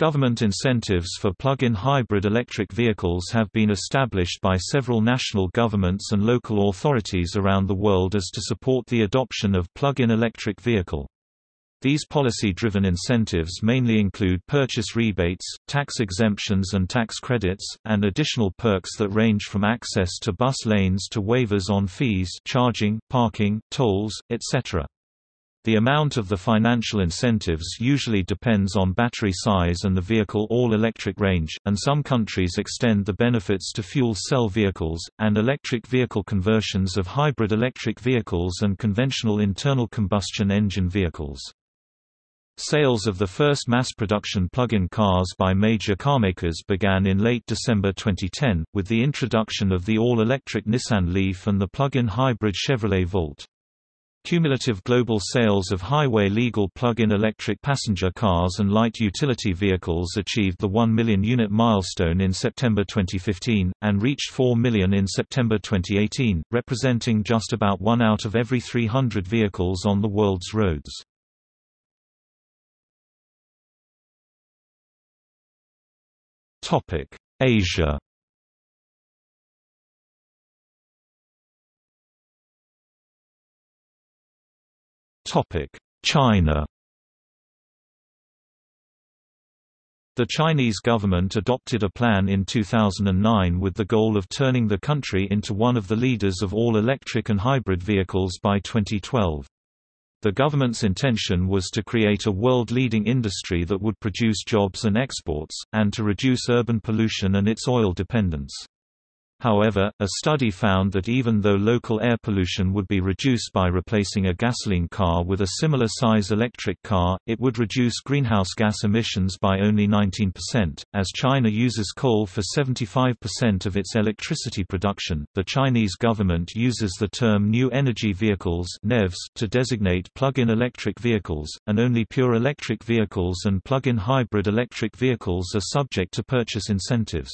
Government incentives for plug-in hybrid electric vehicles have been established by several national governments and local authorities around the world as to support the adoption of plug-in electric vehicle. These policy-driven incentives mainly include purchase rebates, tax exemptions and tax credits, and additional perks that range from access to bus lanes to waivers on fees charging, parking, tolls, etc. The amount of the financial incentives usually depends on battery size and the vehicle all-electric range, and some countries extend the benefits to fuel cell vehicles, and electric vehicle conversions of hybrid electric vehicles and conventional internal combustion engine vehicles. Sales of the first mass-production plug-in cars by major carmakers began in late December 2010, with the introduction of the all-electric Nissan Leaf and the plug-in hybrid Chevrolet Volt. Cumulative global sales of highway-legal plug-in electric passenger cars and light utility vehicles achieved the 1 million unit milestone in September 2015, and reached 4 million in September 2018, representing just about one out of every 300 vehicles on the world's roads. Asia China The Chinese government adopted a plan in 2009 with the goal of turning the country into one of the leaders of all electric and hybrid vehicles by 2012. The government's intention was to create a world-leading industry that would produce jobs and exports, and to reduce urban pollution and its oil dependence. However, a study found that even though local air pollution would be reduced by replacing a gasoline car with a similar size electric car, it would reduce greenhouse gas emissions by only 19%. As China uses coal for 75% of its electricity production, the Chinese government uses the term New Energy Vehicles (NEVs) to designate plug-in electric vehicles, and only pure electric vehicles and plug-in hybrid electric vehicles are subject to purchase incentives.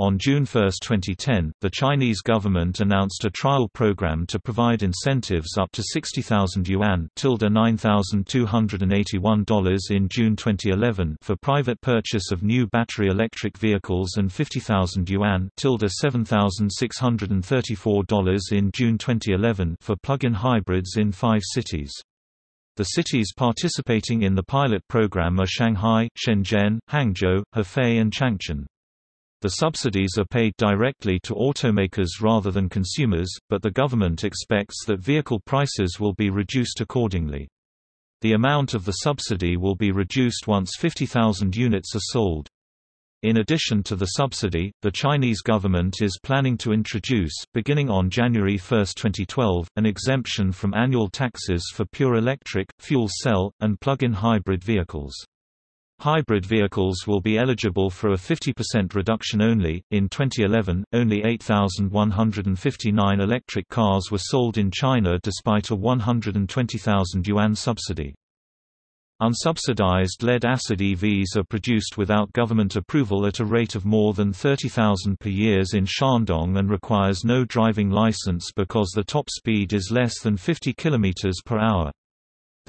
On June 1, 2010, the Chinese government announced a trial program to provide incentives up to 60,000 yuan $9,281 in June 2011 for private purchase of new battery electric vehicles and 50,000 yuan $7,634 in June 2011 for plug-in hybrids in five cities. The cities participating in the pilot program are Shanghai, Shenzhen, Hangzhou, Hefei and Changchun. The subsidies are paid directly to automakers rather than consumers, but the government expects that vehicle prices will be reduced accordingly. The amount of the subsidy will be reduced once 50,000 units are sold. In addition to the subsidy, the Chinese government is planning to introduce, beginning on January 1, 2012, an exemption from annual taxes for pure electric, fuel cell, and plug-in hybrid vehicles. Hybrid vehicles will be eligible for a 50% reduction only. In 2011, only 8,159 electric cars were sold in China despite a 120,000 yuan subsidy. Unsubsidized lead-acid EVs are produced without government approval at a rate of more than 30,000 per year in Shandong and requires no driving license because the top speed is less than 50 km per hour.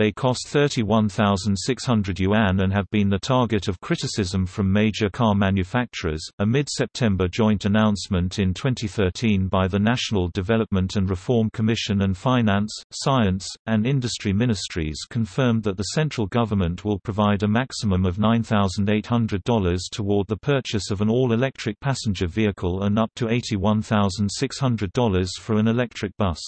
They cost 31,600 yuan and have been the target of criticism from major car manufacturers. A mid September joint announcement in 2013 by the National Development and Reform Commission and Finance, Science, and Industry Ministries confirmed that the central government will provide a maximum of $9,800 toward the purchase of an all electric passenger vehicle and up to $81,600 for an electric bus.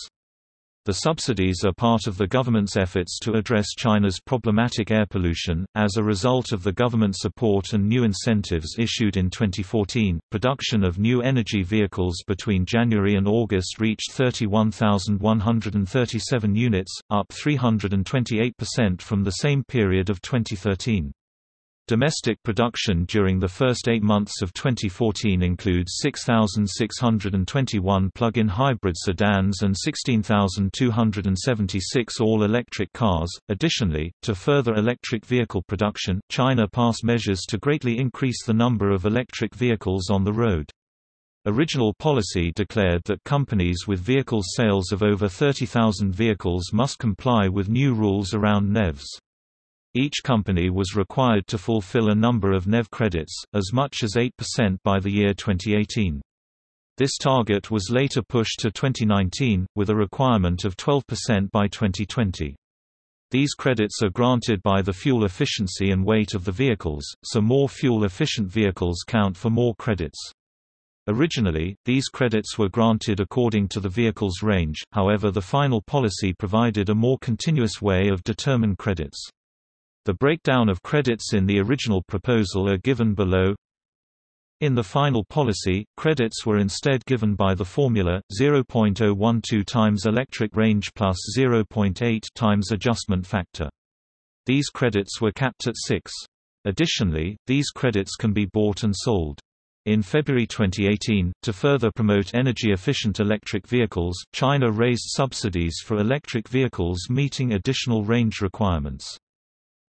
The subsidies are part of the government's efforts to address China's problematic air pollution. As a result of the government support and new incentives issued in 2014, production of new energy vehicles between January and August reached 31,137 units, up 328% from the same period of 2013. Domestic production during the first eight months of 2014 includes 6,621 plug-in hybrid sedans and 16,276 all-electric cars. Additionally, to further electric vehicle production, China passed measures to greatly increase the number of electric vehicles on the road. Original policy declared that companies with vehicle sales of over 30,000 vehicles must comply with new rules around NEVs. Each company was required to fulfill a number of NEV credits, as much as 8% by the year 2018. This target was later pushed to 2019, with a requirement of 12% by 2020. These credits are granted by the fuel efficiency and weight of the vehicles, so more fuel-efficient vehicles count for more credits. Originally, these credits were granted according to the vehicle's range, however the final policy provided a more continuous way of determine credits. The breakdown of credits in the original proposal are given below in the final policy, credits were instead given by the formula, 0.012 times electric range plus 0.8 times adjustment factor. These credits were capped at 6. Additionally, these credits can be bought and sold. In February 2018, to further promote energy-efficient electric vehicles, China raised subsidies for electric vehicles meeting additional range requirements.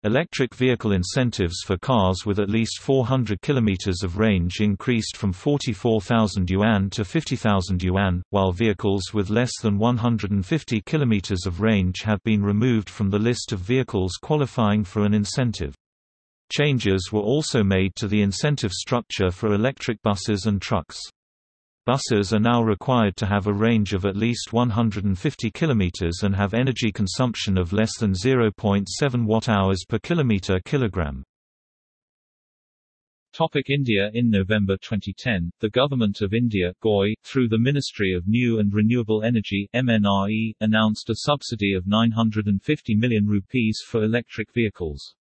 Electric vehicle incentives for cars with at least 400 km of range increased from 44,000 yuan to 50,000 yuan, while vehicles with less than 150 km of range have been removed from the list of vehicles qualifying for an incentive. Changes were also made to the incentive structure for electric buses and trucks. Buses are now required to have a range of at least 150 km and have energy consumption of less than 0.7 watt-hours per kilometer kilogram. Topic India In November 2010, the Government of India GOI, through the Ministry of New and Renewable Energy MNRE, announced a subsidy of 950 million rupees for electric vehicles.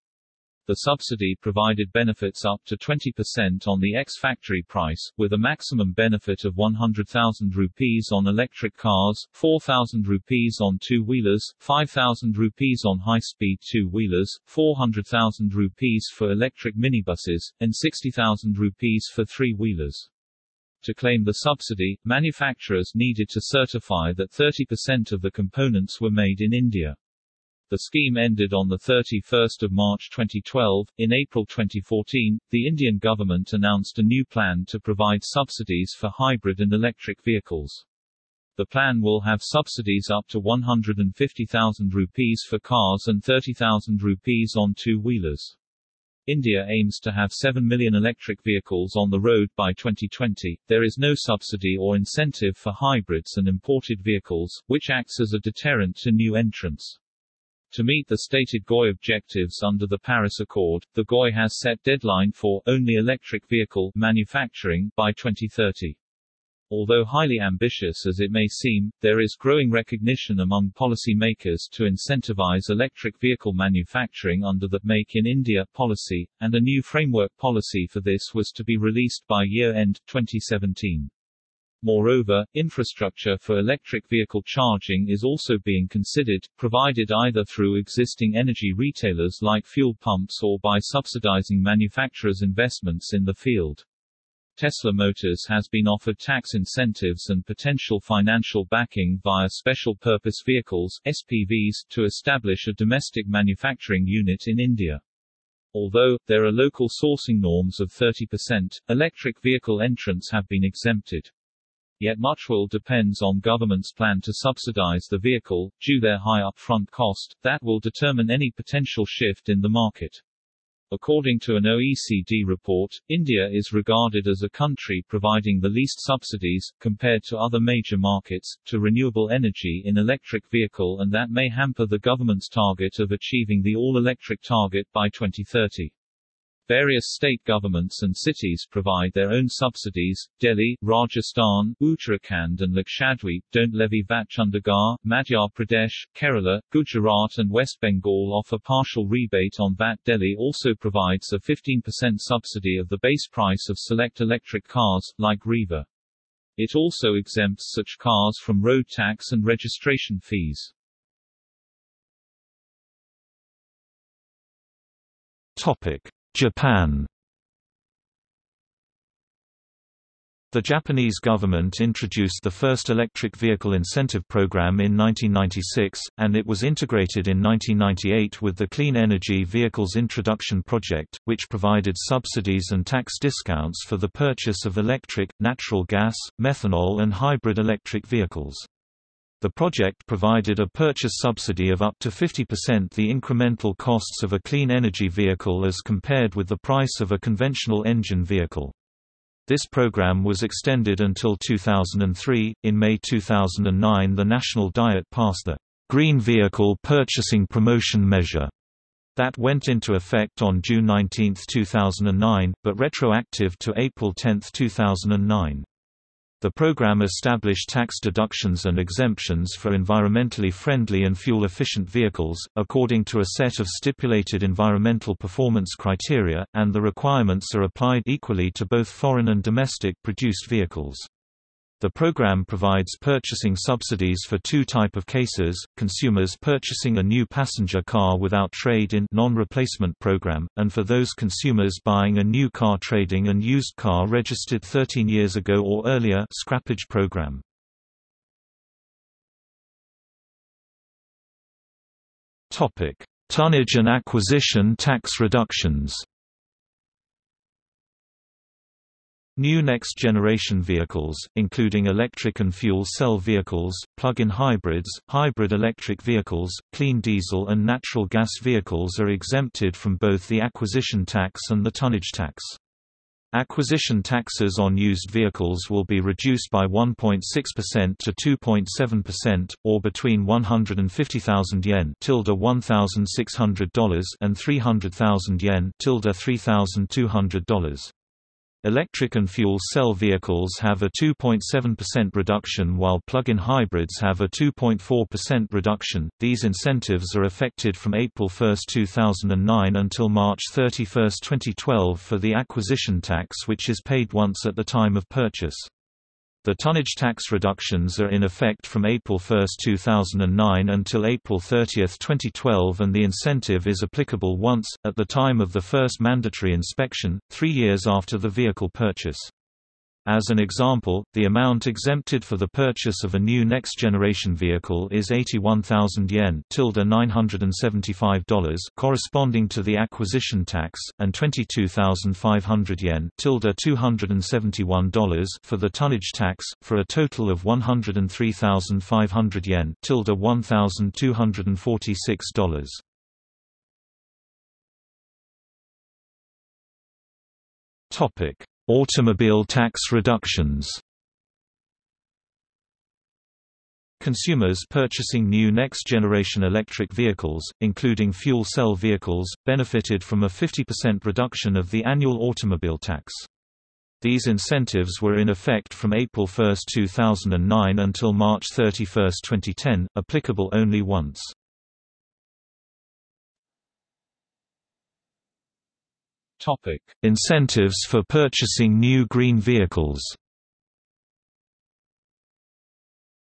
The subsidy provided benefits up to 20% on the ex-factory price, with a maximum benefit of 100,000 rupees on electric cars, 4,000 rupees on two-wheelers, 5,000 rupees on high-speed two-wheelers, 400,000 rupees for electric minibuses, and 60,000 rupees for three-wheelers. To claim the subsidy, manufacturers needed to certify that 30% of the components were made in India. The scheme ended on 31 March 2012. In April 2014, the Indian government announced a new plan to provide subsidies for hybrid and electric vehicles. The plan will have subsidies up to 150,000 rupees for cars and 30,000 rupees on two-wheelers. India aims to have 7 million electric vehicles on the road by 2020. There is no subsidy or incentive for hybrids and imported vehicles, which acts as a deterrent to new entrants. To meet the stated GOI objectives under the Paris Accord, the GOI has set deadline for only electric vehicle manufacturing by 2030. Although highly ambitious as it may seem, there is growing recognition among policymakers to incentivize electric vehicle manufacturing under the Make in India policy, and a new framework policy for this was to be released by year-end, 2017. Moreover, infrastructure for electric vehicle charging is also being considered, provided either through existing energy retailers like fuel pumps or by subsidizing manufacturers' investments in the field. Tesla Motors has been offered tax incentives and potential financial backing via special purpose vehicles SPVs to establish a domestic manufacturing unit in India. Although, there are local sourcing norms of 30%, electric vehicle entrants have been exempted yet much will depends on government's plan to subsidize the vehicle, due their high upfront cost, that will determine any potential shift in the market. According to an OECD report, India is regarded as a country providing the least subsidies, compared to other major markets, to renewable energy in electric vehicle and that may hamper the government's target of achieving the all-electric target by 2030. Various state governments and cities provide their own subsidies. Delhi, Rajasthan, Uttarakhand and Lakshadweep don't levy VAT. Chandigarh, Madhya Pradesh, Kerala, Gujarat and West Bengal offer partial rebate on VAT. Delhi also provides a 15% subsidy of the base price of select electric cars, like Reva. It also exempts such cars from road tax and registration fees. Topic. Japan The Japanese government introduced the first electric vehicle incentive program in 1996, and it was integrated in 1998 with the Clean Energy Vehicles Introduction Project, which provided subsidies and tax discounts for the purchase of electric, natural gas, methanol and hybrid electric vehicles. The project provided a purchase subsidy of up to 50% the incremental costs of a clean energy vehicle as compared with the price of a conventional engine vehicle. This program was extended until 2003. In May 2009, the National Diet passed the Green Vehicle Purchasing Promotion Measure that went into effect on June 19, 2009, but retroactive to April 10, 2009. The program established tax deductions and exemptions for environmentally friendly and fuel-efficient vehicles, according to a set of stipulated environmental performance criteria, and the requirements are applied equally to both foreign and domestic produced vehicles. The program provides purchasing subsidies for two type of cases, consumers purchasing a new passenger car without trade-in non-replacement program, and for those consumers buying a new car trading an used car registered 13 years ago or earlier scrappage program. Tonnage and acquisition tax reductions New next-generation vehicles, including electric and fuel cell vehicles, plug-in hybrids, hybrid electric vehicles, clean diesel and natural gas vehicles are exempted from both the acquisition tax and the tonnage tax. Acquisition taxes on used vehicles will be reduced by 1.6% to 2.7%, or between 150,000 yen tilde $1,600 and 300,000 yen tilde $3,200. Electric and fuel cell vehicles have a 2.7% reduction while plug-in hybrids have a 2.4% reduction. These incentives are affected from April 1, 2009 until March 31, 2012 for the acquisition tax which is paid once at the time of purchase. The tonnage tax reductions are in effect from April 1, 2009 until April 30, 2012 and the incentive is applicable once, at the time of the first mandatory inspection, three years after the vehicle purchase. As an example, the amount exempted for the purchase of a new next-generation vehicle is 81,000 yen tilde $975 corresponding to the acquisition tax, and 22,500 yen tilde $271 for the tonnage tax, for a total of 103,500 yen tilde $1,246. Topic Automobile tax reductions Consumers purchasing new next-generation electric vehicles, including fuel cell vehicles, benefited from a 50% reduction of the annual automobile tax. These incentives were in effect from April 1, 2009 until March 31, 2010, applicable only once. Topic: Incentives for purchasing new green vehicles.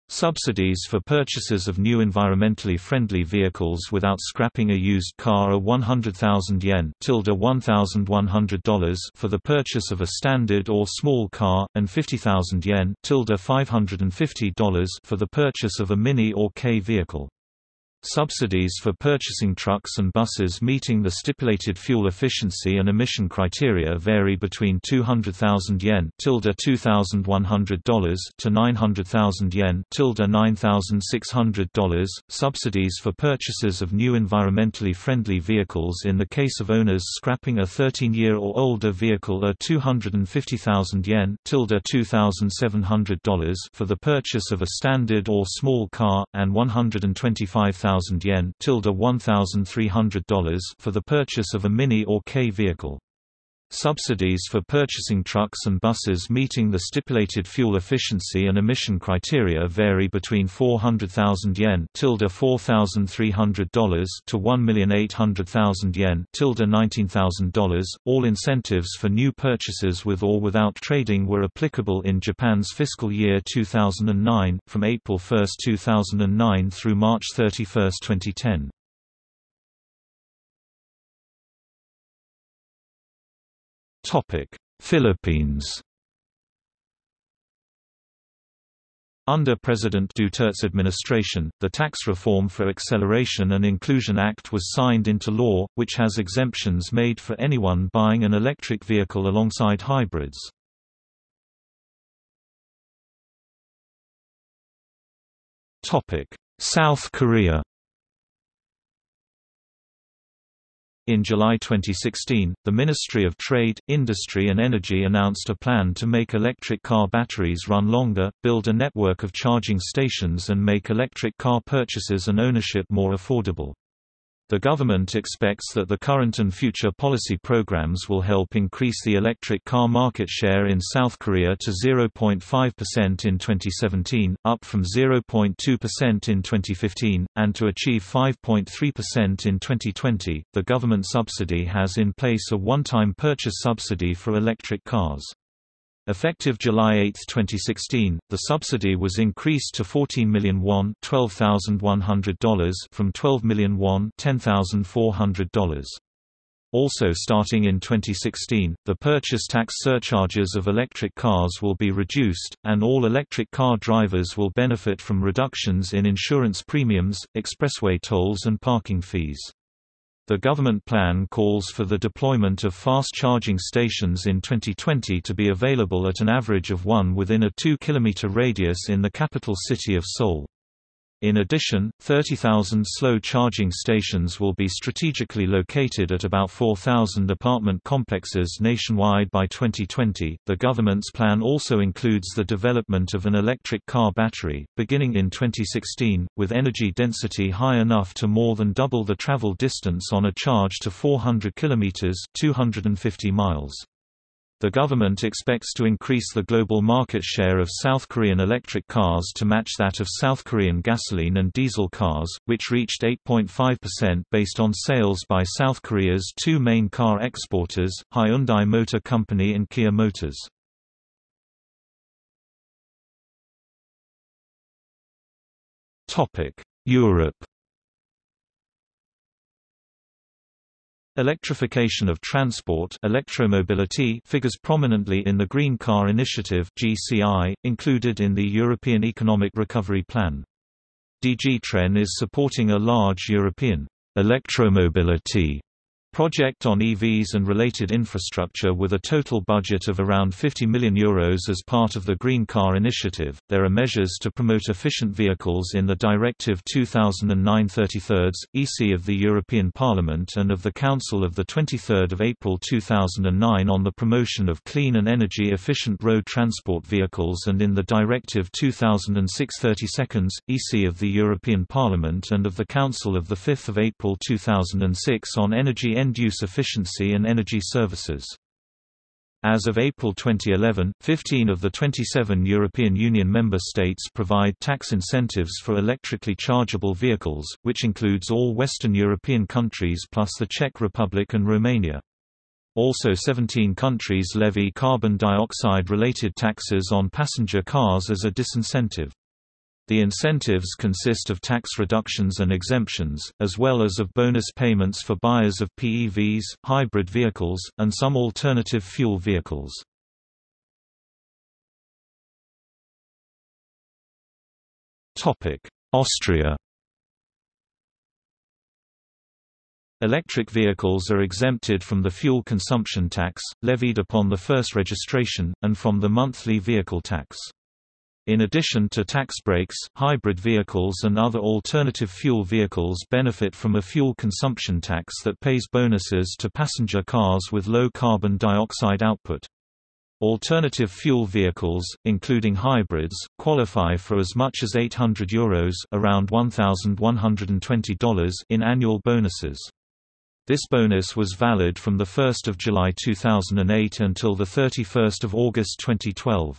Subsidies for purchases of new environmentally friendly vehicles without scrapping a used car are 100,000 yen $1,100 for the purchase of a standard or small car, and 50,000 yen $550 for the purchase of a Mini or K vehicle. Subsidies for purchasing trucks and buses meeting the stipulated fuel efficiency and emission criteria vary between 200,000 yen $2,100 to 900,000 yen $9,600. Subsidies for purchases of new environmentally friendly vehicles in the case of owners scrapping a 13-year or older vehicle are 250,000 yen $2,700 for the purchase of a standard or small car, and 125,000 1,000 yen $1,300 for the purchase of a Mini or K vehicle. Subsidies for purchasing trucks and buses meeting the stipulated fuel efficiency and emission criteria vary between 400,000 yen $4,300 to 1,800,000 yen $19,000. All incentives for new purchases with or without trading were applicable in Japan's fiscal year 2009, from April 1, 2009 through March 31, 2010. Philippines Under President Duterte's administration, the Tax Reform for Acceleration and Inclusion Act was signed into law, which has exemptions made for anyone buying an electric vehicle alongside hybrids. South Korea In July 2016, the Ministry of Trade, Industry and Energy announced a plan to make electric car batteries run longer, build a network of charging stations and make electric car purchases and ownership more affordable. The government expects that the current and future policy programs will help increase the electric car market share in South Korea to 0.5% in 2017, up from 0.2% in 2015, and to achieve 5.3% in 2020. The government subsidy has in place a one-time purchase subsidy for electric cars. Effective July 8, 2016, the subsidy was increased to 14 million won $12,100 from 12 million won $10,400. Also starting in 2016, the purchase tax surcharges of electric cars will be reduced, and all electric car drivers will benefit from reductions in insurance premiums, expressway tolls and parking fees. The government plan calls for the deployment of fast charging stations in 2020 to be available at an average of one within a 2 km radius in the capital city of Seoul. In addition, 30,000 slow charging stations will be strategically located at about 4,000 apartment complexes nationwide by 2020. The government's plan also includes the development of an electric car battery, beginning in 2016, with energy density high enough to more than double the travel distance on a charge to 400 km (250 miles). The government expects to increase the global market share of South Korean electric cars to match that of South Korean gasoline and diesel cars, which reached 8.5% based on sales by South Korea's two main car exporters, Hyundai Motor Company and Kia Motors. Europe Electrification of transport electromobility figures prominently in the Green Car Initiative GCI, included in the European Economic Recovery Plan. DG TREN is supporting a large European electromobility project on EVs and related infrastructure with a total budget of around 50 million euros as part of the Green Car Initiative. There are measures to promote efficient vehicles in the Directive 2009/33 EC of the European Parliament and of the Council of the 23rd of April 2009 on the promotion of clean and energy efficient road transport vehicles and in the Directive 2006/32 EC of the European Parliament and of the Council of the 5th of April 2006 on energy end-use efficiency and energy services. As of April 2011, 15 of the 27 European Union member states provide tax incentives for electrically chargeable vehicles, which includes all Western European countries plus the Czech Republic and Romania. Also 17 countries levy carbon dioxide-related taxes on passenger cars as a disincentive. The incentives consist of tax reductions and exemptions, as well as of bonus payments for buyers of PEVs, hybrid vehicles, and some alternative fuel vehicles. Austria Electric vehicles are exempted from the fuel consumption tax, levied upon the first registration, and from the monthly vehicle tax. In addition to tax breaks, hybrid vehicles and other alternative fuel vehicles benefit from a fuel consumption tax that pays bonuses to passenger cars with low carbon dioxide output. Alternative fuel vehicles, including hybrids, qualify for as much as €800 Euros around $1,120 in annual bonuses. This bonus was valid from 1 July 2008 until 31 August 2012.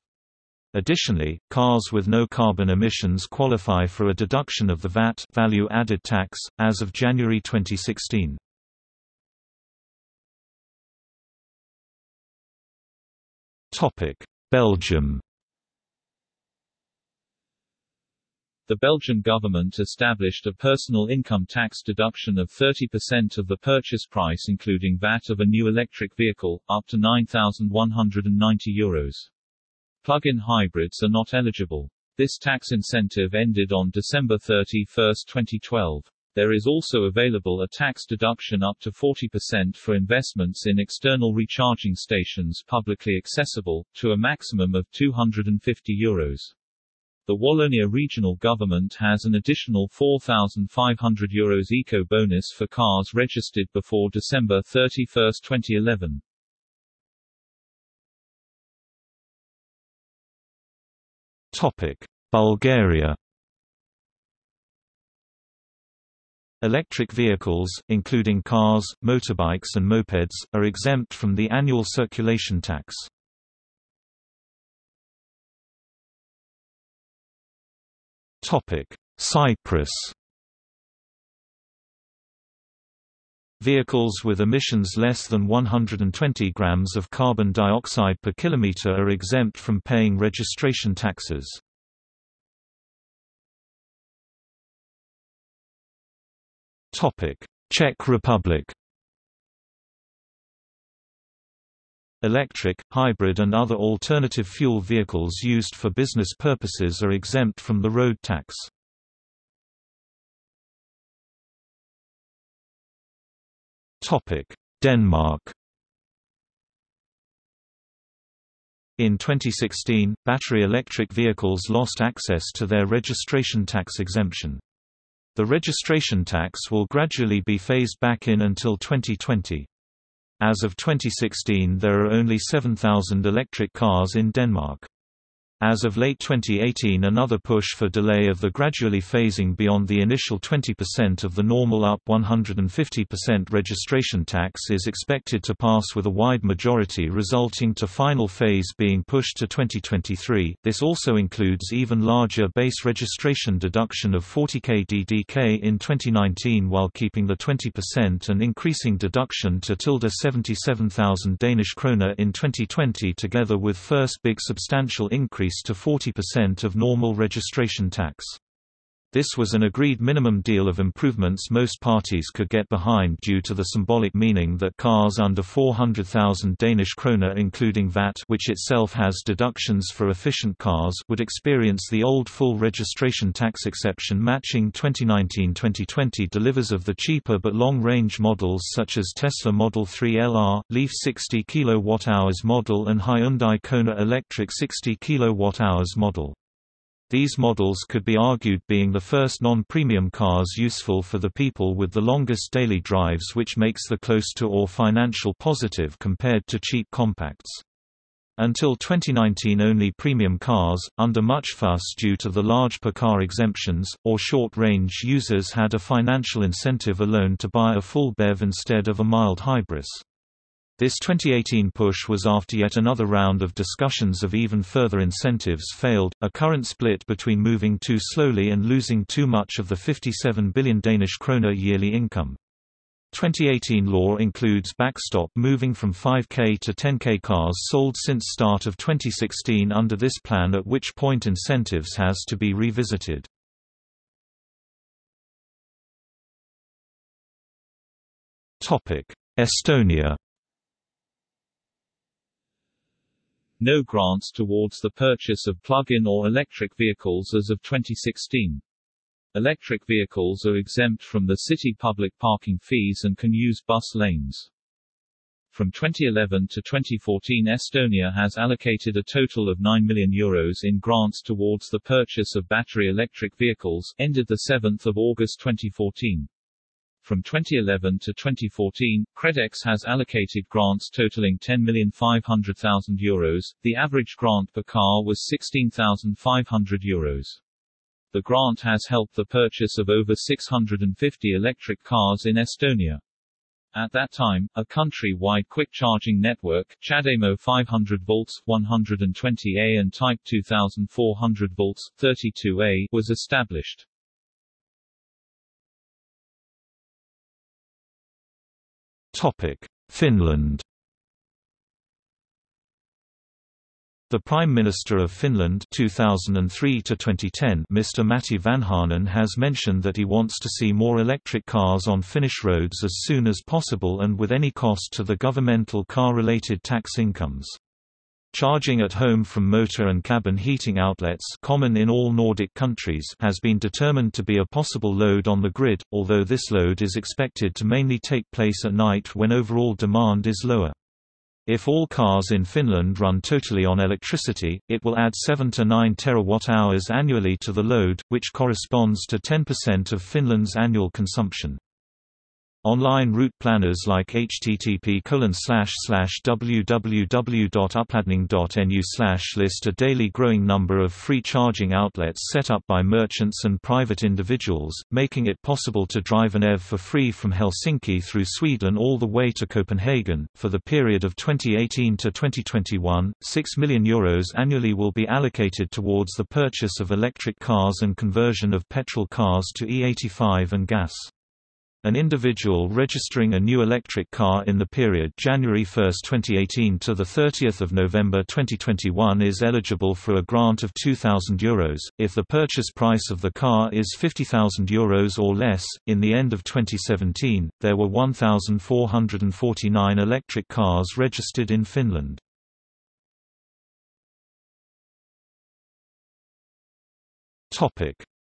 Additionally, cars with no carbon emissions qualify for a deduction of the VAT value added tax, as of January 2016. Belgium The Belgian government established a personal income tax deduction of 30% of the purchase price including VAT of a new electric vehicle, up to €9,190. Euros. Plug-in hybrids are not eligible. This tax incentive ended on December 31, 2012. There is also available a tax deduction up to 40% for investments in external recharging stations publicly accessible, to a maximum of €250. Euros. The Wallonia regional government has an additional €4,500 Euros eco bonus for cars registered before December 31, 2011. Bulgaria Electric vehicles, including cars, motorbikes and mopeds, are exempt from the annual circulation tax. Cyprus Vehicles with emissions less than 120 grams of carbon dioxide per kilometer are exempt from paying registration taxes. Topic: Czech Republic Electric, hybrid and other alternative fuel vehicles used for business purposes are exempt from the road tax. Denmark In 2016, battery electric vehicles lost access to their registration tax exemption. The registration tax will gradually be phased back in until 2020. As of 2016 there are only 7,000 electric cars in Denmark. As of late 2018 another push for delay of the gradually phasing beyond the initial 20% of the normal up 150% registration tax is expected to pass with a wide majority resulting to final phase being pushed to 2023. This also includes even larger base registration deduction of 40k DDK in 2019 while keeping the 20% and increasing deduction to tilde 77,000 Danish kroner in 2020 together with first big substantial increase increase to 40% of normal registration tax. This was an agreed minimum deal of improvements most parties could get behind due to the symbolic meaning that cars under 400,000 Danish kroner including VAT which itself has deductions for efficient cars would experience the old full registration tax exception matching 2019-2020 delivers of the cheaper but long-range models such as Tesla Model 3 LR, Leaf 60 kWh model and Hyundai Kona Electric 60 kWh model. These models could be argued being the first non-premium cars useful for the people with the longest daily drives which makes the close to or financial positive compared to cheap compacts. Until 2019 only premium cars, under much fuss due to the large per-car exemptions, or short-range users had a financial incentive alone to buy a full BEV instead of a mild hybrid. This 2018 push was after yet another round of discussions of even further incentives failed, a current split between moving too slowly and losing too much of the 57 billion Danish kroner yearly income. 2018 law includes backstop moving from 5K to 10K cars sold since start of 2016 under this plan at which point incentives has to be revisited. Estonia no grants towards the purchase of plug-in or electric vehicles as of 2016. Electric vehicles are exempt from the city public parking fees and can use bus lanes. From 2011 to 2014 Estonia has allocated a total of 9 million euros in grants towards the purchase of battery electric vehicles, ended 7 August 2014. From 2011 to 2014, KredEx has allocated grants totaling €10,500,000. The average grant per car was €16,500. Euros. The grant has helped the purchase of over 650 electric cars in Estonia. At that time, a country-wide quick-charging network, CHAdeMO 500 volts, 120A and Type 2400 volts, 32A, was established. Finland The Prime Minister of Finland 2003 to 2010 Mr Matti Vanhanen has mentioned that he wants to see more electric cars on Finnish roads as soon as possible and with any cost to the governmental car-related tax incomes. Charging at home from motor and cabin heating outlets common in all Nordic countries has been determined to be a possible load on the grid, although this load is expected to mainly take place at night when overall demand is lower. If all cars in Finland run totally on electricity, it will add 7 to 9 terawatt-hours annually to the load, which corresponds to 10% of Finland's annual consumption. Online route planners like http www.upladning.nu list a daily growing number of free charging outlets set up by merchants and private individuals, making it possible to drive an EV for free from Helsinki through Sweden all the way to Copenhagen. For the period of 2018 to 2021, 6 million euros annually will be allocated towards the purchase of electric cars and conversion of petrol cars to E85 and gas. An individual registering a new electric car in the period January 1, 2018 to 30 November 2021 is eligible for a grant of €2,000 Euros, if the purchase price of the car is €50,000 Euros or less. In the end of 2017, there were 1,449 electric cars registered in Finland.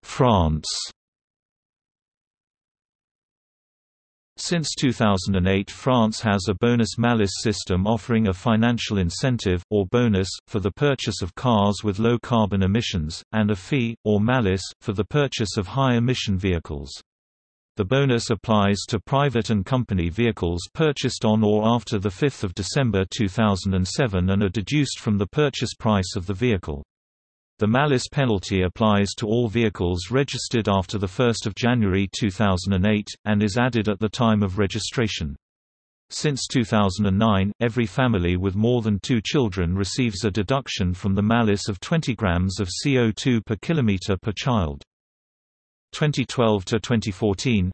France Since 2008 France has a bonus-malus system offering a financial incentive, or bonus, for the purchase of cars with low carbon emissions, and a fee, or malus, for the purchase of high-emission vehicles. The bonus applies to private and company vehicles purchased on or after 5 December 2007 and are deduced from the purchase price of the vehicle. The malus penalty applies to all vehicles registered after 1 January 2008, and is added at the time of registration. Since 2009, every family with more than two children receives a deduction from the malus of 20 grams of CO2 per kilometer per child. 2012 to 2014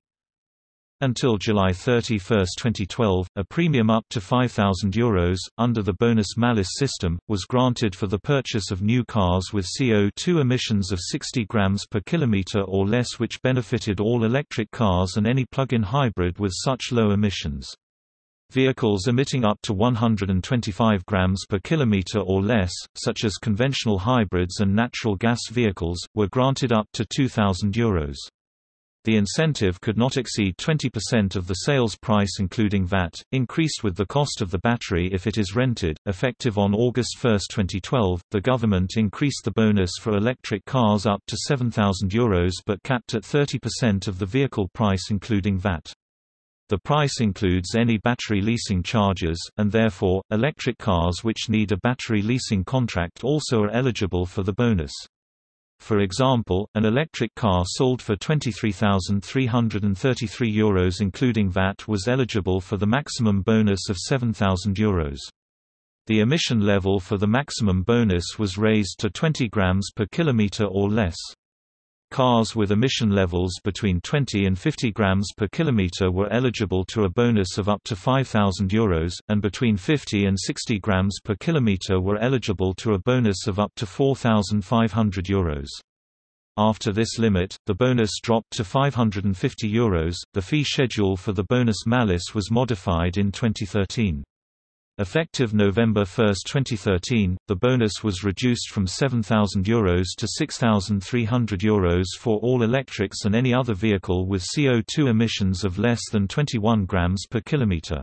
until July 31, 2012, a premium up to €5,000, under the bonus-malus system, was granted for the purchase of new cars with CO2 emissions of 60 grams per kilometer or less which benefited all electric cars and any plug-in hybrid with such low emissions. Vehicles emitting up to 125 grams per kilometer or less, such as conventional hybrids and natural gas vehicles, were granted up to €2,000. The incentive could not exceed 20% of the sales price including VAT, increased with the cost of the battery if it is rented. Effective on August 1, 2012, the government increased the bonus for electric cars up to €7,000 Euros but capped at 30% of the vehicle price including VAT. The price includes any battery leasing charges, and therefore, electric cars which need a battery leasing contract also are eligible for the bonus. For example, an electric car sold for €23,333 including VAT was eligible for the maximum bonus of €7,000. The emission level for the maximum bonus was raised to 20 grams per kilometer or less. Cars with emission levels between 20 and 50 grams per kilometer were eligible to a bonus of up to €5,000, and between 50 and 60 grams per kilometer were eligible to a bonus of up to €4,500. After this limit, the bonus dropped to €550. The fee schedule for the bonus malus was modified in 2013. Effective November 1, 2013, the bonus was reduced from €7,000 to €6,300 for all electrics and any other vehicle with CO2 emissions of less than 21 grams per kilometre.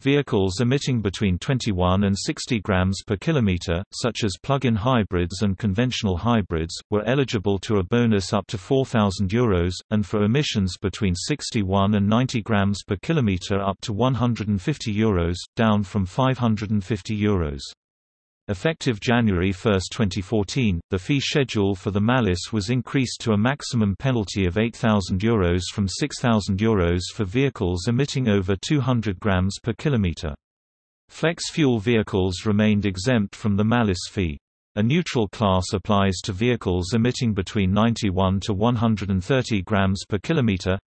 Vehicles emitting between 21 and 60 grams per kilometer, such as plug-in hybrids and conventional hybrids, were eligible to a bonus up to €4,000, and for emissions between 61 and 90 grams per kilometer up to €150, Euros, down from €550. Euros. Effective January 1, 2014, the fee schedule for the malus was increased to a maximum penalty of €8,000 Euros from €6,000 Euros for vehicles emitting over 200 grams per kilometre. Flex-fuel vehicles remained exempt from the malus fee. A neutral class applies to vehicles emitting between 91 to 130 grams per kilometre,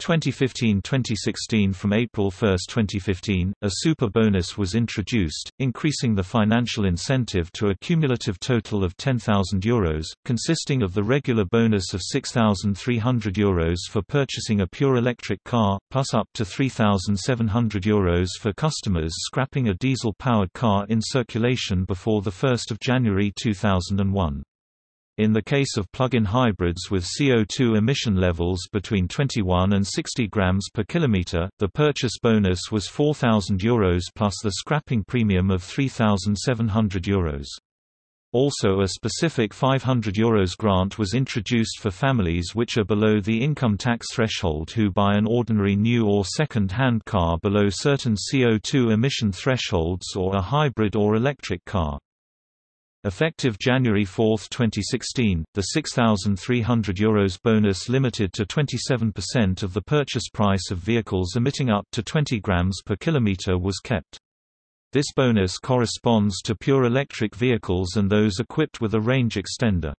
2015–2016 From April 1, 2015, a super bonus was introduced, increasing the financial incentive to a cumulative total of €10,000, consisting of the regular bonus of €6,300 for purchasing a pure electric car, plus up to €3,700 for customers scrapping a diesel-powered car in circulation before 1 January 2001. In the case of plug-in hybrids with CO2 emission levels between 21 and 60 grams per kilometer, the purchase bonus was €4,000 plus the scrapping premium of €3,700. Also a specific €500 Euros grant was introduced for families which are below the income tax threshold who buy an ordinary new or second-hand car below certain CO2 emission thresholds or a hybrid or electric car. Effective January 4, 2016, the €6,300 Euros bonus limited to 27% of the purchase price of vehicles emitting up to 20 grams per kilometer was kept. This bonus corresponds to pure electric vehicles and those equipped with a range extender.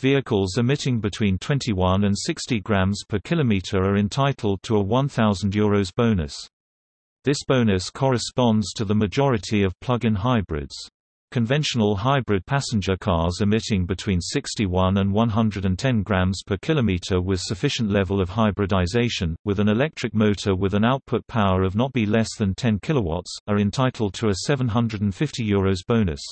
Vehicles emitting between 21 and 60 grams per kilometer are entitled to a €1,000 Euros bonus. This bonus corresponds to the majority of plug-in hybrids. Conventional hybrid passenger cars emitting between 61 and 110 grams per kilometer with sufficient level of hybridization, with an electric motor with an output power of not be less than 10 kilowatts, are entitled to a €750 Euros bonus.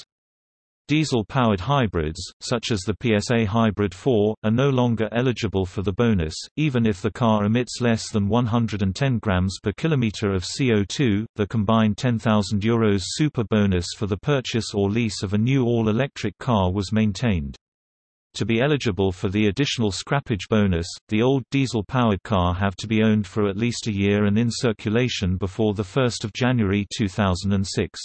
Diesel-powered hybrids, such as the PSA Hybrid 4, are no longer eligible for the bonus, even if the car emits less than 110 grams per kilometer of CO2. The combined €10,000 Euros super bonus for the purchase or lease of a new all-electric car was maintained. To be eligible for the additional scrappage bonus, the old diesel-powered car have to be owned for at least a year and in circulation before 1 January 2006.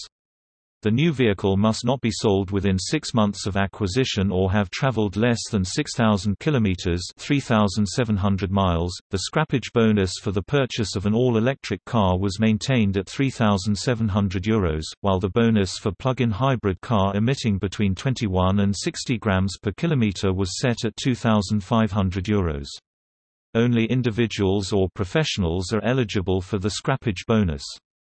The new vehicle must not be sold within six months of acquisition or have traveled less than 6,000 kilometers (3,700 miles). The scrappage bonus for the purchase of an all-electric car was maintained at 3,700 euros, while the bonus for plug-in hybrid car emitting between 21 and 60 grams per kilometer was set at 2,500 euros. Only individuals or professionals are eligible for the scrappage bonus.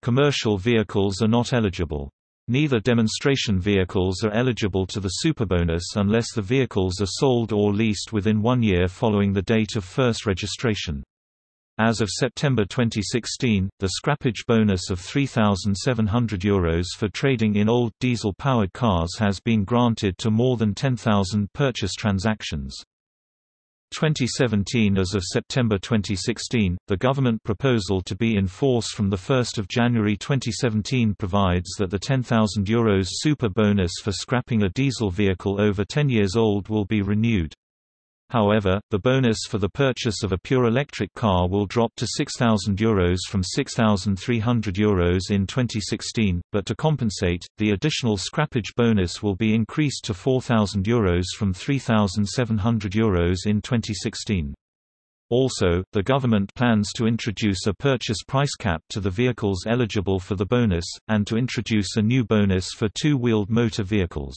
Commercial vehicles are not eligible. Neither demonstration vehicles are eligible to the superbonus unless the vehicles are sold or leased within one year following the date of first registration. As of September 2016, the scrappage bonus of €3,700 Euros for trading in old diesel-powered cars has been granted to more than 10,000 purchase transactions. 2017 As of September 2016, the government proposal to be in force from 1 January 2017 provides that the €10,000 Euros super bonus for scrapping a diesel vehicle over 10 years old will be renewed. However, the bonus for the purchase of a pure electric car will drop to €6,000 Euros from €6,300 Euros in 2016, but to compensate, the additional scrappage bonus will be increased to €4,000 Euros from €3,700 Euros in 2016. Also, the government plans to introduce a purchase price cap to the vehicles eligible for the bonus, and to introduce a new bonus for two-wheeled motor vehicles.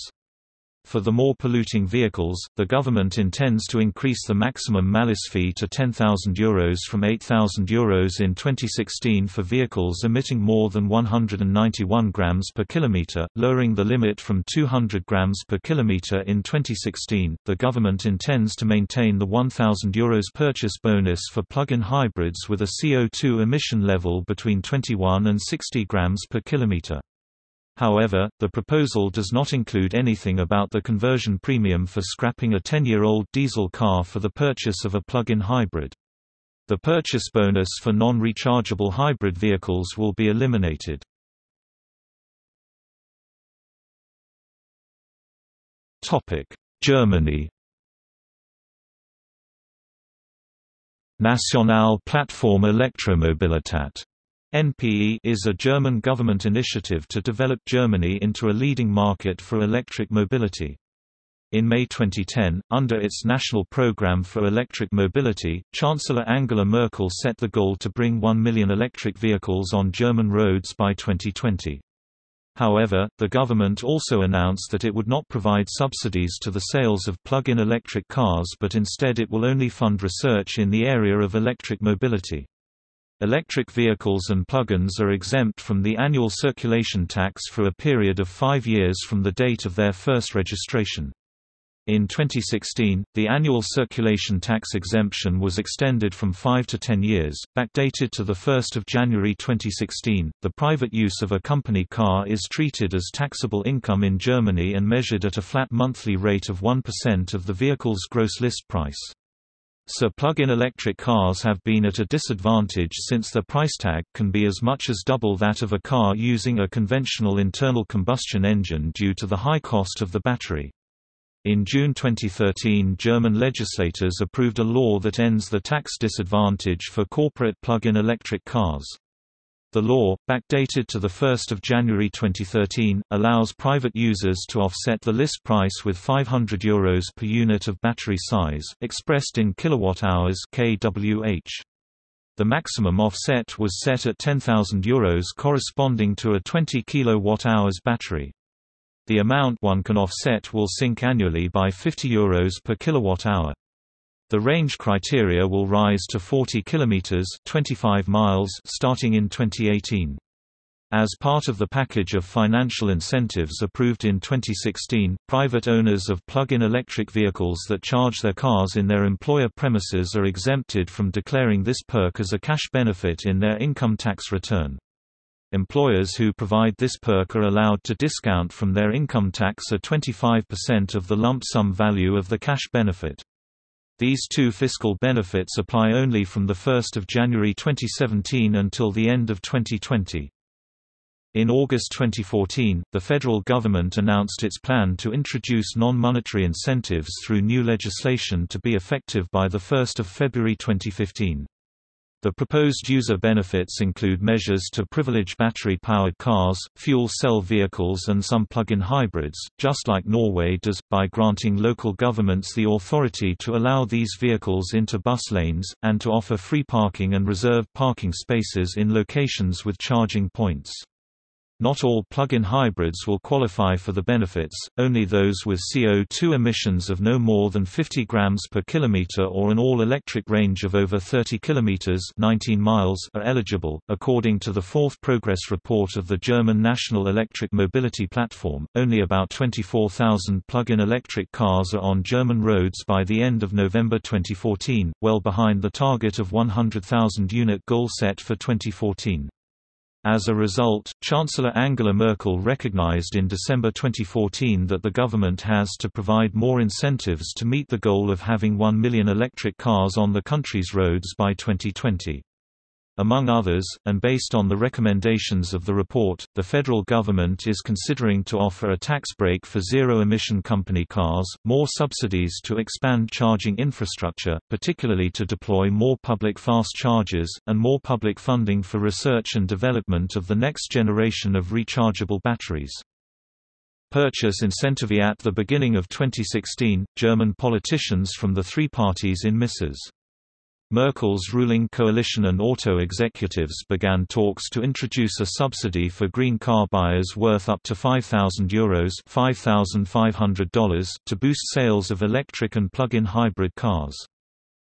For the more polluting vehicles, the government intends to increase the maximum malus fee to €10,000 Euros from €8,000 Euros in 2016 for vehicles emitting more than 191 grams per kilometer, lowering the limit from 200 grams per kilometer in 2016. The government intends to maintain the €1,000 Euros purchase bonus for plug-in hybrids with a CO2 emission level between 21 and 60 grams per kilometer. However, the proposal does not include anything about the conversion premium for scrapping a 10-year-old diesel car for the purchase of a plug-in hybrid. The purchase bonus for non-rechargeable hybrid vehicles will be eliminated. Germany Nationale Plattform Elektromobilität NPE is a German government initiative to develop Germany into a leading market for electric mobility. In May 2010, under its national program for electric mobility, Chancellor Angela Merkel set the goal to bring 1 million electric vehicles on German roads by 2020. However, the government also announced that it would not provide subsidies to the sales of plug-in electric cars but instead it will only fund research in the area of electric mobility. Electric vehicles and plug-ins are exempt from the annual circulation tax for a period of five years from the date of their first registration. In 2016, the annual circulation tax exemption was extended from 5 to 10 years, backdated to 1 January 2016. The private use of a company car is treated as taxable income in Germany and measured at a flat monthly rate of 1% of the vehicle's gross list price. So plug-in electric cars have been at a disadvantage since their price tag can be as much as double that of a car using a conventional internal combustion engine due to the high cost of the battery. In June 2013 German legislators approved a law that ends the tax disadvantage for corporate plug-in electric cars. The law, backdated to 1 January 2013, allows private users to offset the list price with €500 Euros per unit of battery size, expressed in kilowatt-hours kWh. The maximum offset was set at €10,000 Euros corresponding to a 20 kWh battery. The amount one can offset will sink annually by 50 euros per kilowatt-hour. The range criteria will rise to 40 kilometers (25 miles) starting in 2018. As part of the package of financial incentives approved in 2016, private owners of plug-in electric vehicles that charge their cars in their employer premises are exempted from declaring this perk as a cash benefit in their income tax return. Employers who provide this perk are allowed to discount from their income tax a 25% of the lump sum value of the cash benefit. These two fiscal benefits apply only from 1 January 2017 until the end of 2020. In August 2014, the federal government announced its plan to introduce non-monetary incentives through new legislation to be effective by 1 February 2015. The proposed user benefits include measures to privilege battery-powered cars, fuel cell vehicles and some plug-in hybrids, just like Norway does, by granting local governments the authority to allow these vehicles into bus lanes, and to offer free parking and reserved parking spaces in locations with charging points. Not all plug-in hybrids will qualify for the benefits, only those with CO2 emissions of no more than 50 grams per kilometer or an all-electric range of over 30 kilometers 19 miles are eligible. According to the fourth progress report of the German National Electric Mobility Platform, only about 24,000 plug-in electric cars are on German roads by the end of November 2014, well behind the target of 100,000 unit goal set for 2014. As a result, Chancellor Angela Merkel recognized in December 2014 that the government has to provide more incentives to meet the goal of having 1 million electric cars on the country's roads by 2020. Among others, and based on the recommendations of the report, the federal government is considering to offer a tax break for zero-emission company cars, more subsidies to expand charging infrastructure, particularly to deploy more public fast chargers, and more public funding for research and development of the next generation of rechargeable batteries. Purchase incentive At the beginning of 2016, German politicians from the three parties in Mrs. Merkel's ruling coalition and auto executives began talks to introduce a subsidy for green car buyers worth up to €5,000 Euros $5,500 to boost sales of electric and plug-in hybrid cars.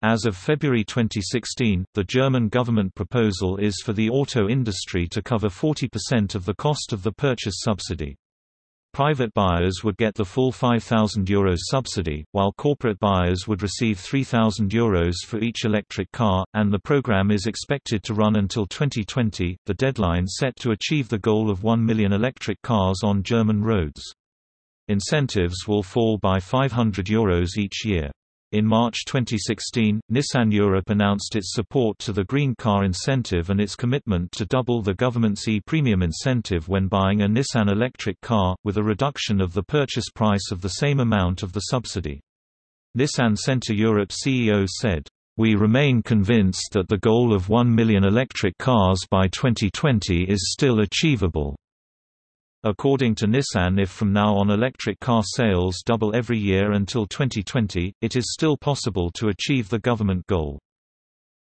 As of February 2016, the German government proposal is for the auto industry to cover 40% of the cost of the purchase subsidy. Private buyers would get the full €5,000 subsidy, while corporate buyers would receive €3,000 Euros for each electric car, and the program is expected to run until 2020, the deadline set to achieve the goal of 1 million electric cars on German roads. Incentives will fall by €500 Euros each year. In March 2016, Nissan Europe announced its support to the Green Car Incentive and its commitment to double the government's e-premium incentive when buying a Nissan electric car, with a reduction of the purchase price of the same amount of the subsidy. Nissan Centre Europe CEO said, we remain convinced that the goal of 1 million electric cars by 2020 is still achievable. According to Nissan if from now on electric car sales double every year until 2020, it is still possible to achieve the government goal.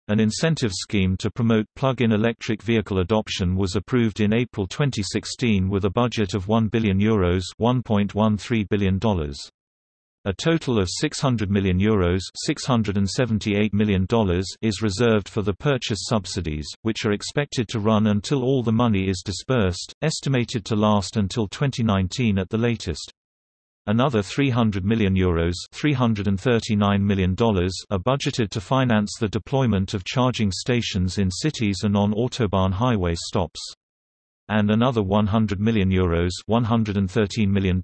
An incentive scheme to promote plug-in electric vehicle adoption was approved in April 2016 with a budget of €1 billion Euros $1.13 billion. A total of €600 million, Euros $678 million is reserved for the purchase subsidies, which are expected to run until all the money is disbursed, estimated to last until 2019 at the latest. Another €300 million, Euros $339 million are budgeted to finance the deployment of charging stations in cities and on autobahn highway stops. And another €100 million, Euros $113 million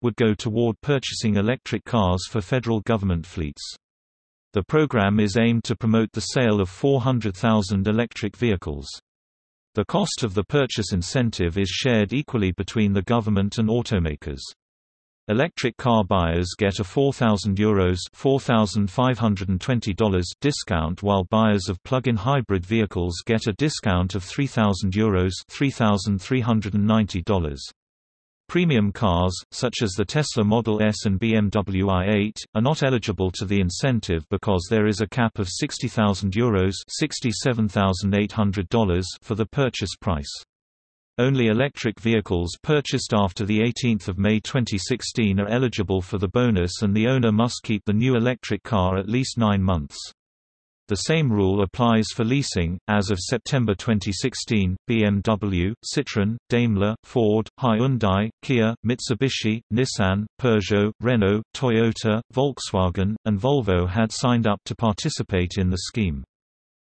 would go toward purchasing electric cars for federal government fleets. The program is aimed to promote the sale of 400,000 electric vehicles. The cost of the purchase incentive is shared equally between the government and automakers. Electric car buyers get a €4,000 Euros $4,520 discount while buyers of plug-in hybrid vehicles get a discount of €3,000 Euros $3,390. Premium cars, such as the Tesla Model S and BMW i8, are not eligible to the incentive because there is a cap of €60,000 Euros $67,800 for the purchase price. Only electric vehicles purchased after 18 May 2016 are eligible for the bonus and the owner must keep the new electric car at least nine months. The same rule applies for leasing. As of September 2016, BMW, Citroën, Daimler, Ford, Hyundai, Kia, Mitsubishi, Nissan, Peugeot, Renault, Toyota, Volkswagen, and Volvo had signed up to participate in the scheme.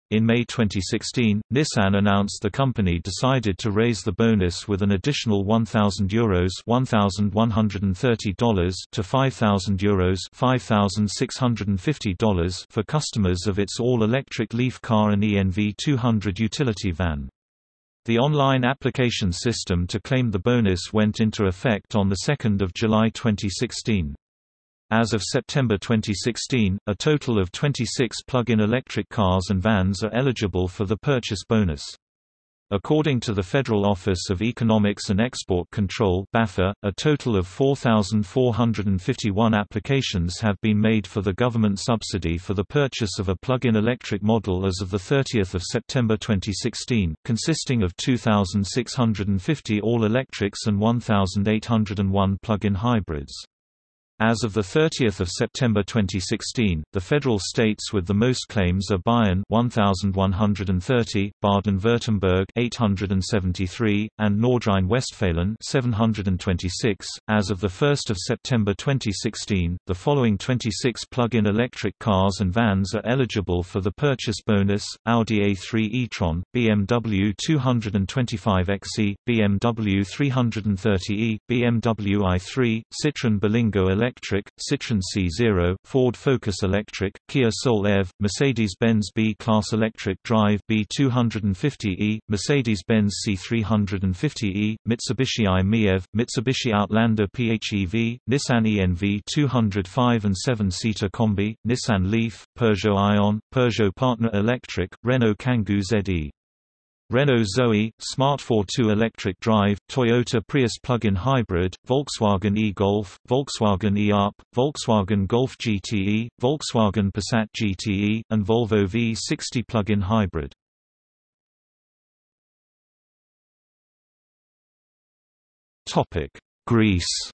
In May 2016, Nissan announced the company decided to raise the bonus with an additional €1,000 Euros $1,130 to €5,000 Euros $5,650 for customers of its all-electric Leaf car and ENV 200 utility van. The online application system to claim the bonus went into effect on 2 July 2016. As of September 2016, a total of 26 plug-in electric cars and vans are eligible for the purchase bonus. According to the Federal Office of Economics and Export Control BAFA, a total of 4,451 applications have been made for the government subsidy for the purchase of a plug-in electric model as of 30 September 2016, consisting of 2,650 all-electrics and 1,801 plug-in hybrids. As of 30 September 2016, the federal states with the most claims are Bayern 1130, Baden-Württemberg 873, and Nordrhein-Westfalen 726. As of the 1st of September 2016, the following 26 plug-in electric cars and vans are eligible for the purchase bonus: Audi A3 e-tron, BMW 225xe, BMW 330e, BMW i3, Citroën Berlingo Electric Electric, Citroën C0, Ford Focus Electric, Kia Soul EV, Mercedes-Benz B-Class Electric Drive B250e, Mercedes-Benz C350e, Mitsubishi i-MiEV, Mitsubishi Outlander PHEV, Nissan ENV 205 and 7-seater Combi, Nissan Leaf, Peugeot Ion, Peugeot Partner Electric, Renault Kangoo ZE. Renault Zoe, Smart 42 electric drive, Toyota Prius plug-in hybrid, Volkswagen e-Golf, Volkswagen e-Up, Volkswagen Golf GTE, Volkswagen Passat GTE, and Volvo V60 plug-in hybrid. Greece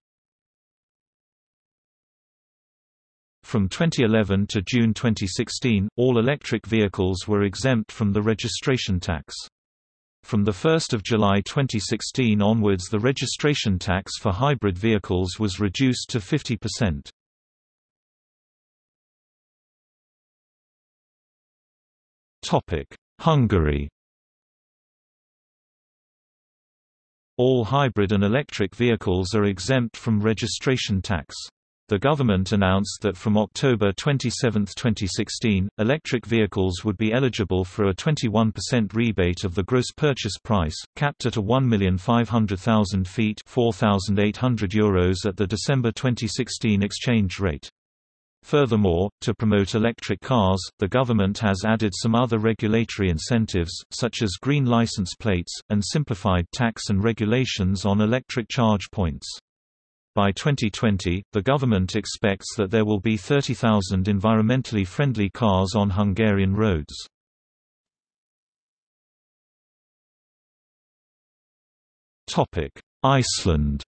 From 2011 to June 2016, all electric vehicles were exempt from the registration tax. From 1 July 2016 onwards the registration tax for hybrid vehicles was reduced to 50%. Hungary All hybrid and electric vehicles are exempt from registration tax. The government announced that from October 27, 2016, electric vehicles would be eligible for a 21% rebate of the gross purchase price, capped at a 1,500,000 feet €4,800 at the December 2016 exchange rate. Furthermore, to promote electric cars, the government has added some other regulatory incentives, such as green license plates, and simplified tax and regulations on electric charge points. By 2020, the government expects that there will be 30,000 environmentally friendly cars on Hungarian roads. Iceland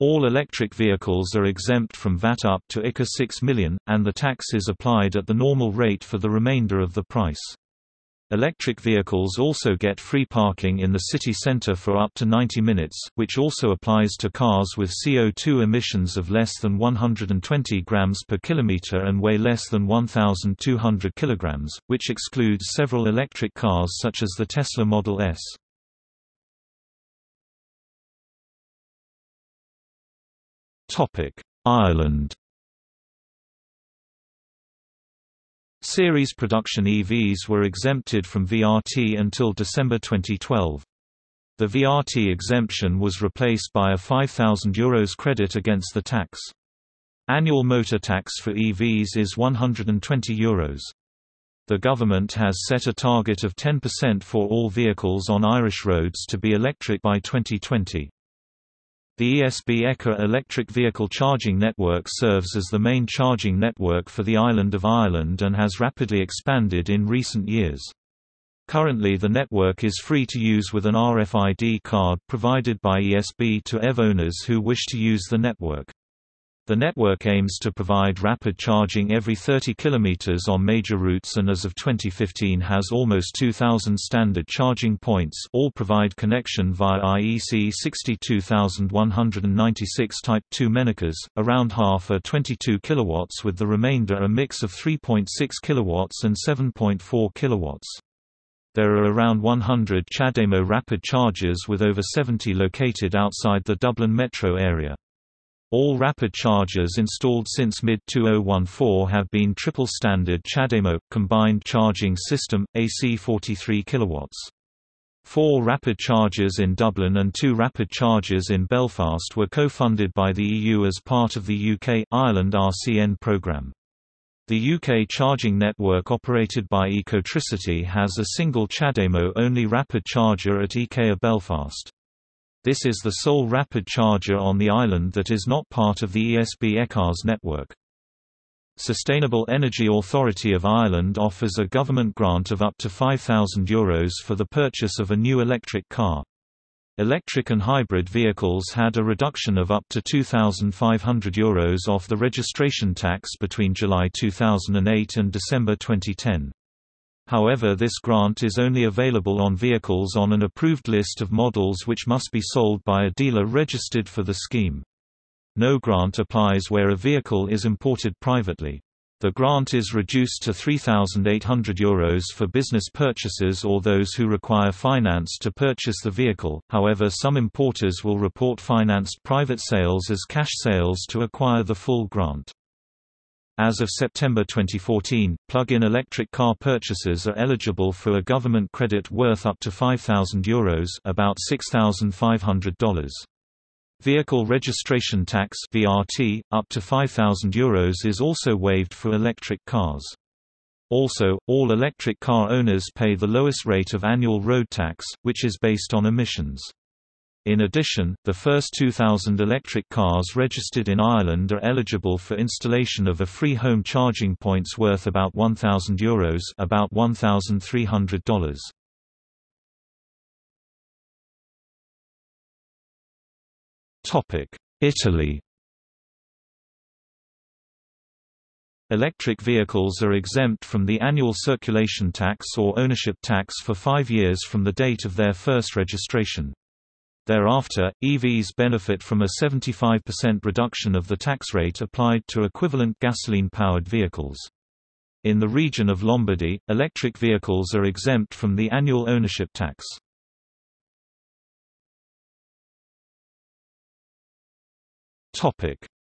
All electric vehicles are exempt from VAT up to ICA 6 million, and the tax is applied at the normal rate for the remainder of the price. Electric vehicles also get free parking in the city center for up to 90 minutes, which also applies to cars with CO2 emissions of less than 120 grams per kilometer and weigh less than 1,200 kilograms, which excludes several electric cars such as the Tesla Model S. Ireland Series production EVs were exempted from VRT until December 2012. The VRT exemption was replaced by a €5,000 credit against the tax. Annual motor tax for EVs is €120. Euros. The government has set a target of 10% for all vehicles on Irish roads to be electric by 2020. The ESB ECARS electric vehicle charging network serves as the main charging network for the island of Ireland and has rapidly expanded in recent years. Currently the network is free to use with an RFID card provided by ESB to EV owners who wish to use the network. The network aims to provide rapid charging every 30 km on major routes and as of 2015 has almost 2,000 standard charging points all provide connection via IEC 62196 Type 2 Mennekes, around half are 22 kW with the remainder a mix of 3.6 kW and 7.4 kW. There are around 100 CHAdeMO rapid chargers with over 70 located outside the Dublin metro area. All rapid chargers installed since mid-2014 have been triple standard CHAdeMO, combined charging system, AC 43 kW. Four rapid chargers in Dublin and two rapid chargers in Belfast were co-funded by the EU as part of the UK-Ireland RCN programme. The UK charging network operated by Ecotricity has a single CHAdeMO-only rapid charger at IKEA Belfast. This is the sole rapid charger on the island that is not part of the ESB ECARS network. Sustainable Energy Authority of Ireland offers a government grant of up to €5,000 for the purchase of a new electric car. Electric and hybrid vehicles had a reduction of up to €2,500 off the registration tax between July 2008 and December 2010. However this grant is only available on vehicles on an approved list of models which must be sold by a dealer registered for the scheme. No grant applies where a vehicle is imported privately. The grant is reduced to €3,800 for business purchases or those who require finance to purchase the vehicle, however some importers will report financed private sales as cash sales to acquire the full grant. As of September 2014, plug-in electric car purchasers are eligible for a government credit worth up to €5,000 about $6,500. Vehicle registration tax (VRT) up to €5,000 is also waived for electric cars. Also, all electric car owners pay the lowest rate of annual road tax, which is based on emissions. In addition, the first 2,000 electric cars registered in Ireland are eligible for installation of a free home charging points worth about €1,000 about $1,300. Italy Electric vehicles are exempt from the annual circulation tax or ownership tax for five years from the date of their first registration. Thereafter, EVs benefit from a 75% reduction of the tax rate applied to equivalent gasoline-powered vehicles. In the region of Lombardy, electric vehicles are exempt from the annual ownership tax.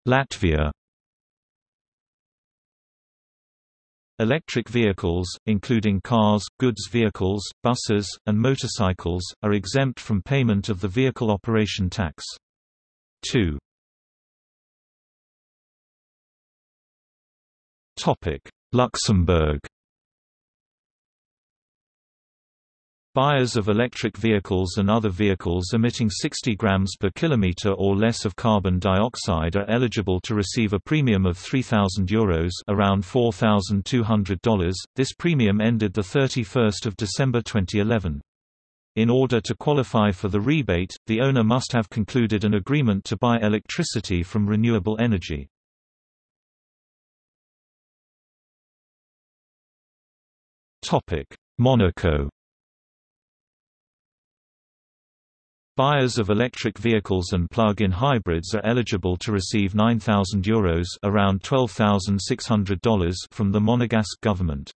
Latvia Electric vehicles, including cars, goods vehicles, buses, and motorcycles, are exempt from payment of the vehicle operation tax. 2. Luxembourg Buyers of electric vehicles and other vehicles emitting 60 grams per kilometer or less of carbon dioxide are eligible to receive a premium of €3,000 around $4,200. This premium ended the 31st of December 2011. In order to qualify for the rebate, the owner must have concluded an agreement to buy electricity from renewable energy. Monaco Buyers of electric vehicles and plug-in hybrids are eligible to receive €9,000 Euros around $12,600 from the Monegasque government.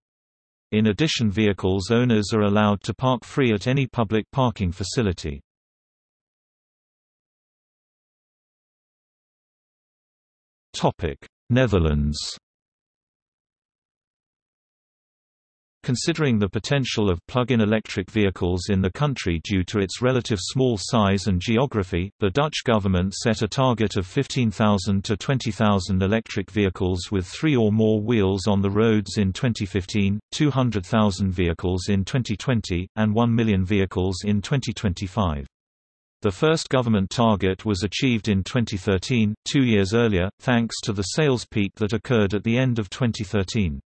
In addition vehicles owners are allowed to park free at any public parking facility. Netherlands Considering the potential of plug-in electric vehicles in the country due to its relative small size and geography, the Dutch government set a target of 15,000 to 20,000 electric vehicles with three or more wheels on the roads in 2015, 200,000 vehicles in 2020, and 1 million vehicles in 2025. The first government target was achieved in 2013, two years earlier, thanks to the sales peak that occurred at the end of 2013.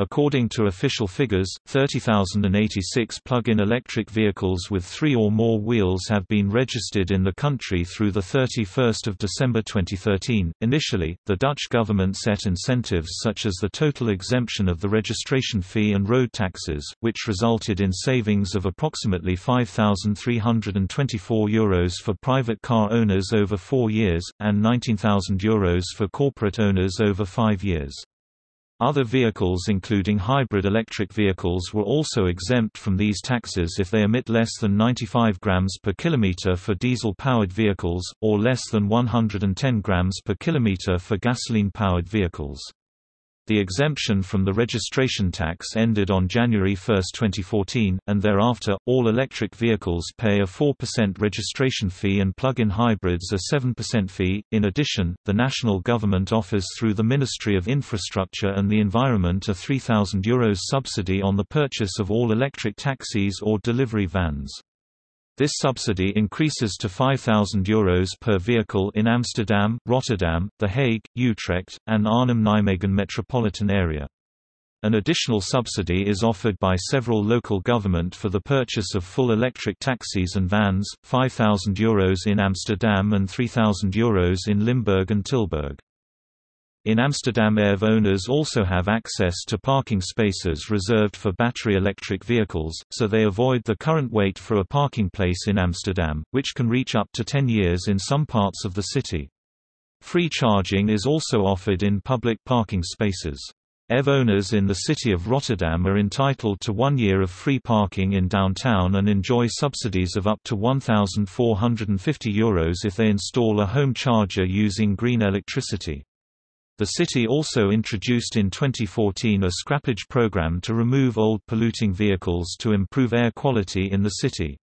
According to official figures, 30,086 plug-in electric vehicles with three or more wheels have been registered in the country through 31 December 2013. Initially, the Dutch government set incentives such as the total exemption of the registration fee and road taxes, which resulted in savings of approximately €5,324 Euros for private car owners over four years, and €19,000 Euros for corporate owners over five years. Other vehicles including hybrid electric vehicles were also exempt from these taxes if they emit less than 95 grams per kilometer for diesel-powered vehicles, or less than 110 grams per kilometer for gasoline-powered vehicles. The exemption from the registration tax ended on January 1, 2014, and thereafter, all electric vehicles pay a 4% registration fee and plug-in hybrids a 7% fee. In addition, the national government offers through the Ministry of Infrastructure and the Environment a €3,000 Euros subsidy on the purchase of all electric taxis or delivery vans. This subsidy increases to €5,000 Euros per vehicle in Amsterdam, Rotterdam, The Hague, Utrecht, and Arnhem-Nijmegen metropolitan area. An additional subsidy is offered by several local government for the purchase of full electric taxis and vans, €5,000 Euros in Amsterdam and €3,000 Euros in Limburg and Tilburg. In Amsterdam EV owners also have access to parking spaces reserved for battery electric vehicles, so they avoid the current wait for a parking place in Amsterdam, which can reach up to 10 years in some parts of the city. Free charging is also offered in public parking spaces. EV owners in the city of Rotterdam are entitled to one year of free parking in downtown and enjoy subsidies of up to €1,450 Euros if they install a home charger using green electricity. The city also introduced in 2014 a scrappage program to remove old polluting vehicles to improve air quality in the city.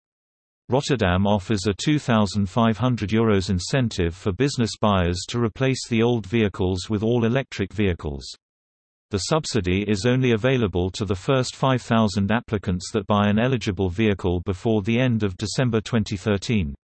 Rotterdam offers a €2,500 Euros incentive for business buyers to replace the old vehicles with all-electric vehicles. The subsidy is only available to the first 5,000 applicants that buy an eligible vehicle before the end of December 2013.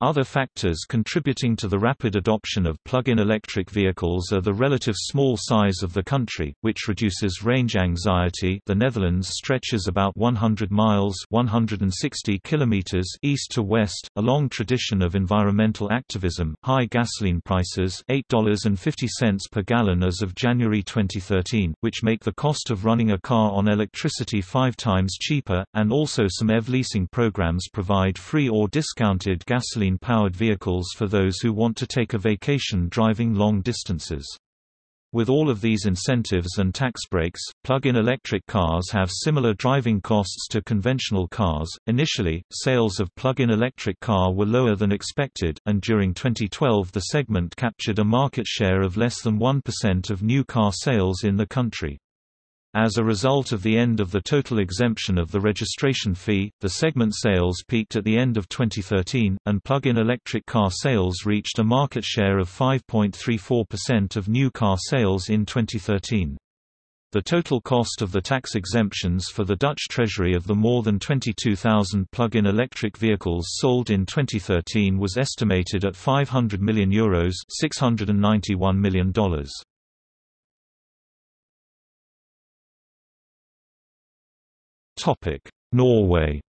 Other factors contributing to the rapid adoption of plug-in electric vehicles are the relative small size of the country, which reduces range anxiety. The Netherlands stretches about 100 miles (160 kilometers) east to west, a long tradition of environmental activism. High gasoline prices, $8.50 per gallon as of January 2013, which make the cost of running a car on electricity 5 times cheaper, and also some EV leasing programs provide free or discounted gasoline gasoline-powered vehicles for those who want to take a vacation driving long distances. With all of these incentives and tax breaks, plug-in electric cars have similar driving costs to conventional cars. Initially, sales of plug-in electric car were lower than expected, and during 2012 the segment captured a market share of less than 1% of new car sales in the country. As a result of the end of the total exemption of the registration fee, the segment sales peaked at the end of 2013, and plug-in electric car sales reached a market share of 5.34% of new car sales in 2013. The total cost of the tax exemptions for the Dutch Treasury of the more than 22,000 plug-in electric vehicles sold in 2013 was estimated at €500 million Euros $691 million. Norway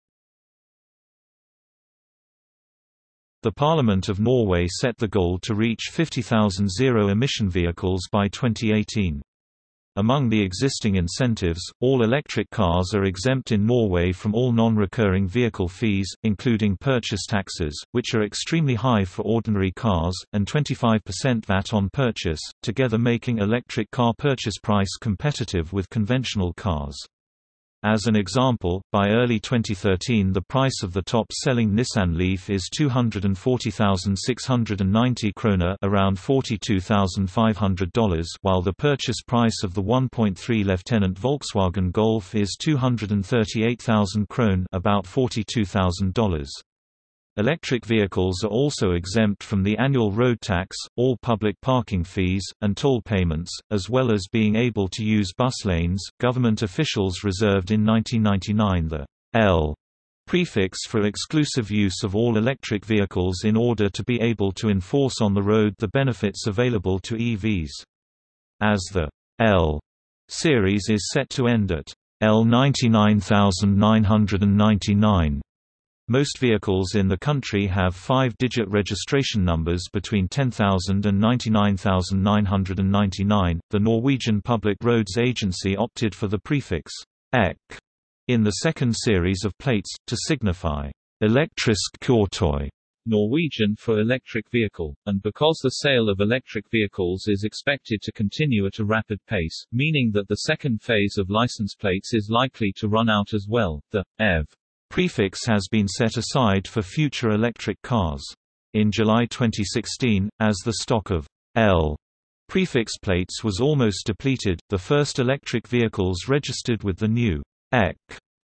The Parliament of Norway set the goal to reach 50,000 zero-emission vehicles by 2018. Among the existing incentives, all electric cars are exempt in Norway from all non-recurring vehicle fees, including purchase taxes, which are extremely high for ordinary cars, and 25% VAT on purchase, together making electric car purchase price competitive with conventional cars. As an example, by early 2013 the price of the top-selling Nissan Leaf is 240,690 krona around $42,500 while the purchase price of the 1.3 Lieutenant Volkswagen Golf is 238,000 krone about $42,000. Electric vehicles are also exempt from the annual road tax, all public parking fees, and toll payments, as well as being able to use bus lanes. Government officials reserved in 1999 the L prefix for exclusive use of all electric vehicles in order to be able to enforce on the road the benefits available to EVs. As the L series is set to end at L 99999 most vehicles in the country have five-digit registration numbers between 10,000 and 99,999. The Norwegian Public Roads Agency opted for the prefix EK in the second series of plates, to signify elektrisk kjøretøy Norwegian for electric vehicle, and because the sale of electric vehicles is expected to continue at a rapid pace, meaning that the second phase of license plates is likely to run out as well, the EV prefix has been set aside for future electric cars. In July 2016, as the stock of L prefix plates was almost depleted, the first electric vehicles registered with the new EK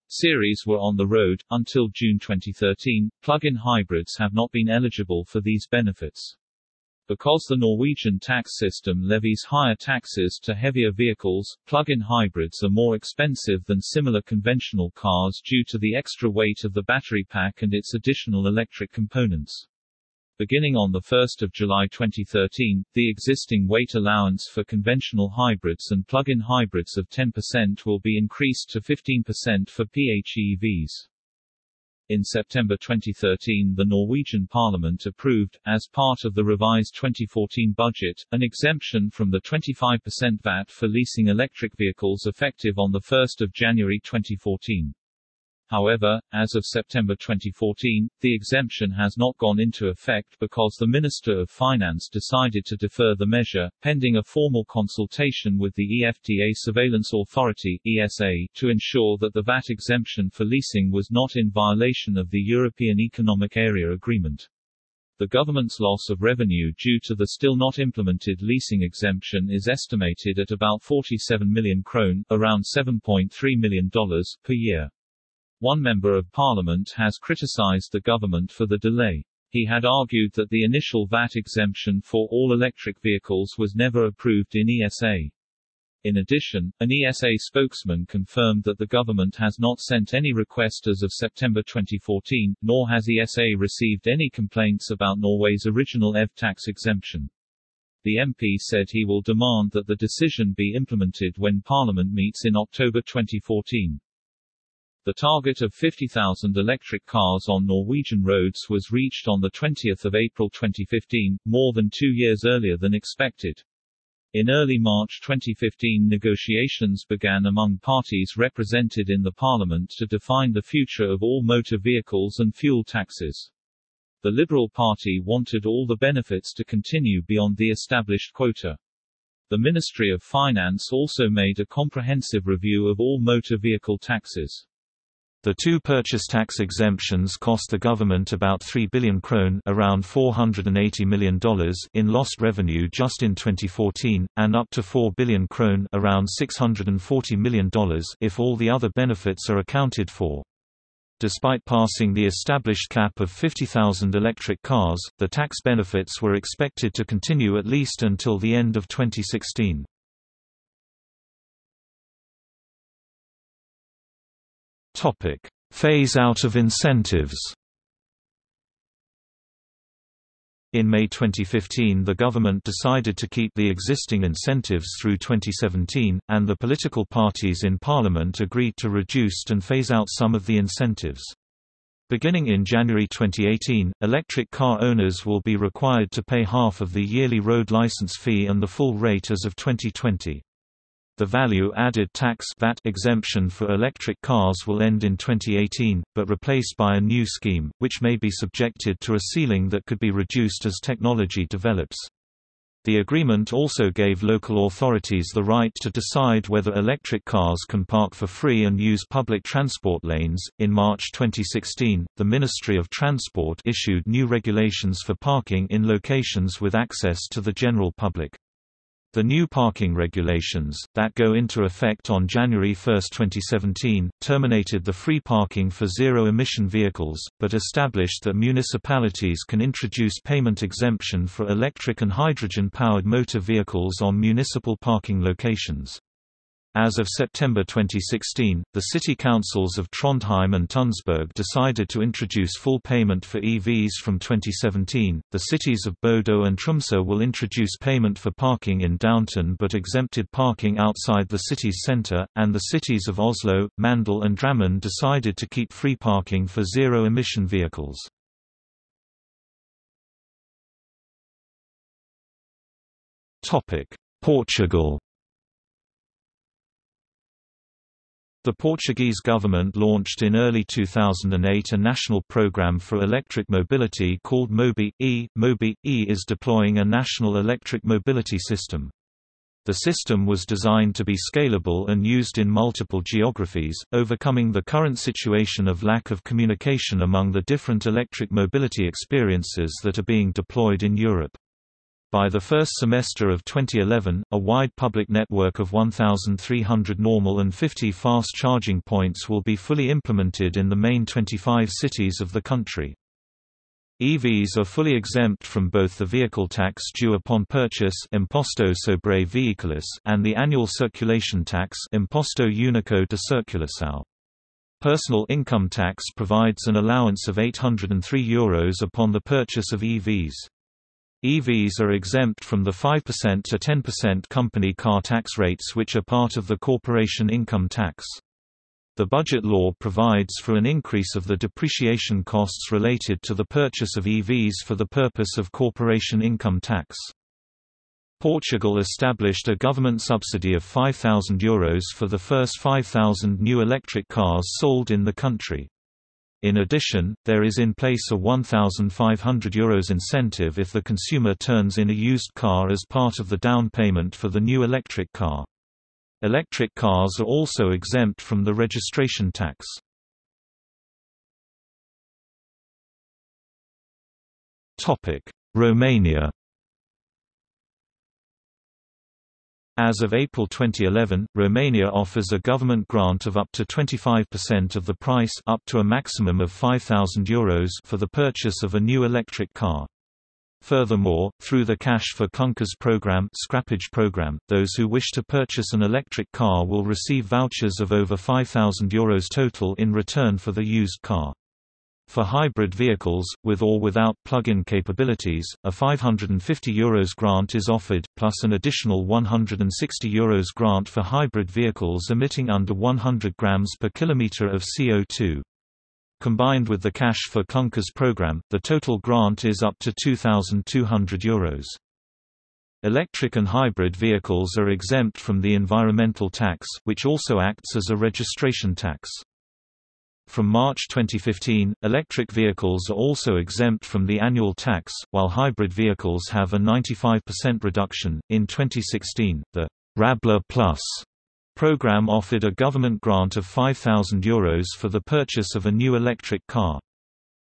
series were on the road. Until June 2013, plug-in hybrids have not been eligible for these benefits. Because the Norwegian tax system levies higher taxes to heavier vehicles, plug-in hybrids are more expensive than similar conventional cars due to the extra weight of the battery pack and its additional electric components. Beginning on 1 July 2013, the existing weight allowance for conventional hybrids and plug-in hybrids of 10% will be increased to 15% for PHEVs. In September 2013 the Norwegian parliament approved, as part of the revised 2014 budget, an exemption from the 25% VAT for leasing electric vehicles effective on 1 January 2014. However, as of September 2014, the exemption has not gone into effect because the Minister of Finance decided to defer the measure, pending a formal consultation with the EFTA Surveillance Authority ESA, to ensure that the VAT exemption for leasing was not in violation of the European Economic Area Agreement. The government's loss of revenue due to the still not implemented leasing exemption is estimated at about 47 million krone, around $7.3 million, per year. One member of parliament has criticized the government for the delay. He had argued that the initial VAT exemption for all electric vehicles was never approved in ESA. In addition, an ESA spokesman confirmed that the government has not sent any request as of September 2014, nor has ESA received any complaints about Norway's original EV tax exemption. The MP said he will demand that the decision be implemented when Parliament meets in October 2014. The target of 50,000 electric cars on Norwegian roads was reached on 20 April 2015, more than two years earlier than expected. In early March 2015 negotiations began among parties represented in the parliament to define the future of all motor vehicles and fuel taxes. The Liberal Party wanted all the benefits to continue beyond the established quota. The Ministry of Finance also made a comprehensive review of all motor vehicle taxes. The two purchase tax exemptions cost the government about 3 billion krone around $480 million in lost revenue just in 2014, and up to 4 billion krone around $640 million if all the other benefits are accounted for. Despite passing the established cap of 50,000 electric cars, the tax benefits were expected to continue at least until the end of 2016. Topic: Phase out of incentives. In May 2015 the government decided to keep the existing incentives through 2017, and the political parties in parliament agreed to reduce and phase out some of the incentives. Beginning in January 2018, electric car owners will be required to pay half of the yearly road license fee and the full rate as of 2020. The value-added tax VAT exemption for electric cars will end in 2018, but replaced by a new scheme, which may be subjected to a ceiling that could be reduced as technology develops. The agreement also gave local authorities the right to decide whether electric cars can park for free and use public transport lanes. In March 2016, the Ministry of Transport issued new regulations for parking in locations with access to the general public. The new parking regulations, that go into effect on January 1, 2017, terminated the free parking for zero-emission vehicles, but established that municipalities can introduce payment exemption for electric and hydrogen-powered motor vehicles on municipal parking locations. As of September 2016, the city councils of Trondheim and Tønsberg decided to introduce full payment for EVs from 2017. The cities of Bodø and Tromsø will introduce payment for parking in downtown but exempted parking outside the city's center, and the cities of Oslo, Mandal, and Drammen decided to keep free parking for zero emission vehicles. Topic: Portugal The Portuguese government launched in early 2008 a national program for electric mobility called MOBI-E. MOBI-E is deploying a national electric mobility system. The system was designed to be scalable and used in multiple geographies, overcoming the current situation of lack of communication among the different electric mobility experiences that are being deployed in Europe. By the first semester of 2011, a wide public network of 1,300 normal and 50 fast charging points will be fully implemented in the main 25 cities of the country. EVs are fully exempt from both the vehicle tax due upon purchase Imposto sobre veículos and the annual circulation tax Imposto Único de Circulação. Personal income tax provides an allowance of €803 Euros upon the purchase of EVs. EVs are exempt from the 5% to 10% company car tax rates which are part of the corporation income tax. The budget law provides for an increase of the depreciation costs related to the purchase of EVs for the purpose of corporation income tax. Portugal established a government subsidy of €5,000 for the first 5,000 new electric cars sold in the country. In addition, there is in place a €1,500 Euros incentive if the consumer turns in a used car as part of the down payment for the new electric car. Electric cars are also exempt from the registration tax. Romania As of April 2011, Romania offers a government grant of up to 25% of the price up to a maximum of €5,000 Euros for the purchase of a new electric car. Furthermore, through the Cash for Clunkers program, scrappage program, those who wish to purchase an electric car will receive vouchers of over €5,000 Euros total in return for the used car. For hybrid vehicles, with or without plug-in capabilities, a €550 Euros grant is offered, plus an additional €160 Euros grant for hybrid vehicles emitting under 100 grams per kilometre of CO2. Combined with the Cash for Clunkers program, the total grant is up to €2,200 Euros. Electric and hybrid vehicles are exempt from the environmental tax, which also acts as a registration tax. From March 2015, electric vehicles are also exempt from the annual tax, while hybrid vehicles have a 95% reduction. In 2016, the Rabla Plus program offered a government grant of €5,000 Euros for the purchase of a new electric car.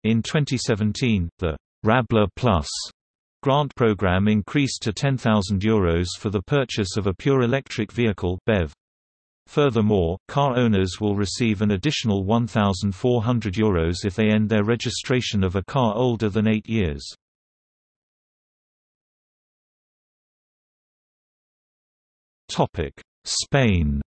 In 2017, the Rabla Plus grant program increased to €10,000 Euros for the purchase of a pure electric vehicle BEV. Furthermore, car owners will receive an additional €1,400 Euros if they end their registration of a car older than 8 years. Spain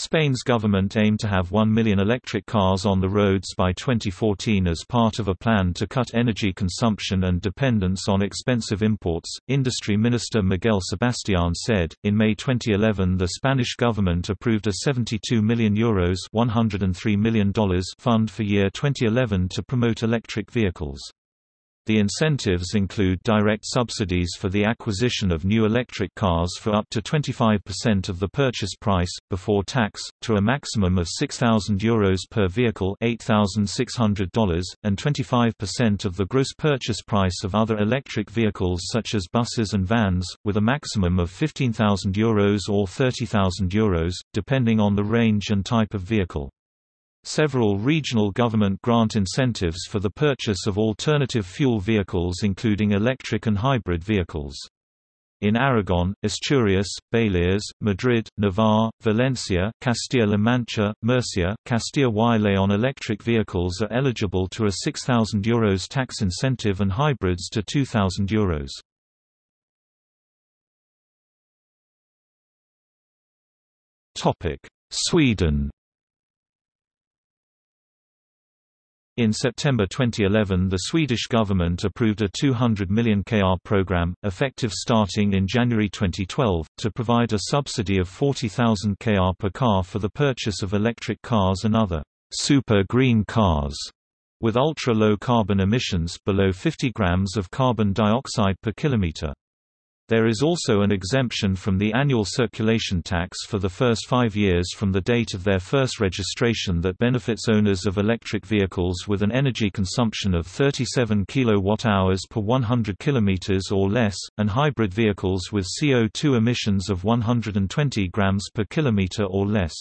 Spain's government aimed to have 1 million electric cars on the roads by 2014 as part of a plan to cut energy consumption and dependence on expensive imports. Industry Minister Miguel Sebastián said, in May 2011 the Spanish government approved a 72 million euros $103 million fund for year 2011 to promote electric vehicles. The incentives include direct subsidies for the acquisition of new electric cars for up to 25% of the purchase price, before tax, to a maximum of €6,000 Euros per vehicle $8,600, and 25% of the gross purchase price of other electric vehicles such as buses and vans, with a maximum of €15,000 Euros or €30,000 Euros, depending on the range and type of vehicle. Several regional government grant incentives for the purchase of alternative fuel vehicles including electric and hybrid vehicles. In Aragon, Asturias, Baleares, Madrid, Navarre, Valencia, Castilla-La Mancha, Murcia, Castilla y León electric vehicles are eligible to a €6,000 Euros tax incentive and hybrids to €2,000 Euros. Sweden In September 2011 the Swedish government approved a 200 million kr program, effective starting in January 2012, to provide a subsidy of 40,000 kr per car for the purchase of electric cars and other super green cars with ultra-low carbon emissions below 50 grams of carbon dioxide per kilometer. There is also an exemption from the annual circulation tax for the first five years from the date of their first registration that benefits owners of electric vehicles with an energy consumption of 37 kWh per 100 km or less, and hybrid vehicles with CO2 emissions of 120 grams per kilometer or less.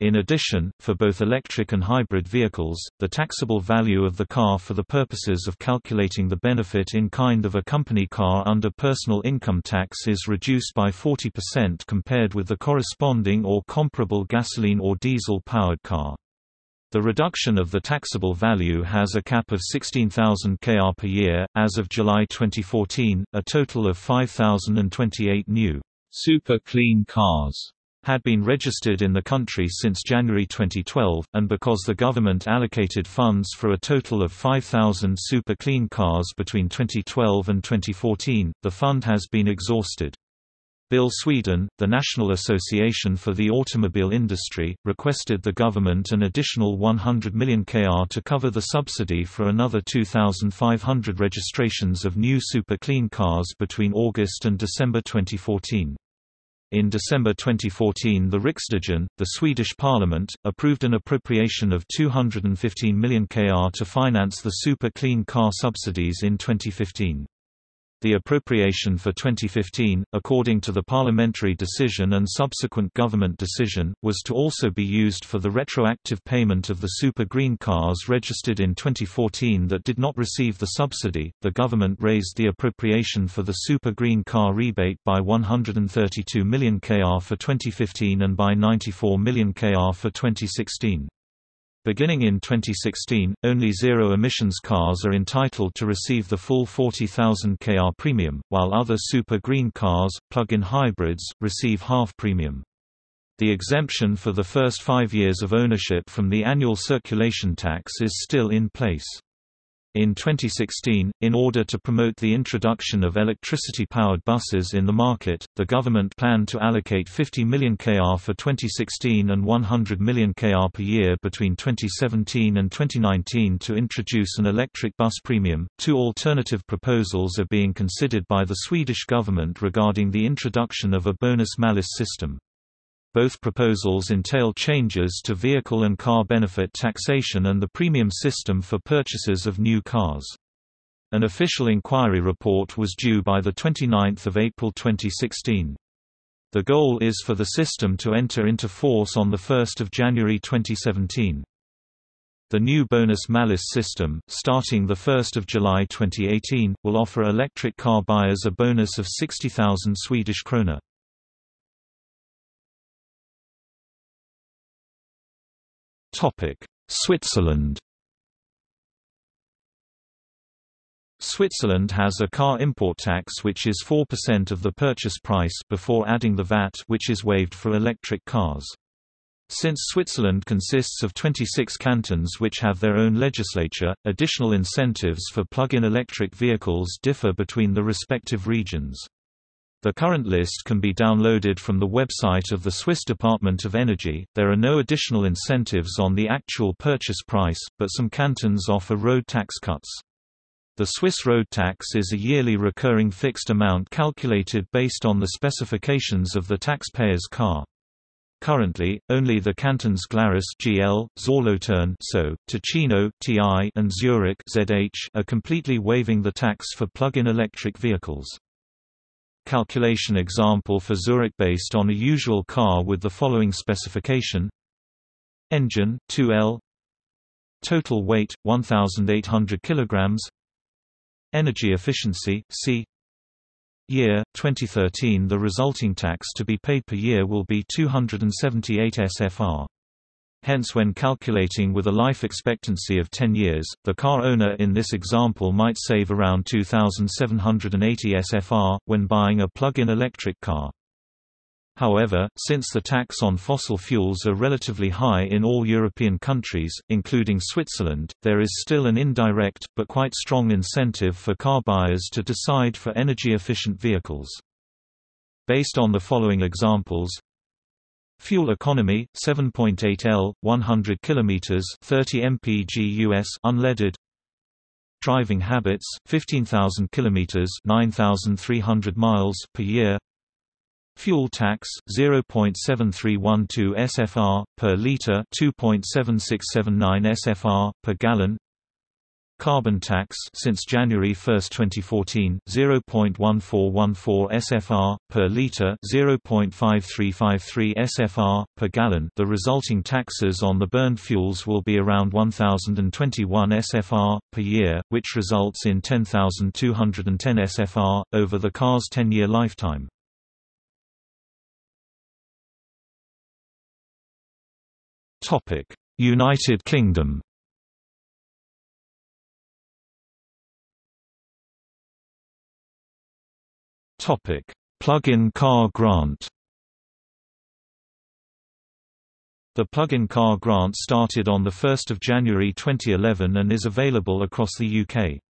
In addition, for both electric and hybrid vehicles, the taxable value of the car for the purposes of calculating the benefit in kind of a company car under personal income tax is reduced by 40% compared with the corresponding or comparable gasoline or diesel-powered car. The reduction of the taxable value has a cap of 16,000 kr per year. As of July 2014, a total of 5,028 new super clean cars had been registered in the country since January 2012, and because the government allocated funds for a total of 5,000 super clean cars between 2012 and 2014, the fund has been exhausted. BIL Sweden, the National Association for the Automobile Industry, requested the government an additional 100 million kr to cover the subsidy for another 2,500 registrations of new super clean cars between August and December 2014. In December 2014 the Riksdagen, the Swedish parliament, approved an appropriation of 215 million kr to finance the super clean car subsidies in 2015. The appropriation for 2015, according to the parliamentary decision and subsequent government decision, was to also be used for the retroactive payment of the super green cars registered in 2014 that did not receive the subsidy. The government raised the appropriation for the super green car rebate by 132 million kr for 2015 and by 94 million kr for 2016. Beginning in 2016, only zero-emissions cars are entitled to receive the full 40,000 kr premium, while other super green cars, plug-in hybrids, receive half premium. The exemption for the first five years of ownership from the annual circulation tax is still in place. In 2016, in order to promote the introduction of electricity-powered buses in the market, the government planned to allocate 50 million kr for 2016 and 100 million kr per year between 2017 and 2019 to introduce an electric bus premium. Two alternative proposals are being considered by the Swedish government regarding the introduction of a bonus-malus system. Both proposals entail changes to vehicle and car benefit taxation and the premium system for purchases of new cars. An official inquiry report was due by 29 April 2016. The goal is for the system to enter into force on 1 January 2017. The new bonus-malus system, starting 1 July 2018, will offer electric car buyers a bonus of 60,000 Swedish krona. Switzerland Switzerland has a car import tax which is 4% of the purchase price before adding the VAT which is waived for electric cars. Since Switzerland consists of 26 cantons which have their own legislature, additional incentives for plug-in electric vehicles differ between the respective regions. The current list can be downloaded from the website of the Swiss Department of Energy. There are no additional incentives on the actual purchase price, but some cantons offer road tax cuts. The Swiss road tax is a yearly recurring fixed amount calculated based on the specifications of the taxpayer's car. Currently, only the cantons Glarus (GL), Solothurn (SO), Ticino (TI), and Zurich (ZH) are completely waiving the tax for plug-in electric vehicles. Calculation example for Zurich based on a usual car with the following specification: Engine 2L, total weight 1,800 kilograms, energy efficiency C. Year 2013 the resulting tax to be paid per year will be 278 SFR. Hence when calculating with a life expectancy of 10 years, the car owner in this example might save around 2,780 SFR, when buying a plug-in electric car. However, since the tax on fossil fuels are relatively high in all European countries, including Switzerland, there is still an indirect, but quite strong incentive for car buyers to decide for energy-efficient vehicles. Based on the following examples Fuel economy 7.8 L 100 km 30 mpg US unleaded Driving habits 15,000 km 9,300 miles per year Fuel tax 0.7312 SFR per liter, 2.7679 SFR per gallon. Carbon tax since January 1, 2014, 0.1414 SFR per liter, 0.5353 SFR per gallon. The resulting taxes on the burned fuels will be around 1021 SFR per year, which results in 10210 SFR over the car's 10-year lifetime. United Kingdom Plug-in car grant The plug-in car grant started on 1 January 2011 and is available across the UK.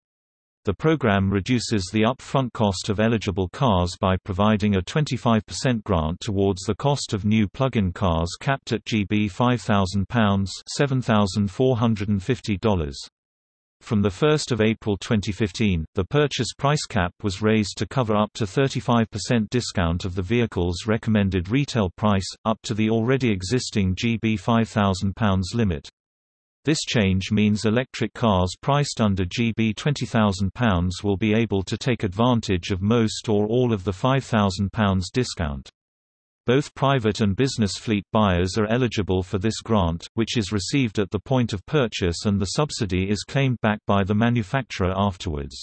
The program reduces the upfront cost of eligible cars by providing a 25% grant towards the cost of new plug-in cars capped at GB £5,000 $7,450. From 1 April 2015, the purchase price cap was raised to cover up to 35% discount of the vehicle's recommended retail price, up to the already existing GB £5,000 limit. This change means electric cars priced under GB £20,000 will be able to take advantage of most or all of the £5,000 discount. Both private and business fleet buyers are eligible for this grant, which is received at the point of purchase and the subsidy is claimed back by the manufacturer afterwards.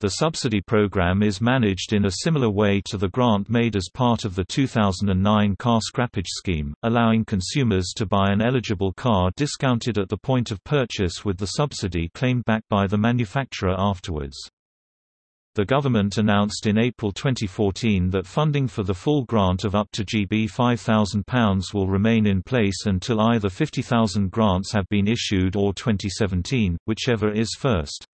The subsidy program is managed in a similar way to the grant made as part of the 2009 car scrappage scheme, allowing consumers to buy an eligible car discounted at the point of purchase with the subsidy claimed back by the manufacturer afterwards. The government announced in April 2014 that funding for the full grant of up to GB £5,000 will remain in place until either 50,000 grants have been issued or 2017, whichever is first.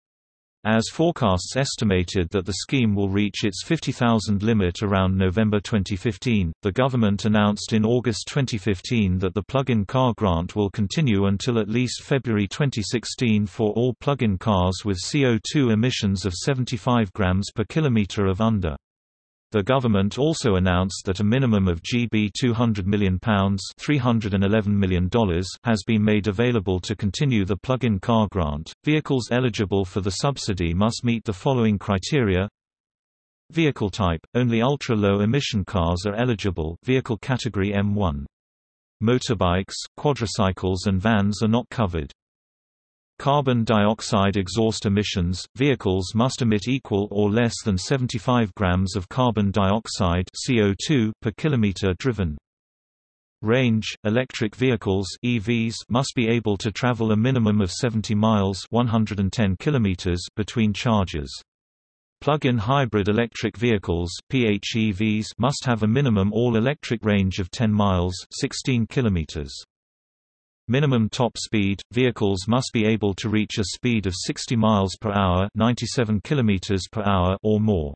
As forecasts estimated that the scheme will reach its 50,000 limit around November 2015, the government announced in August 2015 that the plug-in car grant will continue until at least February 2016 for all plug-in cars with CO2 emissions of 75 grams per kilometer of under. The government also announced that a minimum of GB £200 million, $311 million has been made available to continue the plug-in car grant. Vehicles eligible for the subsidy must meet the following criteria. Vehicle type – Only ultra-low emission cars are eligible vehicle category M1. Motorbikes, quadricycles and vans are not covered. Carbon dioxide exhaust emissions – Vehicles must emit equal or less than 75 grams of carbon dioxide CO2 per kilometer driven. Range – Electric vehicles EVs must be able to travel a minimum of 70 miles 110 kilometers between charges. Plug-in hybrid electric vehicles PHEVs must have a minimum all-electric range of 10 miles 16 kilometers. Minimum top speed – Vehicles must be able to reach a speed of 60 miles per hour 97 kilometers per hour or more.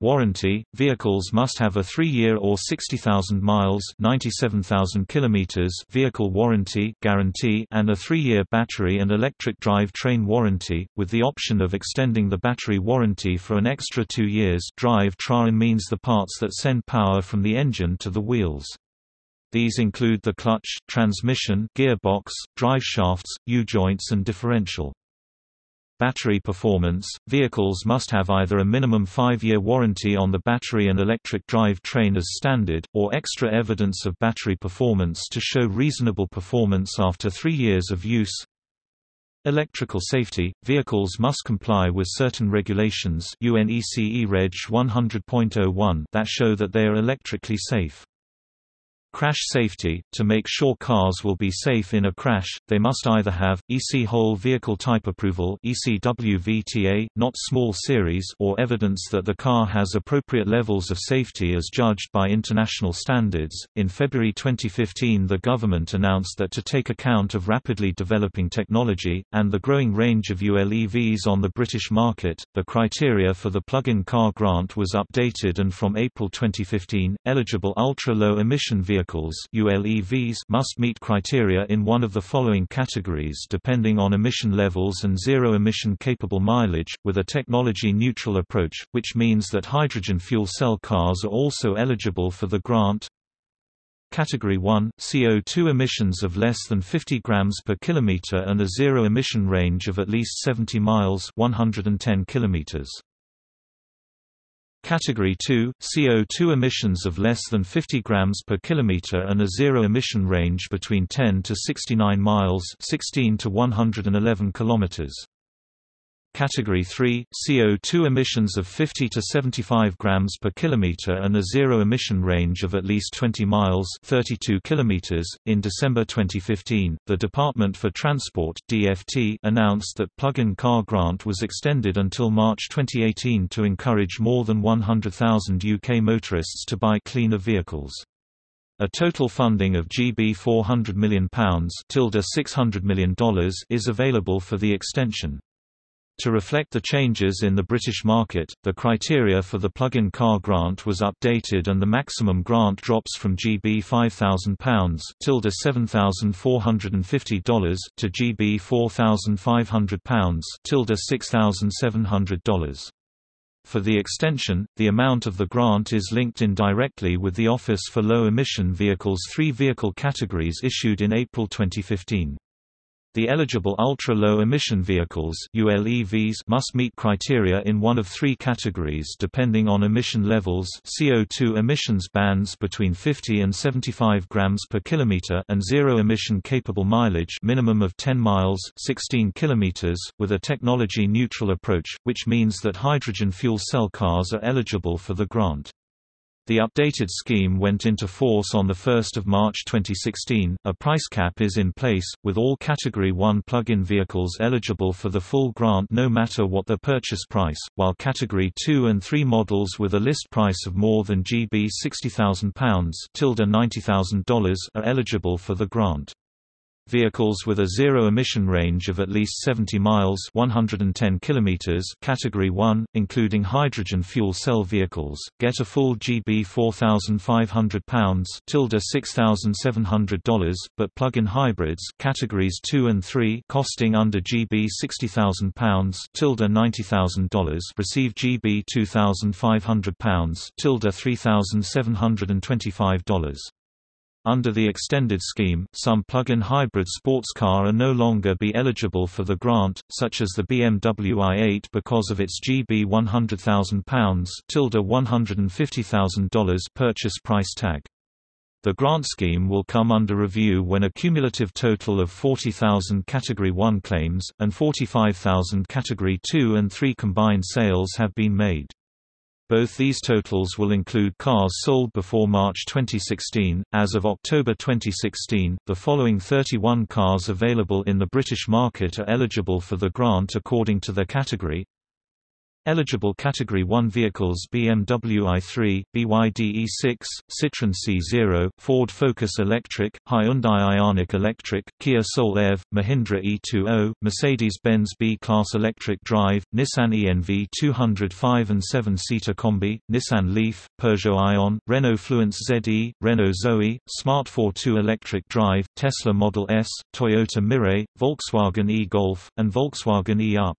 Warranty – Vehicles must have a 3-year or 60,000 miles 97,000 kilometers vehicle warranty guarantee and a 3-year battery and electric drive train warranty, with the option of extending the battery warranty for an extra 2 years drive train means the parts that send power from the engine to the wheels. These include the clutch, transmission, gearbox, driveshafts, U-joints and differential. Battery performance – Vehicles must have either a minimum 5-year warranty on the battery and electric drive train as standard, or extra evidence of battery performance to show reasonable performance after 3 years of use. Electrical safety – Vehicles must comply with certain regulations UNECE Reg 100.01 that show that they are electrically safe. Crash safety – To make sure cars will be safe in a crash, they must either have, EC Whole Vehicle Type Approval ECWVTA, not Small Series or evidence that the car has appropriate levels of safety as judged by international standards. In February 2015 the government announced that to take account of rapidly developing technology, and the growing range of ULEVs on the British market, the criteria for the plug-in car grant was updated and from April 2015, eligible ultra-low emission vehicles vehicles ULEVs must meet criteria in one of the following categories depending on emission levels and zero-emission capable mileage, with a technology-neutral approach, which means that hydrogen fuel cell cars are also eligible for the grant. Category 1 CO2 emissions of less than 50 grams per kilometer and a zero emission range of at least 70 miles 110 kilometers. Category 2 CO2 emissions of less than 50 grams per kilometer and a zero emission range between 10 to 69 miles 16 to 111 kilometers. Category 3 CO2 emissions of 50 to 75 grams per kilometer and a zero emission range of at least 20 miles 32 kilometers. In December 2015, the Department for Transport (DFT) announced that plug-in car grant was extended until March 2018 to encourage more than 100,000 UK motorists to buy cleaner vehicles. A total funding of GB £400 million $600 million is available for the extension. To reflect the changes in the British market, the criteria for the plug-in car grant was updated and the maximum grant drops from GB £5,000 $7,450 to GB £4,500 $6,700. For the extension, the amount of the grant is linked indirectly with the Office for Low Emission Vehicles three vehicle categories issued in April 2015. The eligible ultra-low emission vehicles ULEVs must meet criteria in one of three categories depending on emission levels CO2 emissions bands between 50 and 75 grams per kilometer and zero emission capable mileage minimum of 10 miles 16 kilometers, with a technology-neutral approach, which means that hydrogen fuel cell cars are eligible for the grant. The updated scheme went into force on 1 March 2016. A price cap is in place, with all Category 1 plug-in vehicles eligible for the full grant no matter what the purchase price, while Category 2 and 3 models with a list price of more than GB £60,000 $90,000 are eligible for the grant. Vehicles with a zero-emission range of at least 70 miles 110 kilometers Category 1, including hydrogen fuel cell vehicles, get a full GB £4,500 $6,700, but plug-in hybrids Categories 2 and 3 costing under GB £60,000 $90,000 receive GB £2,500 $3,725. Under the extended scheme, some plug-in hybrid sports car are no longer be eligible for the grant, such as the BMW i8 because of its GB £100,000 $150,000 purchase price tag. The grant scheme will come under review when a cumulative total of 40,000 Category 1 claims, and 45,000 Category 2 and 3 combined sales have been made. Both these totals will include cars sold before March 2016. As of October 2016, the following 31 cars available in the British market are eligible for the grant according to their category Eligible Category 1 vehicles BMW i3, BYD E6, Citroën C0, Ford Focus Electric, Hyundai Ioniq Electric, Kia Soul EV, Mahindra E20, Mercedes-Benz B-Class Electric Drive, Nissan ENV 205 and 7-seater Combi, Nissan Leaf, Peugeot Ion, Renault Fluence ZE, Renault Zoe, Smart 42 Electric Drive, Tesla Model S, Toyota Mirai, Volkswagen e-Golf, and Volkswagen e-Up.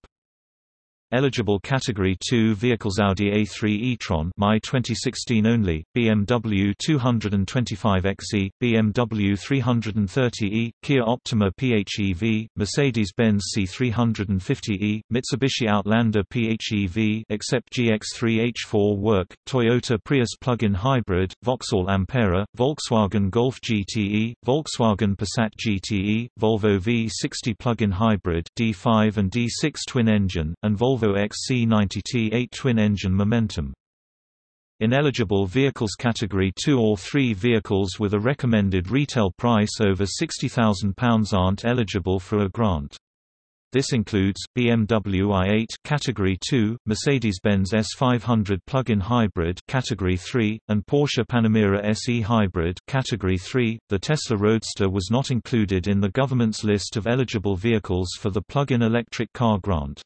Eligible Category 2 vehicles Audi A3 e-tron My 2016 only, BMW 225xe, BMW 330e, Kia Optima PHEV, Mercedes-Benz C350e, Mitsubishi Outlander PHEV except GX3 H4 work, Toyota Prius plug-in hybrid, Vauxhall Ampera, Volkswagen Golf GTE, Volkswagen Passat GTE, Volvo V60 plug-in hybrid D5 and D6 twin-engine, and Volvo Volvo XC90T8 twin-engine Momentum. Ineligible vehicles Category 2 or 3 vehicles with a recommended retail price over £60,000 aren't eligible for a grant. This includes, BMW i8 Category 2, Mercedes-Benz S500 plug-in hybrid Category 3, and Porsche Panamera SE hybrid Category 3. The Tesla Roadster was not included in the government's list of eligible vehicles for the plug-in electric car grant.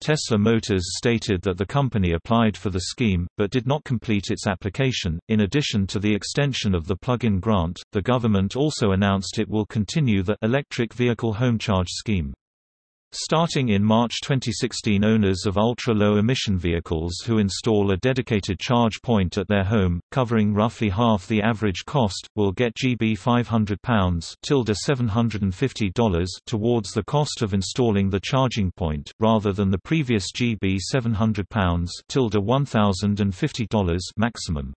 Tesla Motors stated that the company applied for the scheme, but did not complete its application. In addition to the extension of the plug-in grant, the government also announced it will continue the electric vehicle home charge scheme. Starting in March 2016 owners of ultra-low emission vehicles who install a dedicated charge point at their home, covering roughly half the average cost, will get GB £500 $750 towards the cost of installing the charging point, rather than the previous GB £700 $1,050 maximum.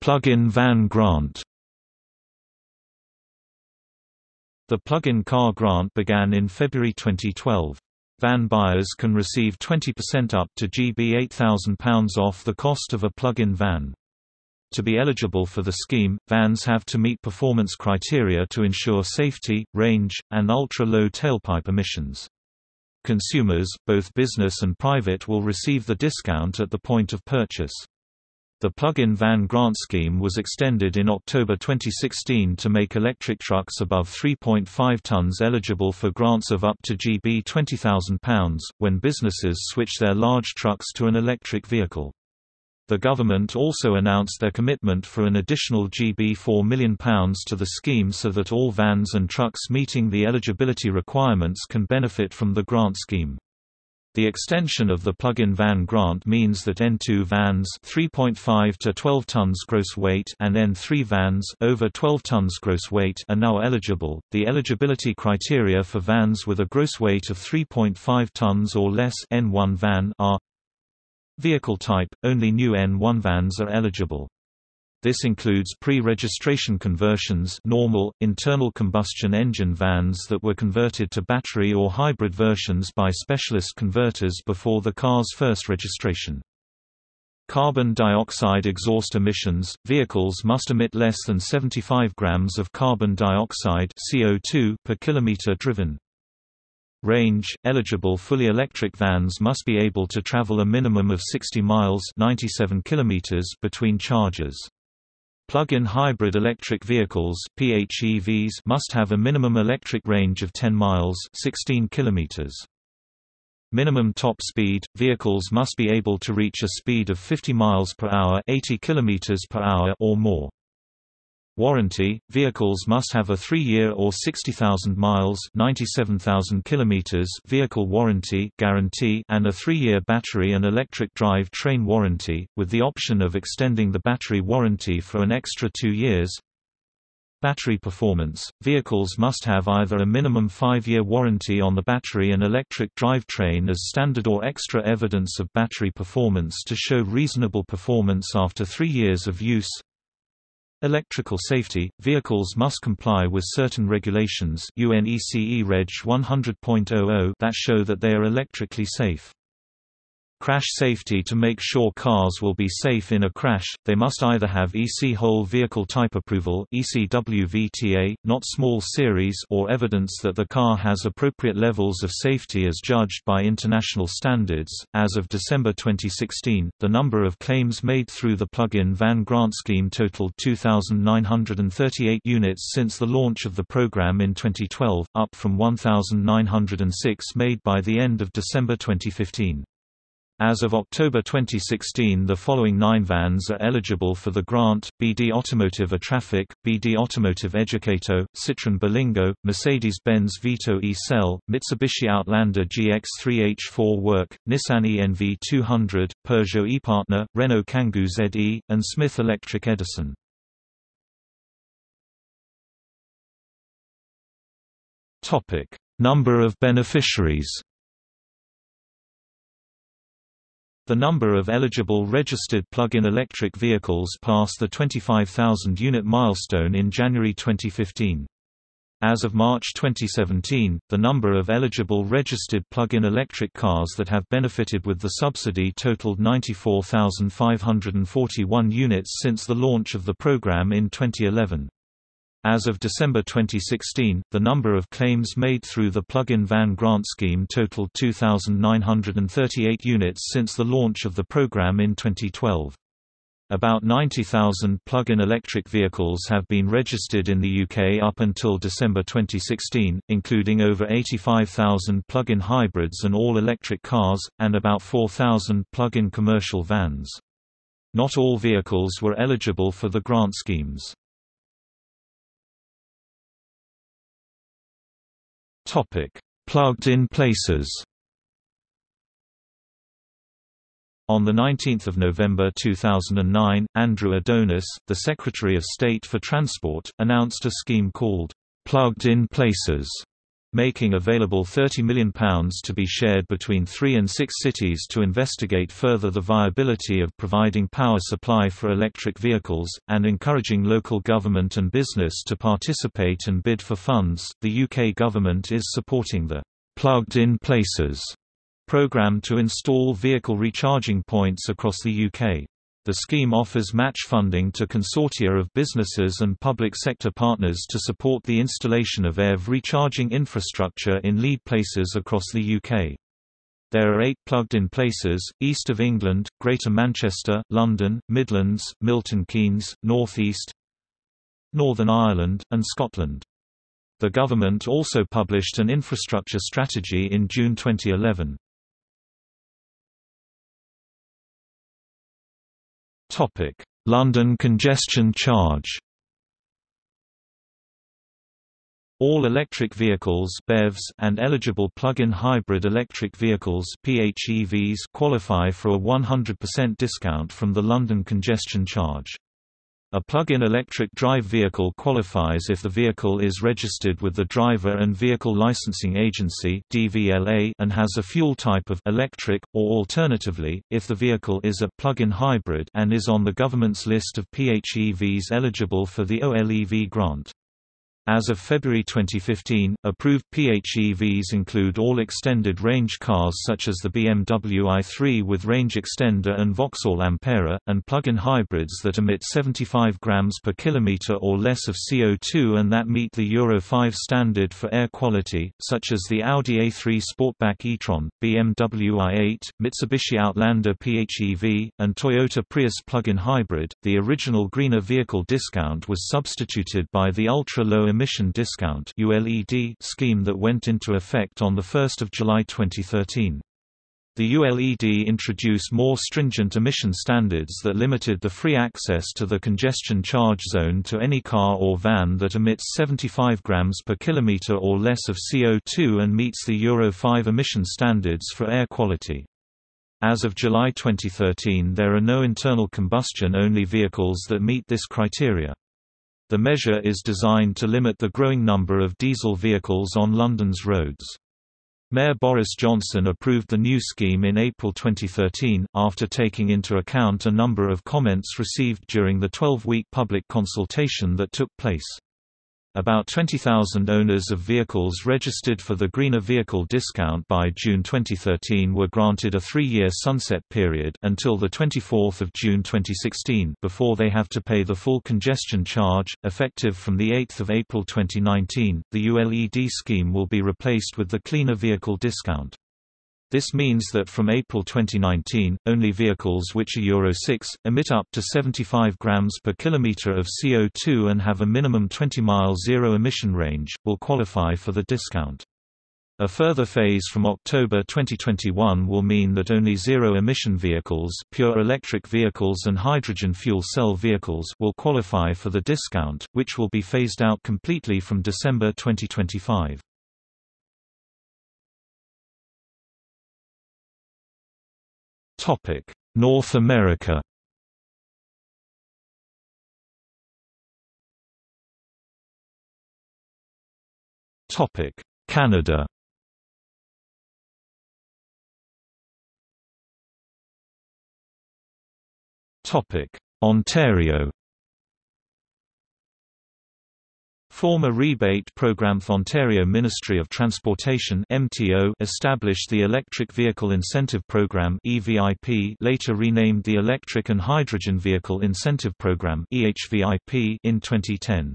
Plug-in van grant The plug-in car grant began in February 2012. Van buyers can receive 20% up to GB £8,000 off the cost of a plug-in van. To be eligible for the scheme, vans have to meet performance criteria to ensure safety, range, and ultra-low tailpipe emissions. Consumers, both business and private will receive the discount at the point of purchase. The plug-in van grant scheme was extended in October 2016 to make electric trucks above 3.5 tons eligible for grants of up to GB £20,000, when businesses switch their large trucks to an electric vehicle. The government also announced their commitment for an additional GB £4 million to the scheme so that all vans and trucks meeting the eligibility requirements can benefit from the grant scheme. The extension of the plug-in van grant means that N2 vans 3.5 to 12 tons gross weight and N3 vans over 12 tons gross weight are now eligible. The eligibility criteria for vans with a gross weight of 3.5 tons or less N1 van are Vehicle type only new N1 vans are eligible. This includes pre-registration conversions normal, internal combustion engine vans that were converted to battery or hybrid versions by specialist converters before the car's first registration. Carbon dioxide exhaust emissions – Vehicles must emit less than 75 grams of carbon dioxide CO2 per kilometer driven. Range – Eligible fully electric vans must be able to travel a minimum of 60 miles 97 kilometers between charges. Plug-in hybrid electric vehicles PHEVs must have a minimum electric range of 10 miles 16 kilometers. Minimum top speed – Vehicles must be able to reach a speed of 50 miles per hour 80 kilometers per hour or more. Warranty – Vehicles must have a 3-year or 60,000 miles 97,000 kilometers vehicle warranty guarantee and a 3-year battery and electric drive train warranty, with the option of extending the battery warranty for an extra 2 years. Battery performance – Vehicles must have either a minimum 5-year warranty on the battery and electric drivetrain as standard or extra evidence of battery performance to show reasonable performance after 3 years of use Electrical safety – Vehicles must comply with certain regulations UNECE Reg 100.00 that show that they are electrically safe. Crash safety To make sure cars will be safe in a crash, they must either have EC Whole Vehicle Type Approval ECWVTA, not small series or evidence that the car has appropriate levels of safety as judged by international standards. As of December 2016, the number of claims made through the plug-in van grant scheme totaled 2,938 units since the launch of the program in 2012, up from 1,906 made by the end of December 2015. As of October 2016 the following nine vans are eligible for the grant, BD Automotive Atrafic, BD Automotive Educato, Citroën Berlingo, Mercedes-Benz Vito e-Cell, Mitsubishi Outlander GX3H4 Work, Nissan ENV 200, Peugeot ePartner, Renault Kangoo ZE, and Smith Electric Edison. Number of beneficiaries The number of eligible registered plug-in electric vehicles passed the 25,000 unit milestone in January 2015. As of March 2017, the number of eligible registered plug-in electric cars that have benefited with the subsidy totaled 94,541 units since the launch of the program in 2011. As of December 2016, the number of claims made through the plug-in van grant scheme totaled 2,938 units since the launch of the program in 2012. About 90,000 plug-in electric vehicles have been registered in the UK up until December 2016, including over 85,000 plug-in hybrids and all-electric cars, and about 4,000 plug-in commercial vans. Not all vehicles were eligible for the grant schemes. Plugged-in places. On 19 November 2009, Andrew Adonis, the Secretary of State for Transport, announced a scheme called, "'Plugged-in Places' making available £30 million to be shared between three and six cities to investigate further the viability of providing power supply for electric vehicles, and encouraging local government and business to participate and bid for funds. The UK government is supporting the Plugged in Places programme to install vehicle recharging points across the UK. The scheme offers match funding to consortia of businesses and public sector partners to support the installation of EV recharging infrastructure in lead places across the UK. There are eight plugged-in places, east of England, Greater Manchester, London, Midlands, Milton Keynes, North East, Northern Ireland, and Scotland. The government also published an infrastructure strategy in June 2011. Topic: London congestion charge. All electric vehicles BEVs and eligible plug-in hybrid electric vehicles PHEVs qualify for a 100% discount from the London congestion charge. A plug-in electric drive vehicle qualifies if the vehicle is registered with the Driver and Vehicle Licensing Agency (DVLA) and has a fuel type of electric or alternatively, if the vehicle is a plug-in hybrid and is on the government's list of PHEVs eligible for the OLEV grant. As of February 2015, approved PHEVs include all extended range cars such as the BMW i3 with range extender and Vauxhall Ampera, and plug-in hybrids that emit 75 grams per kilometer or less of CO2 and that meet the Euro 5 standard for air quality, such as the Audi A3 Sportback e-tron, BMW i8, Mitsubishi Outlander PHEV, and Toyota Prius plug-in hybrid. The original greener vehicle discount was substituted by the ultra-low Emission Discount scheme that went into effect on 1 July 2013. The ULED introduced more stringent emission standards that limited the free access to the congestion charge zone to any car or van that emits 75 grams per kilometer or less of CO2 and meets the Euro 5 emission standards for air quality. As of July 2013 there are no internal combustion-only vehicles that meet this criteria. The measure is designed to limit the growing number of diesel vehicles on London's roads. Mayor Boris Johnson approved the new scheme in April 2013, after taking into account a number of comments received during the 12-week public consultation that took place. About 20,000 owners of vehicles registered for the Greener Vehicle Discount by June 2013 were granted a three-year sunset period until 24 June 2016 before they have to pay the full congestion charge. Effective from 8 April 2019, the ULED scheme will be replaced with the Cleaner Vehicle Discount. This means that from April 2019, only vehicles which are Euro 6, emit up to 75 grams per kilometer of CO2 and have a minimum 20-mile zero-emission range, will qualify for the discount. A further phase from October 2021 will mean that only zero-emission vehicles pure electric vehicles and hydrogen fuel cell vehicles will qualify for the discount, which will be phased out completely from December 2025. Topic: North America. Topic: Canada. Topic: Ontario. Former rebate program Ontario Ministry of Transportation (MTO) established the Electric Vehicle Incentive Program (EVIP), later renamed the Electric and Hydrogen Vehicle Incentive Program (EHVIP) in 2010.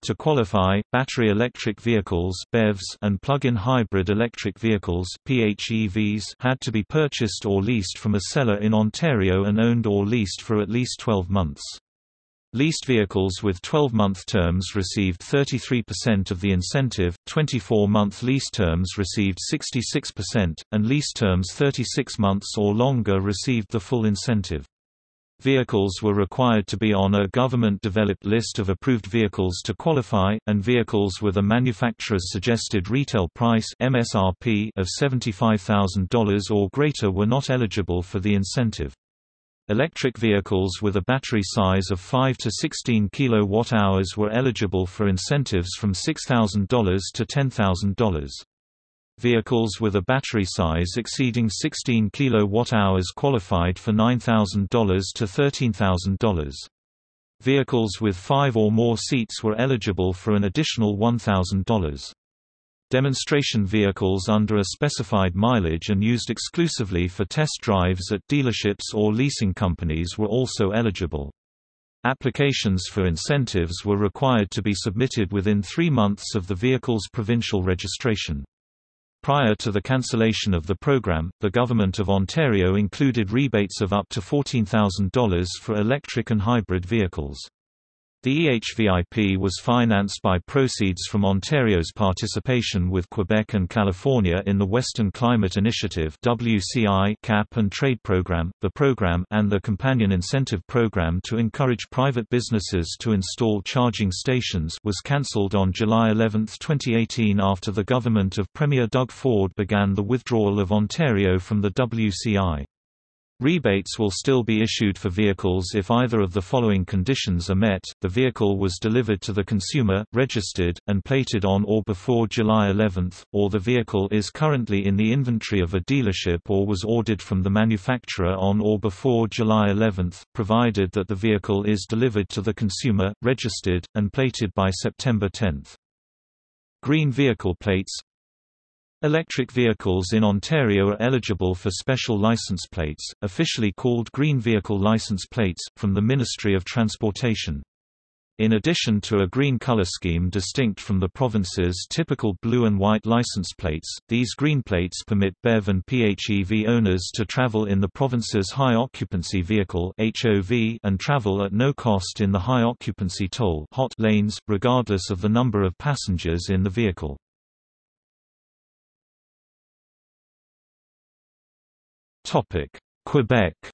To qualify, battery electric vehicles (BEVs) and plug-in hybrid electric vehicles (PHEVs) had to be purchased or leased from a seller in Ontario and owned or leased for at least 12 months. Leased vehicles with 12-month terms received 33% of the incentive, 24-month lease terms received 66%, and lease terms 36 months or longer received the full incentive. Vehicles were required to be on a government-developed list of approved vehicles to qualify, and vehicles with a manufacturer's suggested retail price MSRP of $75,000 or greater were not eligible for the incentive. Electric vehicles with a battery size of 5 to 16 kWh were eligible for incentives from $6,000 to $10,000. Vehicles with a battery size exceeding 16 kWh qualified for $9,000 to $13,000. Vehicles with five or more seats were eligible for an additional $1,000. Demonstration vehicles under a specified mileage and used exclusively for test drives at dealerships or leasing companies were also eligible. Applications for incentives were required to be submitted within three months of the vehicle's provincial registration. Prior to the cancellation of the program, the Government of Ontario included rebates of up to $14,000 for electric and hybrid vehicles. The EHVIP was financed by proceeds from Ontario's participation with Quebec and California in the Western Climate Initiative WCI cap and trade program, the program and the companion incentive program to encourage private businesses to install charging stations was cancelled on July 11, 2018 after the government of Premier Doug Ford began the withdrawal of Ontario from the WCI. Rebates will still be issued for vehicles if either of the following conditions are met, the vehicle was delivered to the consumer, registered, and plated on or before July 11, or the vehicle is currently in the inventory of a dealership or was ordered from the manufacturer on or before July 11, provided that the vehicle is delivered to the consumer, registered, and plated by September 10. Green vehicle plates Electric vehicles in Ontario are eligible for special license plates, officially called Green Vehicle License Plates, from the Ministry of Transportation. In addition to a green color scheme distinct from the province's typical blue and white license plates, these green plates permit BEV and PHEV owners to travel in the province's high occupancy vehicle and travel at no cost in the high occupancy toll lanes, regardless of the number of passengers in the vehicle. Quebec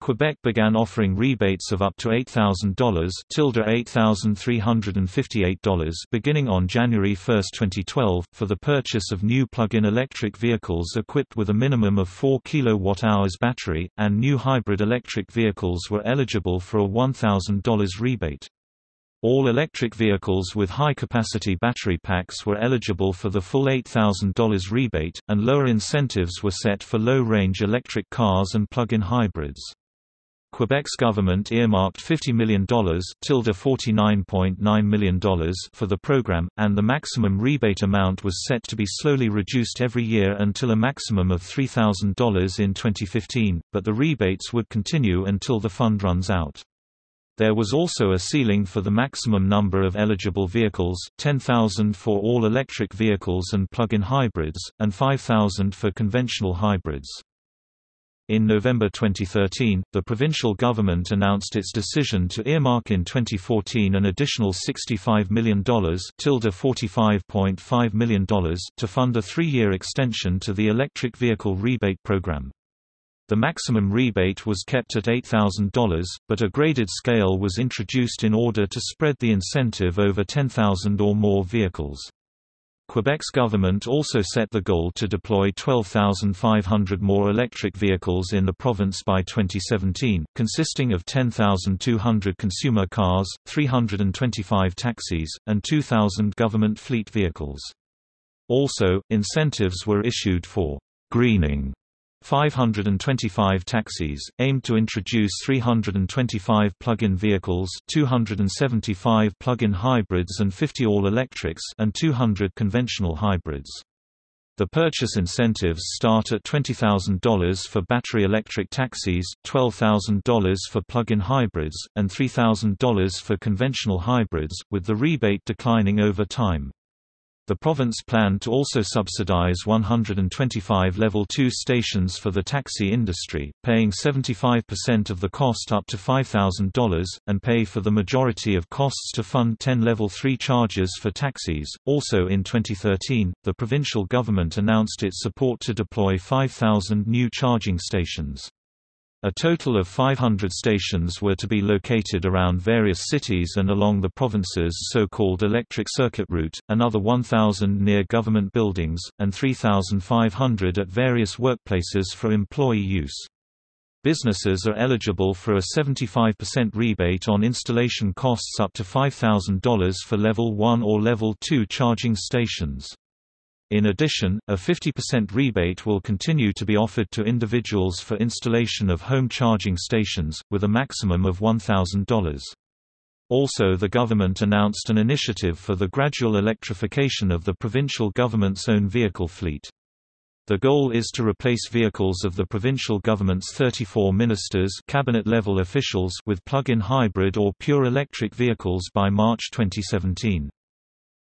Quebec began offering rebates of up to $8,000 $8,358 beginning on January 1, 2012, for the purchase of new plug-in electric vehicles equipped with a minimum of 4 kWh battery, and new hybrid electric vehicles were eligible for a $1,000 rebate. All electric vehicles with high-capacity battery packs were eligible for the full $8,000 rebate, and lower incentives were set for low-range electric cars and plug-in hybrids. Quebec's government earmarked $50 million $49.9 million for the program, and the maximum rebate amount was set to be slowly reduced every year until a maximum of $3,000 in 2015, but the rebates would continue until the fund runs out. There was also a ceiling for the maximum number of eligible vehicles 10,000 for all-electric vehicles and plug-in hybrids, and 5,000 for conventional hybrids. In November 2013, the provincial government announced its decision to earmark in 2014 an additional $65 million $45.5 million to fund a three-year extension to the electric vehicle rebate program. The maximum rebate was kept at $8,000, but a graded scale was introduced in order to spread the incentive over 10,000 or more vehicles. Quebec's government also set the goal to deploy 12,500 more electric vehicles in the province by 2017, consisting of 10,200 consumer cars, 325 taxis, and 2,000 government fleet vehicles. Also, incentives were issued for greening 525 taxis, aimed to introduce 325 plug-in vehicles 275 plug-in hybrids and 50 all-electrics and 200 conventional hybrids. The purchase incentives start at $20,000 for battery electric taxis, $12,000 for plug-in hybrids, and $3,000 for conventional hybrids, with the rebate declining over time. The province planned to also subsidize 125 Level 2 stations for the taxi industry, paying 75% of the cost up to $5,000, and pay for the majority of costs to fund 10 Level 3 charges for taxis. Also in 2013, the provincial government announced its support to deploy 5,000 new charging stations. A total of 500 stations were to be located around various cities and along the province's so-called electric circuit route, another 1,000 near government buildings, and 3,500 at various workplaces for employee use. Businesses are eligible for a 75% rebate on installation costs up to $5,000 for Level 1 or Level 2 charging stations. In addition, a 50% rebate will continue to be offered to individuals for installation of home charging stations, with a maximum of $1,000. Also the government announced an initiative for the gradual electrification of the provincial government's own vehicle fleet. The goal is to replace vehicles of the provincial government's 34 ministers cabinet-level officials with plug-in hybrid or pure electric vehicles by March 2017.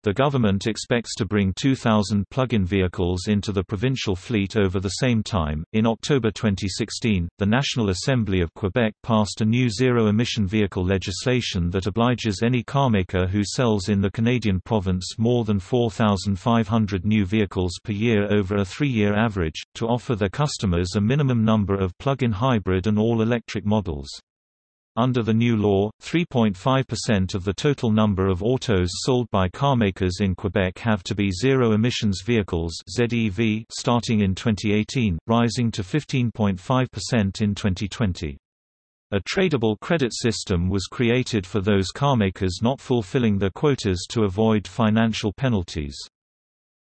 The government expects to bring 2,000 plug-in vehicles into the provincial fleet over the same time. In October 2016, the National Assembly of Quebec passed a new zero-emission vehicle legislation that obliges any carmaker who sells in the Canadian province more than 4,500 new vehicles per year over a three-year average, to offer their customers a minimum number of plug-in hybrid and all-electric models. Under the new law, 3.5% of the total number of autos sold by carmakers in Quebec have to be zero-emissions vehicles ZEV starting in 2018, rising to 15.5% in 2020. A tradable credit system was created for those carmakers not fulfilling their quotas to avoid financial penalties.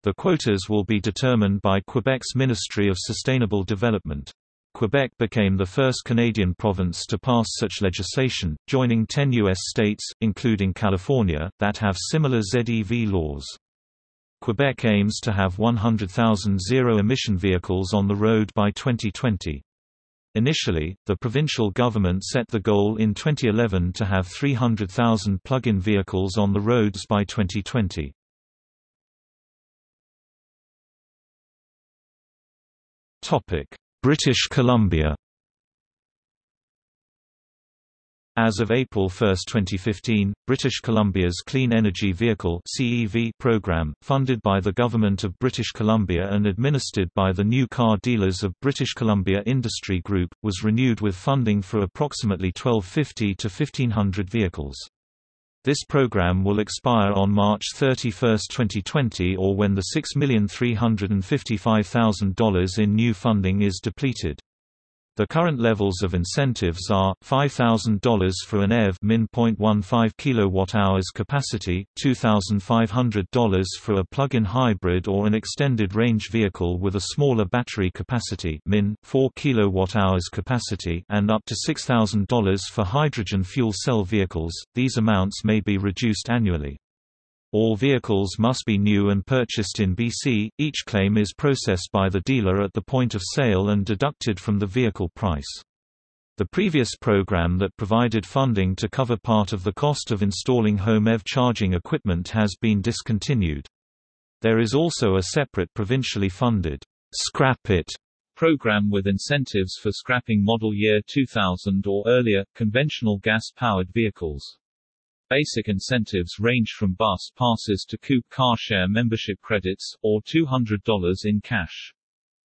The quotas will be determined by Quebec's Ministry of Sustainable Development. Quebec became the first Canadian province to pass such legislation, joining 10 U.S. states, including California, that have similar ZEV laws. Quebec aims to have 100,000 zero-emission vehicles on the road by 2020. Initially, the provincial government set the goal in 2011 to have 300,000 plug-in vehicles on the roads by 2020. Topic: British Columbia As of April 1, 2015, British Columbia's Clean Energy Vehicle (CEV) program, funded by the Government of British Columbia and administered by the New Car Dealers of British Columbia Industry Group, was renewed with funding for approximately 1250 to 1500 vehicles. This program will expire on March 31, 2020 or when the $6,355,000 in new funding is depleted. The current levels of incentives are $5,000 for an EV min 0.15 kWh capacity, $2,500 for a plug-in hybrid or an extended range vehicle with a smaller battery capacity min 4 kWh capacity and up to $6,000 for hydrogen fuel cell vehicles. These amounts may be reduced annually. All vehicles must be new and purchased in BC. Each claim is processed by the dealer at the point of sale and deducted from the vehicle price. The previous program that provided funding to cover part of the cost of installing home EV charging equipment has been discontinued. There is also a separate provincially funded Scrap It program with incentives for scrapping model year 2000 or earlier, conventional gas-powered vehicles. Basic incentives range from bus passes to coupe car share membership credits, or $200 in cash.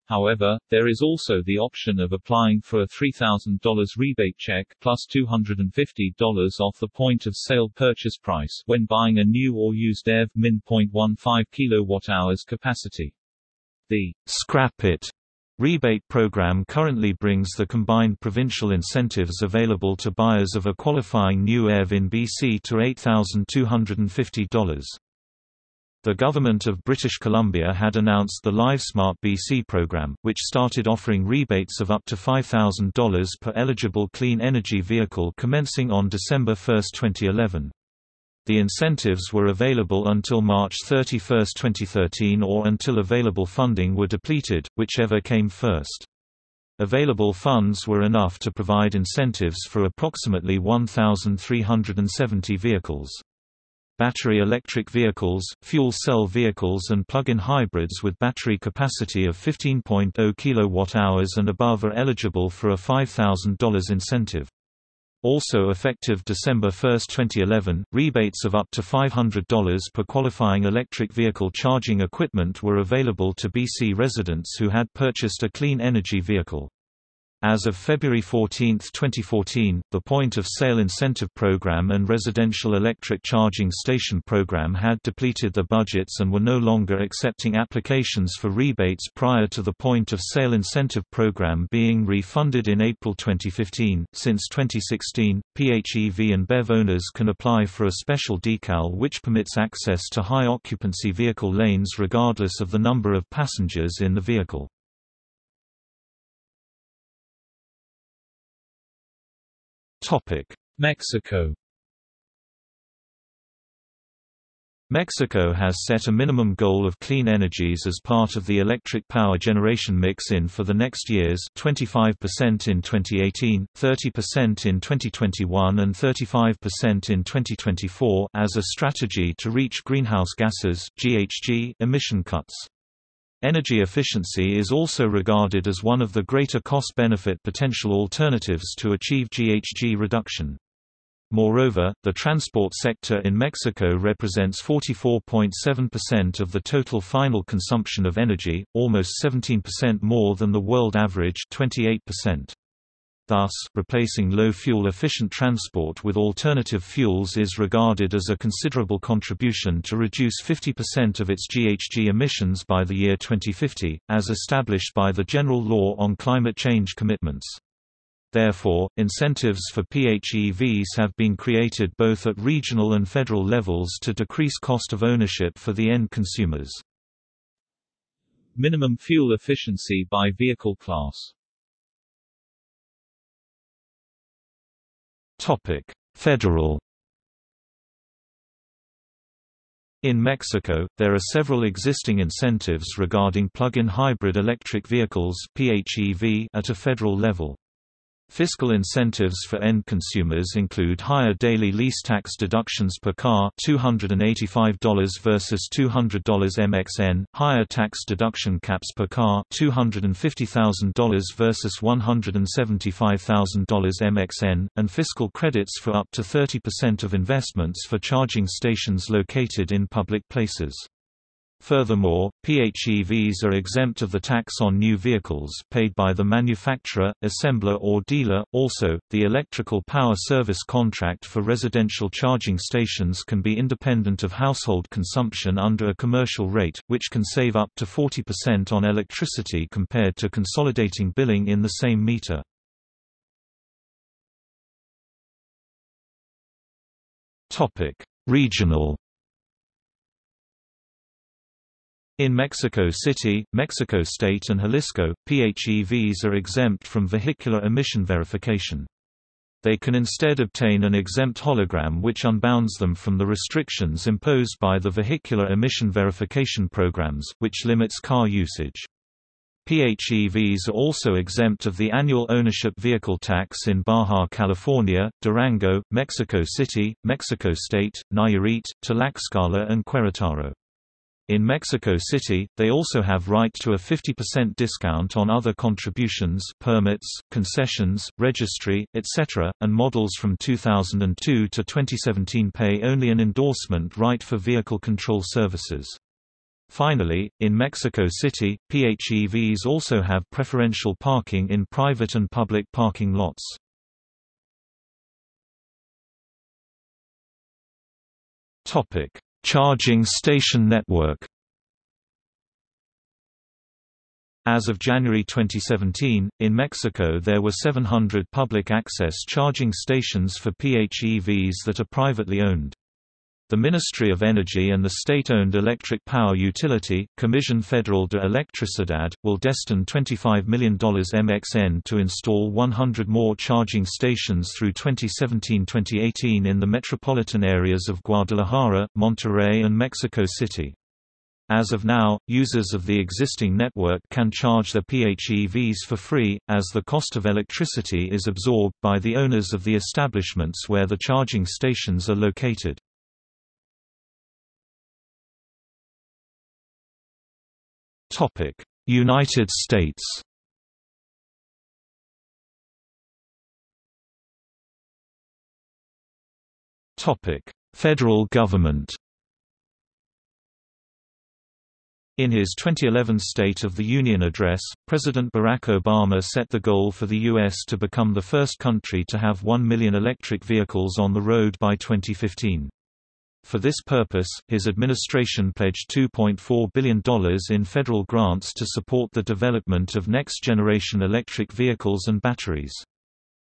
However, there is also the option of applying for a $3,000 rebate check plus $250 off the point of sale purchase price when buying a new or used EV min 0.15 kWh capacity. The Scrap It Rebate program currently brings the combined provincial incentives available to buyers of a qualifying new EV in BC to $8,250. The Government of British Columbia had announced the LiveSmart BC program, which started offering rebates of up to $5,000 per eligible clean energy vehicle commencing on December 1, 2011. The incentives were available until March 31, 2013 or until available funding were depleted, whichever came first. Available funds were enough to provide incentives for approximately 1,370 vehicles. Battery electric vehicles, fuel cell vehicles and plug-in hybrids with battery capacity of 15.0 kWh and above are eligible for a $5,000 incentive. Also effective December 1, 2011, rebates of up to $500 per qualifying electric vehicle charging equipment were available to BC residents who had purchased a clean energy vehicle. As of February 14, 2014, the Point of Sale Incentive Program and Residential Electric Charging Station Program had depleted their budgets and were no longer accepting applications for rebates prior to the Point of Sale Incentive Program being refunded in April 2015. Since 2016, PHEV and BEV owners can apply for a special decal which permits access to high occupancy vehicle lanes regardless of the number of passengers in the vehicle. Mexico Mexico has set a minimum goal of clean energies as part of the electric power generation mix in for the next years 25% in 2018, 30% in 2021 and 35% in 2024 as a strategy to reach greenhouse gases GHG emission cuts. Energy efficiency is also regarded as one of the greater cost-benefit potential alternatives to achieve GHG reduction. Moreover, the transport sector in Mexico represents 44.7% of the total final consumption of energy, almost 17% more than the world average 28%. Thus, replacing low-fuel efficient transport with alternative fuels is regarded as a considerable contribution to reduce 50% of its GHG emissions by the year 2050, as established by the General Law on Climate Change Commitments. Therefore, incentives for PHEVs have been created both at regional and federal levels to decrease cost of ownership for the end consumers. Minimum fuel efficiency by vehicle class Topic: Federal In Mexico, there are several existing incentives regarding plug-in hybrid electric vehicles at a federal level. Fiscal incentives for end consumers include higher daily lease tax deductions per car $285 versus $200 MXN, higher tax deduction caps per car $250,000 versus $175,000 MXN, and fiscal credits for up to 30% of investments for charging stations located in public places. Furthermore, PHEVs are exempt of the tax on new vehicles paid by the manufacturer, assembler or dealer. Also, the electrical power service contract for residential charging stations can be independent of household consumption under a commercial rate, which can save up to 40% on electricity compared to consolidating billing in the same meter. Topic: Regional In Mexico City, Mexico State and Jalisco, PHEVs are exempt from vehicular emission verification. They can instead obtain an exempt hologram which unbounds them from the restrictions imposed by the vehicular emission verification programs, which limits car usage. PHEVs are also exempt of the annual ownership vehicle tax in Baja California, Durango, Mexico City, Mexico State, Nayarit, Tlaxcala and Querétaro. In Mexico City, they also have right to a 50% discount on other contributions permits, concessions, registry, etc., and models from 2002 to 2017 pay only an endorsement right for vehicle control services. Finally, in Mexico City, PHEVs also have preferential parking in private and public parking lots. Topic: Charging station network As of January 2017, in Mexico there were 700 public access charging stations for PHEVs that are privately owned. The Ministry of Energy and the state-owned electric power utility, Comisión Federal de Electricidad, will destine $25 million MXN to install 100 more charging stations through 2017-2018 in the metropolitan areas of Guadalajara, Monterrey and Mexico City. As of now, users of the existing network can charge their PHEVs for free, as the cost of electricity is absorbed by the owners of the establishments where the charging stations are located. United States Federal government In his 2011 State of the Union address, President Barack Obama set the goal for the U.S. to become the first country to have 1 million electric vehicles on the road by 2015. For this purpose, his administration pledged $2.4 billion in federal grants to support the development of next-generation electric vehicles and batteries.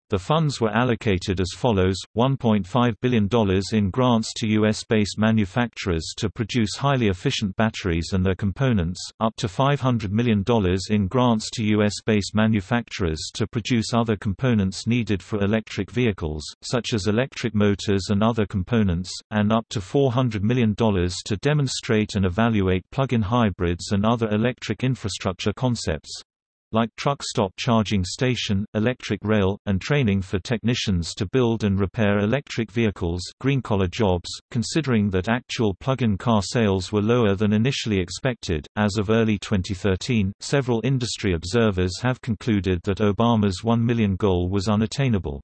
The funds were allocated as follows, $1.5 billion in grants to U.S.-based manufacturers to produce highly efficient batteries and their components, up to $500 million in grants to U.S.-based manufacturers to produce other components needed for electric vehicles, such as electric motors and other components, and up to $400 million to demonstrate and evaluate plug-in hybrids and other electric infrastructure concepts like truck stop charging station, electric rail, and training for technicians to build and repair electric vehicles green-collar jobs, considering that actual plug-in car sales were lower than initially expected. As of early 2013, several industry observers have concluded that Obama's 1 million goal was unattainable.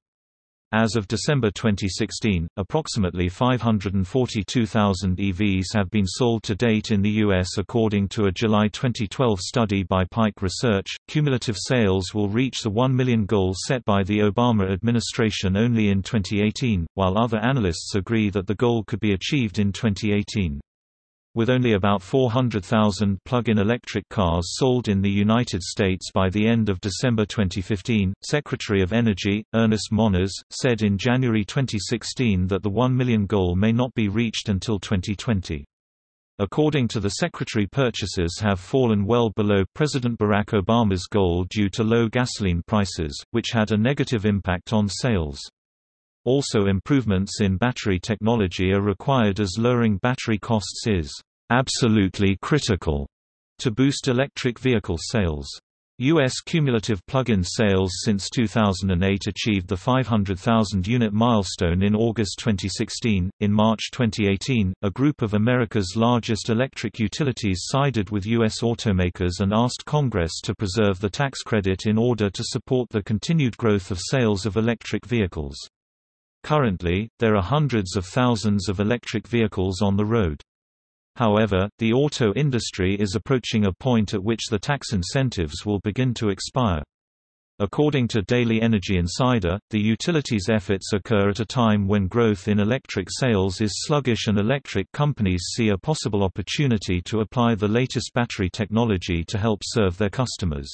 As of December 2016, approximately 542,000 EVs have been sold to date in the U.S. According to a July 2012 study by Pike Research, cumulative sales will reach the 1 million goal set by the Obama administration only in 2018, while other analysts agree that the goal could be achieved in 2018. With only about 400,000 plug-in electric cars sold in the United States by the end of December 2015, Secretary of Energy, Ernest Moniz, said in January 2016 that the 1 million goal may not be reached until 2020. According to the Secretary purchases have fallen well below President Barack Obama's goal due to low gasoline prices, which had a negative impact on sales. Also improvements in battery technology are required as lowering battery costs is absolutely critical to boost electric vehicle sales. U.S. cumulative plug-in sales since 2008 achieved the 500,000 unit milestone in August 2016. In March 2018, a group of America's largest electric utilities sided with U.S. automakers and asked Congress to preserve the tax credit in order to support the continued growth of sales of electric vehicles. Currently, there are hundreds of thousands of electric vehicles on the road. However, the auto industry is approaching a point at which the tax incentives will begin to expire. According to Daily Energy Insider, the utilities' efforts occur at a time when growth in electric sales is sluggish and electric companies see a possible opportunity to apply the latest battery technology to help serve their customers.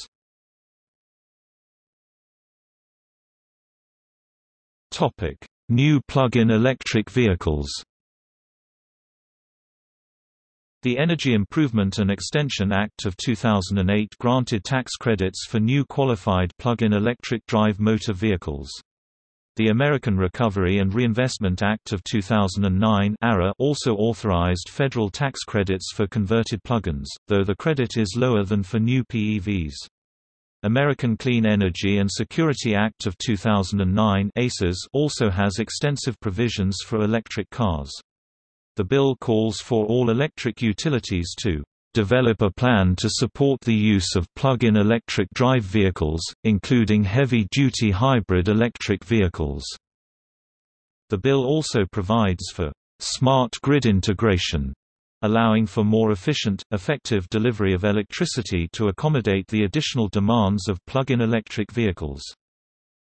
New plug-in electric vehicles the Energy Improvement and Extension Act of 2008 granted tax credits for new qualified plug-in electric drive motor vehicles. The American Recovery and Reinvestment Act of 2009 also authorized federal tax credits for converted plug-ins, though the credit is lower than for new PEVs. American Clean Energy and Security Act of 2009 ACES also has extensive provisions for electric cars. The bill calls for all electric utilities to develop a plan to support the use of plug-in electric drive vehicles, including heavy-duty hybrid electric vehicles." The bill also provides for «smart grid integration», allowing for more efficient, effective delivery of electricity to accommodate the additional demands of plug-in electric vehicles.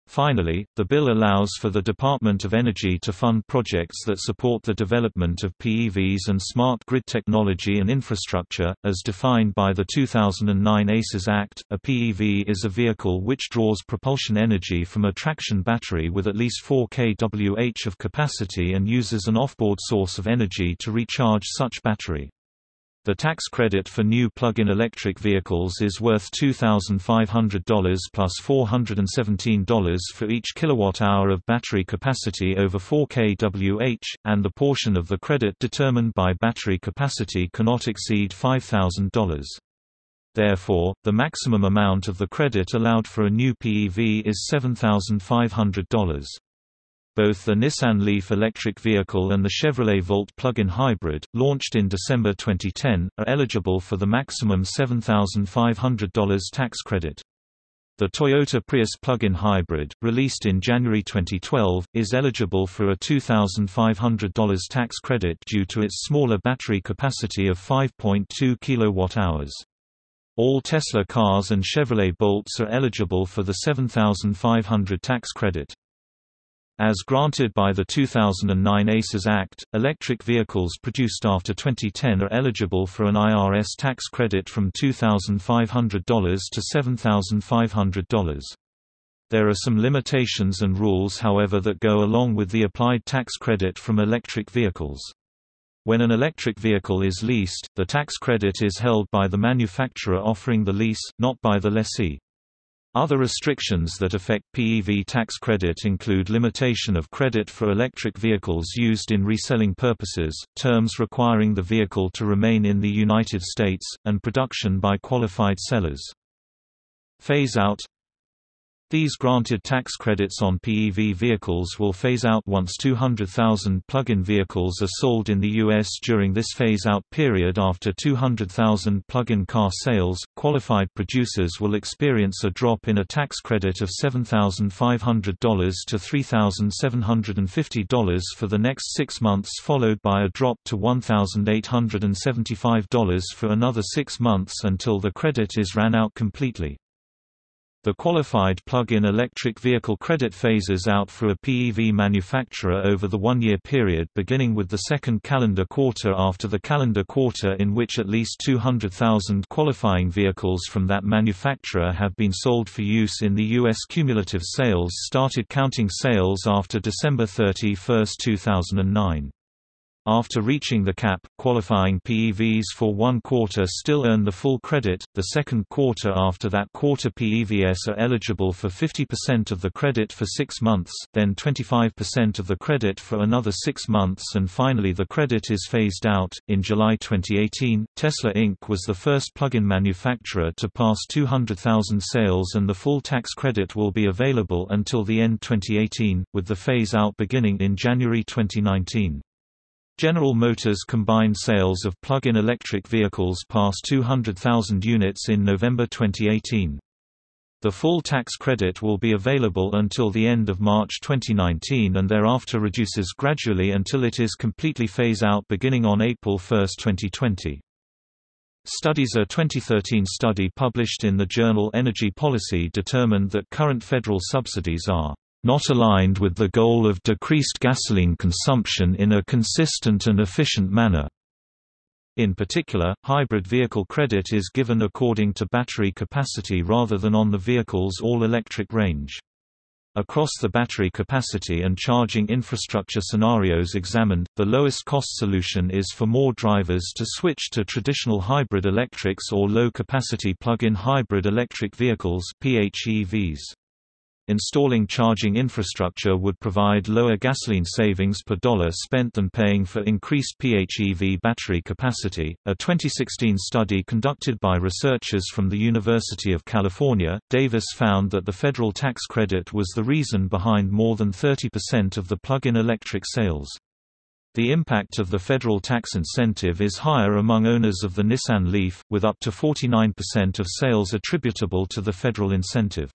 Finally, the bill allows for the Department of Energy to fund projects that support the development of PEVs and smart grid technology and infrastructure, as defined by the 2009 ACES Act. A PEV is a vehicle which draws propulsion energy from a traction battery with at least 4 kWh of capacity and uses an offboard source of energy to recharge such battery. The tax credit for new plug-in electric vehicles is worth $2,500 plus $417 for each kilowatt-hour of battery capacity over 4 kWh, and the portion of the credit determined by battery capacity cannot exceed $5,000. Therefore, the maximum amount of the credit allowed for a new PEV is $7,500. Both the Nissan Leaf electric vehicle and the Chevrolet Volt plug-in hybrid, launched in December 2010, are eligible for the maximum $7,500 tax credit. The Toyota Prius plug-in hybrid, released in January 2012, is eligible for a $2,500 tax credit due to its smaller battery capacity of 5.2 kWh. All Tesla cars and Chevrolet Bolts are eligible for the 7,500 tax credit. As granted by the 2009 ACES Act, electric vehicles produced after 2010 are eligible for an IRS tax credit from $2,500 to $7,500. There are some limitations and rules however that go along with the applied tax credit from electric vehicles. When an electric vehicle is leased, the tax credit is held by the manufacturer offering the lease, not by the lessee. Other restrictions that affect PEV tax credit include limitation of credit for electric vehicles used in reselling purposes, terms requiring the vehicle to remain in the United States, and production by qualified sellers. Phase-out these granted tax credits on PEV vehicles will phase out once 200,000 plug-in vehicles are sold in the U.S. during this phase-out period after 200,000 plug-in car sales. Qualified producers will experience a drop in a tax credit of $7,500 to $3,750 for the next six months followed by a drop to $1,875 for another six months until the credit is ran out completely. The qualified plug-in electric vehicle credit phases out for a PEV manufacturer over the one-year period beginning with the second calendar quarter after the calendar quarter in which at least 200,000 qualifying vehicles from that manufacturer have been sold for use in the U.S. Cumulative sales started counting sales after December 31, 2009. After reaching the cap, qualifying PEVs for one quarter still earn the full credit, the second quarter after that quarter PEVs are eligible for 50% of the credit for six months, then 25% of the credit for another six months and finally the credit is phased out. In July 2018, Tesla Inc. was the first plug-in manufacturer to pass 200,000 sales and the full tax credit will be available until the end 2018, with the phase-out beginning in January 2019. General Motors combined sales of plug-in electric vehicles passed 200,000 units in November 2018. The full tax credit will be available until the end of March 2019 and thereafter reduces gradually until it is completely phase out beginning on April 1, 2020. Studies A 2013 study published in the journal Energy Policy determined that current federal subsidies are not aligned with the goal of decreased gasoline consumption in a consistent and efficient manner. In particular, hybrid vehicle credit is given according to battery capacity rather than on the vehicle's all-electric range. Across the battery capacity and charging infrastructure scenarios examined, the lowest cost solution is for more drivers to switch to traditional hybrid electrics or low-capacity plug-in hybrid electric vehicles PHEVs. Installing charging infrastructure would provide lower gasoline savings per dollar spent than paying for increased PHEV battery capacity. A 2016 study conducted by researchers from the University of California, Davis found that the federal tax credit was the reason behind more than 30% of the plug-in electric sales. The impact of the federal tax incentive is higher among owners of the Nissan Leaf, with up to 49% of sales attributable to the federal incentive.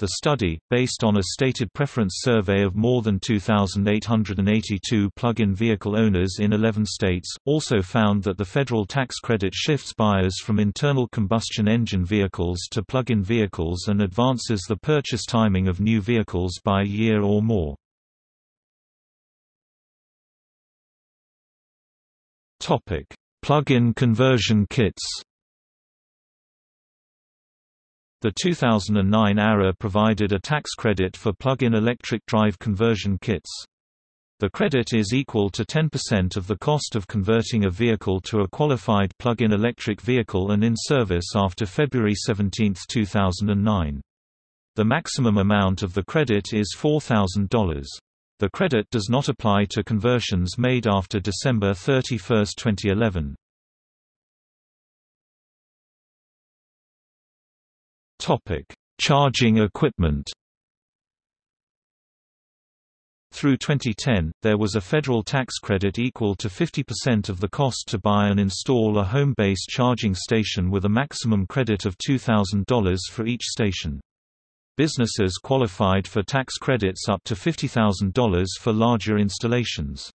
The study, based on a stated preference survey of more than 2,882 plug-in vehicle owners in 11 states, also found that the federal tax credit shifts buyers from internal combustion engine vehicles to plug-in vehicles and advances the purchase timing of new vehicles by a year or more. Plug-in conversion kits the 2009 ARRA provided a tax credit for plug-in electric drive conversion kits. The credit is equal to 10% of the cost of converting a vehicle to a qualified plug-in electric vehicle and in service after February 17, 2009. The maximum amount of the credit is $4,000. The credit does not apply to conversions made after December 31, 2011. Topic: Charging equipment. Through 2010, there was a federal tax credit equal to 50% of the cost to buy and install a home-based charging station with a maximum credit of $2,000 for each station. Businesses qualified for tax credits up to $50,000 for larger installations.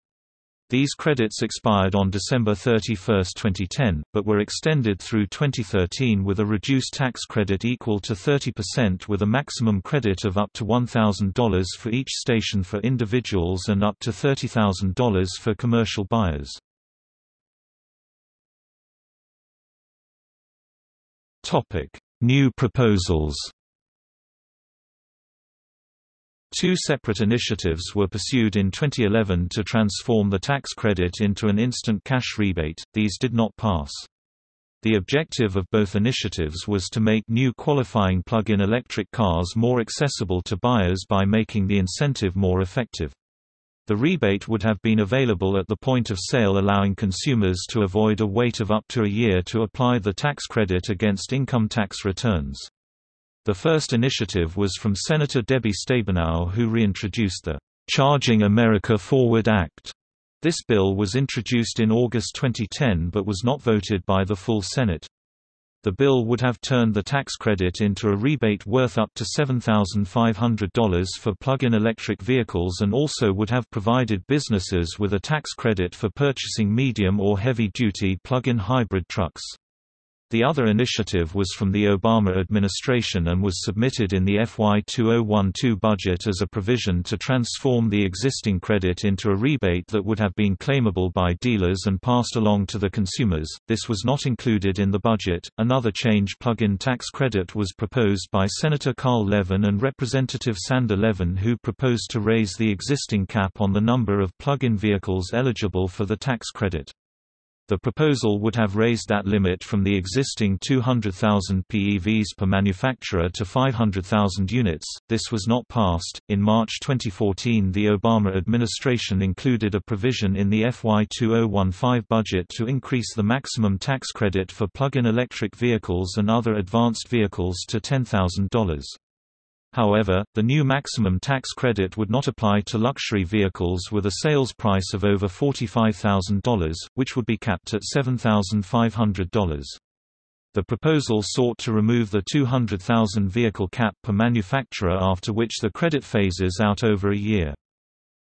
These credits expired on December 31, 2010, but were extended through 2013 with a reduced tax credit equal to 30% with a maximum credit of up to $1,000 for each station for individuals and up to $30,000 for commercial buyers. New proposals Two separate initiatives were pursued in 2011 to transform the tax credit into an instant cash rebate, these did not pass. The objective of both initiatives was to make new qualifying plug-in electric cars more accessible to buyers by making the incentive more effective. The rebate would have been available at the point of sale allowing consumers to avoid a wait of up to a year to apply the tax credit against income tax returns. The first initiative was from Senator Debbie Stabenow who reintroduced the Charging America Forward Act. This bill was introduced in August 2010 but was not voted by the full Senate. The bill would have turned the tax credit into a rebate worth up to $7,500 for plug-in electric vehicles and also would have provided businesses with a tax credit for purchasing medium or heavy-duty plug-in hybrid trucks. The other initiative was from the Obama administration and was submitted in the FY 2012 budget as a provision to transform the existing credit into a rebate that would have been claimable by dealers and passed along to the consumers. This was not included in the budget. Another change plug-in tax credit was proposed by Senator Carl Levin and Representative Sander Levin who proposed to raise the existing cap on the number of plug-in vehicles eligible for the tax credit. The proposal would have raised that limit from the existing 200,000 PEVs per manufacturer to 500,000 units. This was not passed. In March 2014, the Obama administration included a provision in the FY 2015 budget to increase the maximum tax credit for plug-in electric vehicles and other advanced vehicles to $10,000. However, the new maximum tax credit would not apply to luxury vehicles with a sales price of over $45,000, which would be capped at $7,500. The proposal sought to remove the 200,000 vehicle cap per manufacturer after which the credit phases out over a year.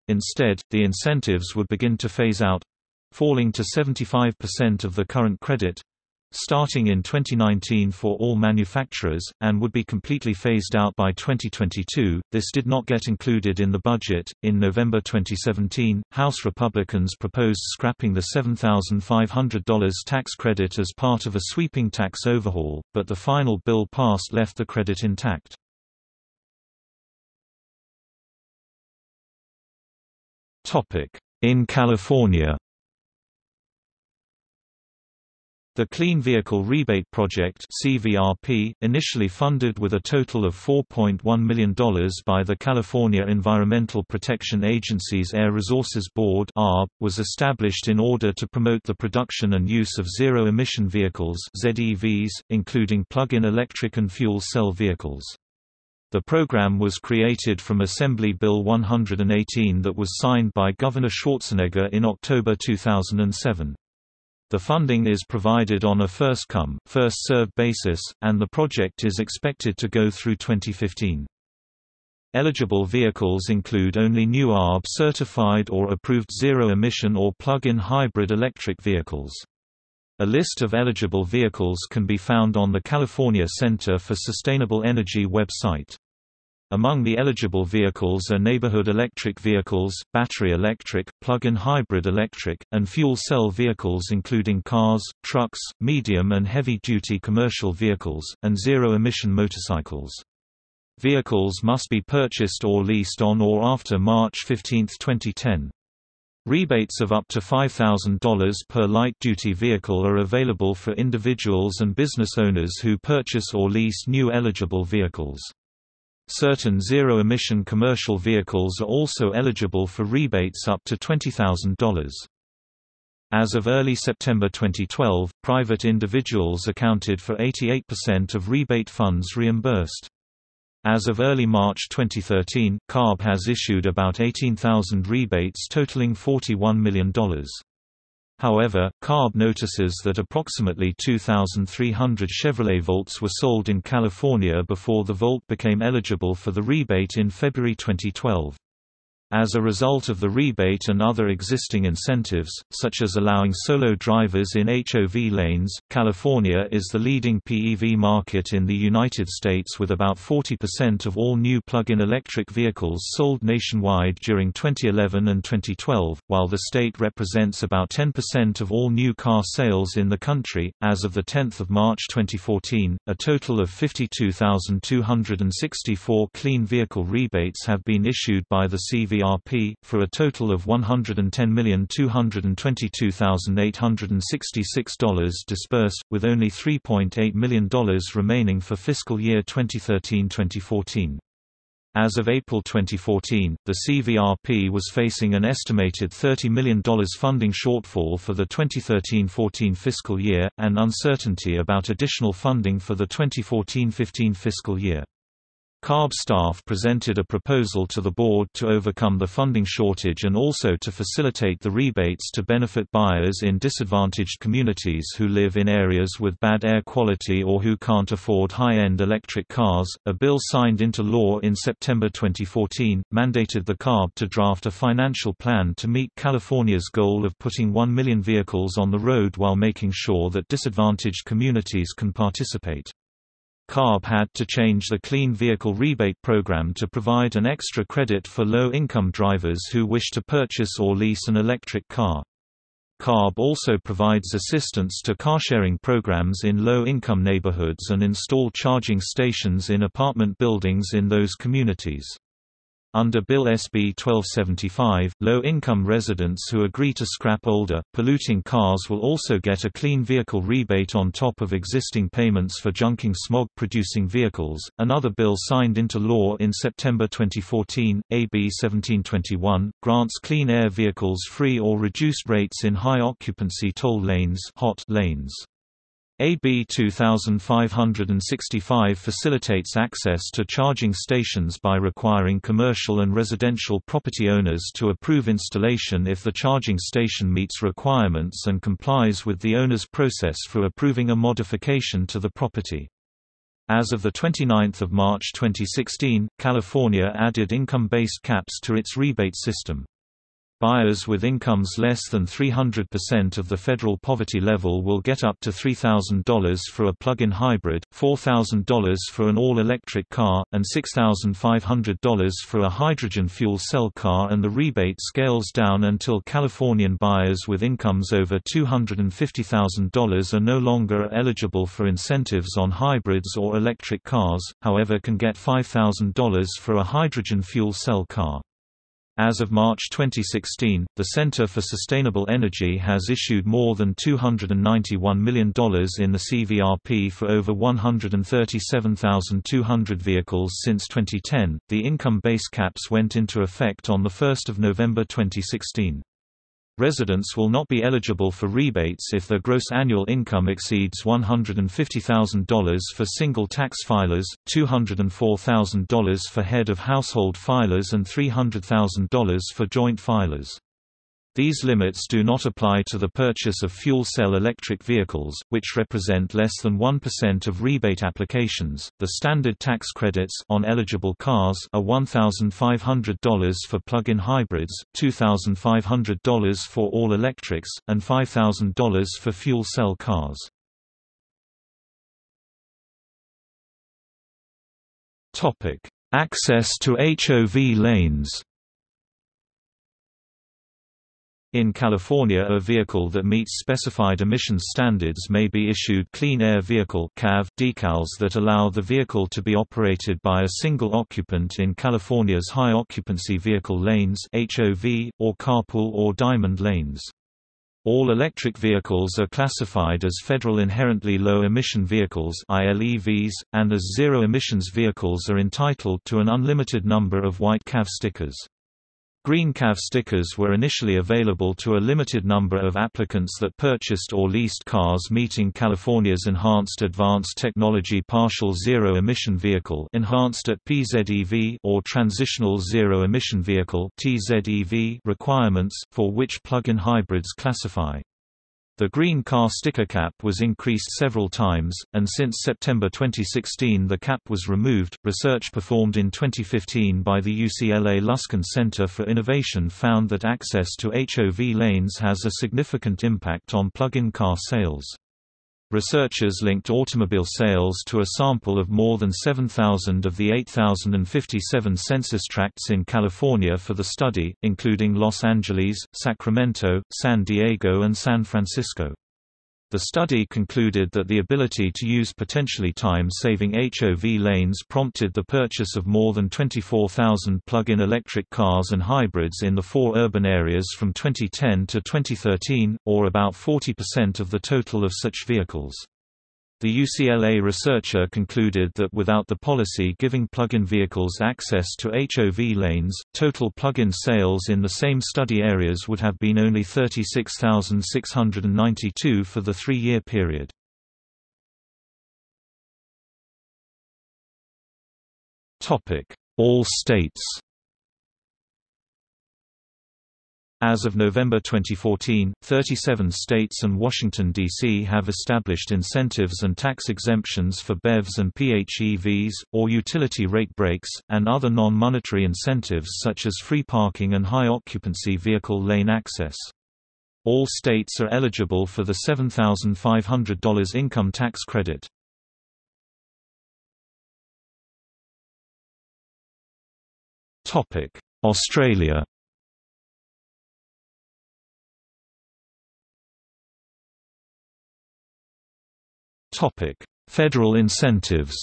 Instead, the incentives would begin to phase out—falling to 75% of the current credit, starting in 2019 for all manufacturers, and would be completely phased out by 2022. This did not get included in the budget. In November 2017, House Republicans proposed scrapping the $7,500 tax credit as part of a sweeping tax overhaul, but the final bill passed left the credit intact. In California The Clean Vehicle Rebate Project CVRP, initially funded with a total of $4.1 million by the California Environmental Protection Agency's Air Resources Board was established in order to promote the production and use of zero-emission vehicles ZEVs, including plug-in electric and fuel cell vehicles. The program was created from Assembly Bill 118 that was signed by Governor Schwarzenegger in October 2007. The funding is provided on a first-come, first-served basis, and the project is expected to go through 2015. Eligible vehicles include only new ARB-certified or approved zero-emission or plug-in hybrid electric vehicles. A list of eligible vehicles can be found on the California Center for Sustainable Energy website. Among the eligible vehicles are neighborhood electric vehicles, battery electric, plug-in hybrid electric, and fuel cell vehicles including cars, trucks, medium and heavy-duty commercial vehicles, and zero-emission motorcycles. Vehicles must be purchased or leased on or after March 15, 2010. Rebates of up to $5,000 per light-duty vehicle are available for individuals and business owners who purchase or lease new eligible vehicles. Certain zero-emission commercial vehicles are also eligible for rebates up to $20,000. As of early September 2012, private individuals accounted for 88% of rebate funds reimbursed. As of early March 2013, CARB has issued about 18,000 rebates totaling $41 million. However, CARB notices that approximately 2,300 Chevrolet Volts were sold in California before the Volt became eligible for the rebate in February 2012. As a result of the rebate and other existing incentives, such as allowing solo drivers in HOV lanes, California is the leading PEV market in the United States with about 40% of all new plug-in electric vehicles sold nationwide during 2011 and 2012, while the state represents about 10% of all new car sales in the country. As of the 10th of March 2014, a total of 52,264 clean vehicle rebates have been issued by the CV for a total of $110,222,866 disbursed, with only $3.8 million remaining for fiscal year 2013-2014. As of April 2014, the CVRP was facing an estimated $30 million funding shortfall for the 2013-14 fiscal year, and uncertainty about additional funding for the 2014-15 fiscal year. CARB staff presented a proposal to the board to overcome the funding shortage and also to facilitate the rebates to benefit buyers in disadvantaged communities who live in areas with bad air quality or who can't afford high-end electric cars. A bill signed into law in September 2014 mandated the CARB to draft a financial plan to meet California's goal of putting 1 million vehicles on the road while making sure that disadvantaged communities can participate. CARB had to change the Clean Vehicle Rebate Program to provide an extra credit for low-income drivers who wish to purchase or lease an electric car. CARB also provides assistance to carsharing programs in low-income neighborhoods and install charging stations in apartment buildings in those communities. Under Bill SB 1275, low-income residents who agree to scrap older, polluting cars will also get a clean vehicle rebate on top of existing payments for junking smog-producing vehicles. Another bill signed into law in September 2014, AB 1721, grants clean air vehicles free or reduced rates in high occupancy toll lanes, hot lanes. AB 2565 facilitates access to charging stations by requiring commercial and residential property owners to approve installation if the charging station meets requirements and complies with the owner's process for approving a modification to the property. As of 29 March 2016, California added income-based caps to its rebate system. Buyers with incomes less than 300% of the federal poverty level will get up to $3,000 for a plug-in hybrid, $4,000 for an all-electric car, and $6,500 for a hydrogen fuel cell car and the rebate scales down until Californian buyers with incomes over $250,000 are no longer eligible for incentives on hybrids or electric cars, however can get $5,000 for a hydrogen fuel cell car. As of March 2016, the Center for Sustainable Energy has issued more than $291 million in the CVRP for over 137,200 vehicles since 2010. The income base caps went into effect on 1 November 2016. Residents will not be eligible for rebates if their gross annual income exceeds $150,000 for single tax filers, $204,000 for head of household filers and $300,000 for joint filers. These limits do not apply to the purchase of fuel cell electric vehicles, which represent less than 1% of rebate applications. The standard tax credits on eligible cars are $1,500 for plug-in hybrids, $2,500 for all electrics, and $5,000 for fuel cell cars. Topic: Access to HOV lanes. In California a vehicle that meets specified emissions standards may be issued Clean Air Vehicle decals that allow the vehicle to be operated by a single occupant in California's high occupancy vehicle lanes HOV, or carpool or diamond lanes. All electric vehicles are classified as Federal Inherently Low Emission Vehicles and as Zero Emissions vehicles are entitled to an unlimited number of white CAV stickers. Green CAV stickers were initially available to a limited number of applicants that purchased or leased cars meeting California's Enhanced Advanced Technology Partial Zero Emission Vehicle enhanced at PZEV or Transitional Zero Emission Vehicle TZEV requirements, for which plug-in hybrids classify. The green car sticker cap was increased several times, and since September 2016 the cap was removed. Research performed in 2015 by the UCLA Luskin Center for Innovation found that access to HOV lanes has a significant impact on plug-in car sales. Researchers linked automobile sales to a sample of more than 7,000 of the 8,057 census tracts in California for the study, including Los Angeles, Sacramento, San Diego and San Francisco. The study concluded that the ability to use potentially time-saving HOV lanes prompted the purchase of more than 24,000 plug-in electric cars and hybrids in the four urban areas from 2010 to 2013, or about 40% of the total of such vehicles. The UCLA researcher concluded that without the policy giving plug-in vehicles access to HOV lanes, total plug-in sales in the same study areas would have been only 36,692 for the three-year period. All states As of November 2014, 37 states and Washington, D.C. have established incentives and tax exemptions for BEVs and PHEVs, or utility rate breaks, and other non-monetary incentives such as free parking and high-occupancy vehicle lane access. All states are eligible for the $7,500 income tax credit. Australia Topic: Federal incentives.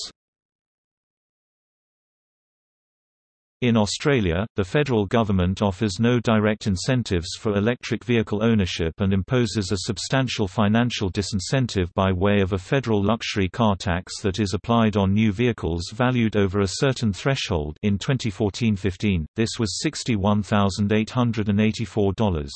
In Australia, the federal government offers no direct incentives for electric vehicle ownership and imposes a substantial financial disincentive by way of a federal luxury car tax that is applied on new vehicles valued over a certain threshold in 2014-15, this was $61,884.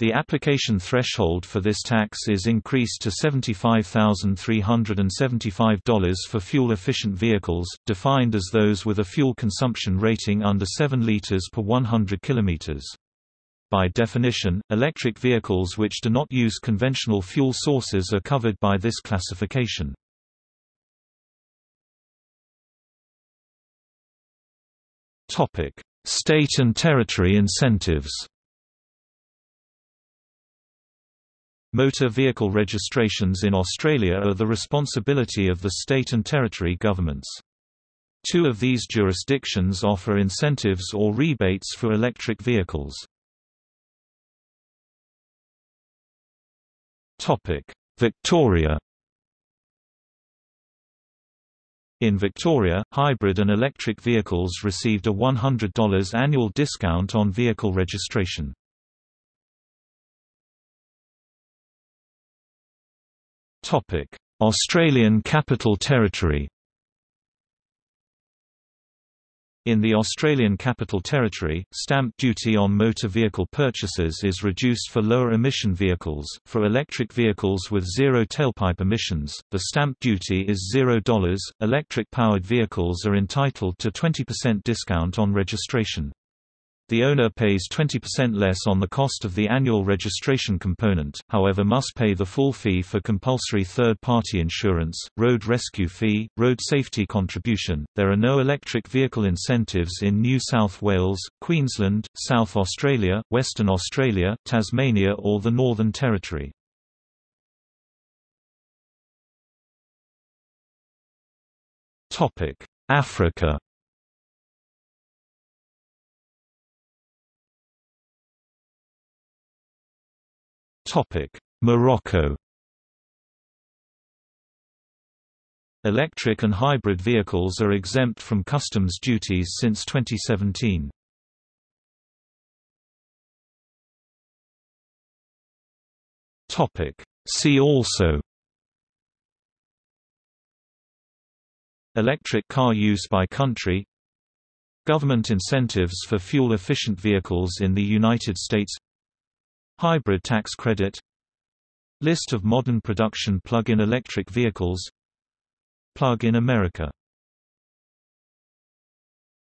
The application threshold for this tax is increased to $75,375 for fuel-efficient vehicles, defined as those with a fuel consumption rating under 7 liters per 100 kilometers. By definition, electric vehicles which do not use conventional fuel sources are covered by this classification. State and territory incentives Motor vehicle registrations in Australia are the responsibility of the state and territory governments. Two of these jurisdictions offer incentives or rebates for electric vehicles. Victoria In Victoria, hybrid and electric vehicles received a $100 annual discount on vehicle registration. Australian Capital Territory In the Australian Capital Territory, stamp duty on motor vehicle purchases is reduced for lower emission vehicles. For electric vehicles with zero tailpipe emissions, the stamp duty is $0. Electric powered vehicles are entitled to 20% discount on registration. The owner pays 20% less on the cost of the annual registration component, however must pay the full fee for compulsory third-party insurance, road rescue fee, road safety contribution. There are no electric vehicle incentives in New South Wales, Queensland, South Australia, Western Australia, Tasmania or the Northern Territory. Africa Morocco. Electric and hybrid vehicles are exempt from customs duties since 2017. Topic: See also. Electric car use by country. Government incentives for fuel-efficient vehicles in the United States Hybrid tax credit List of modern production plug-in electric vehicles Plug in America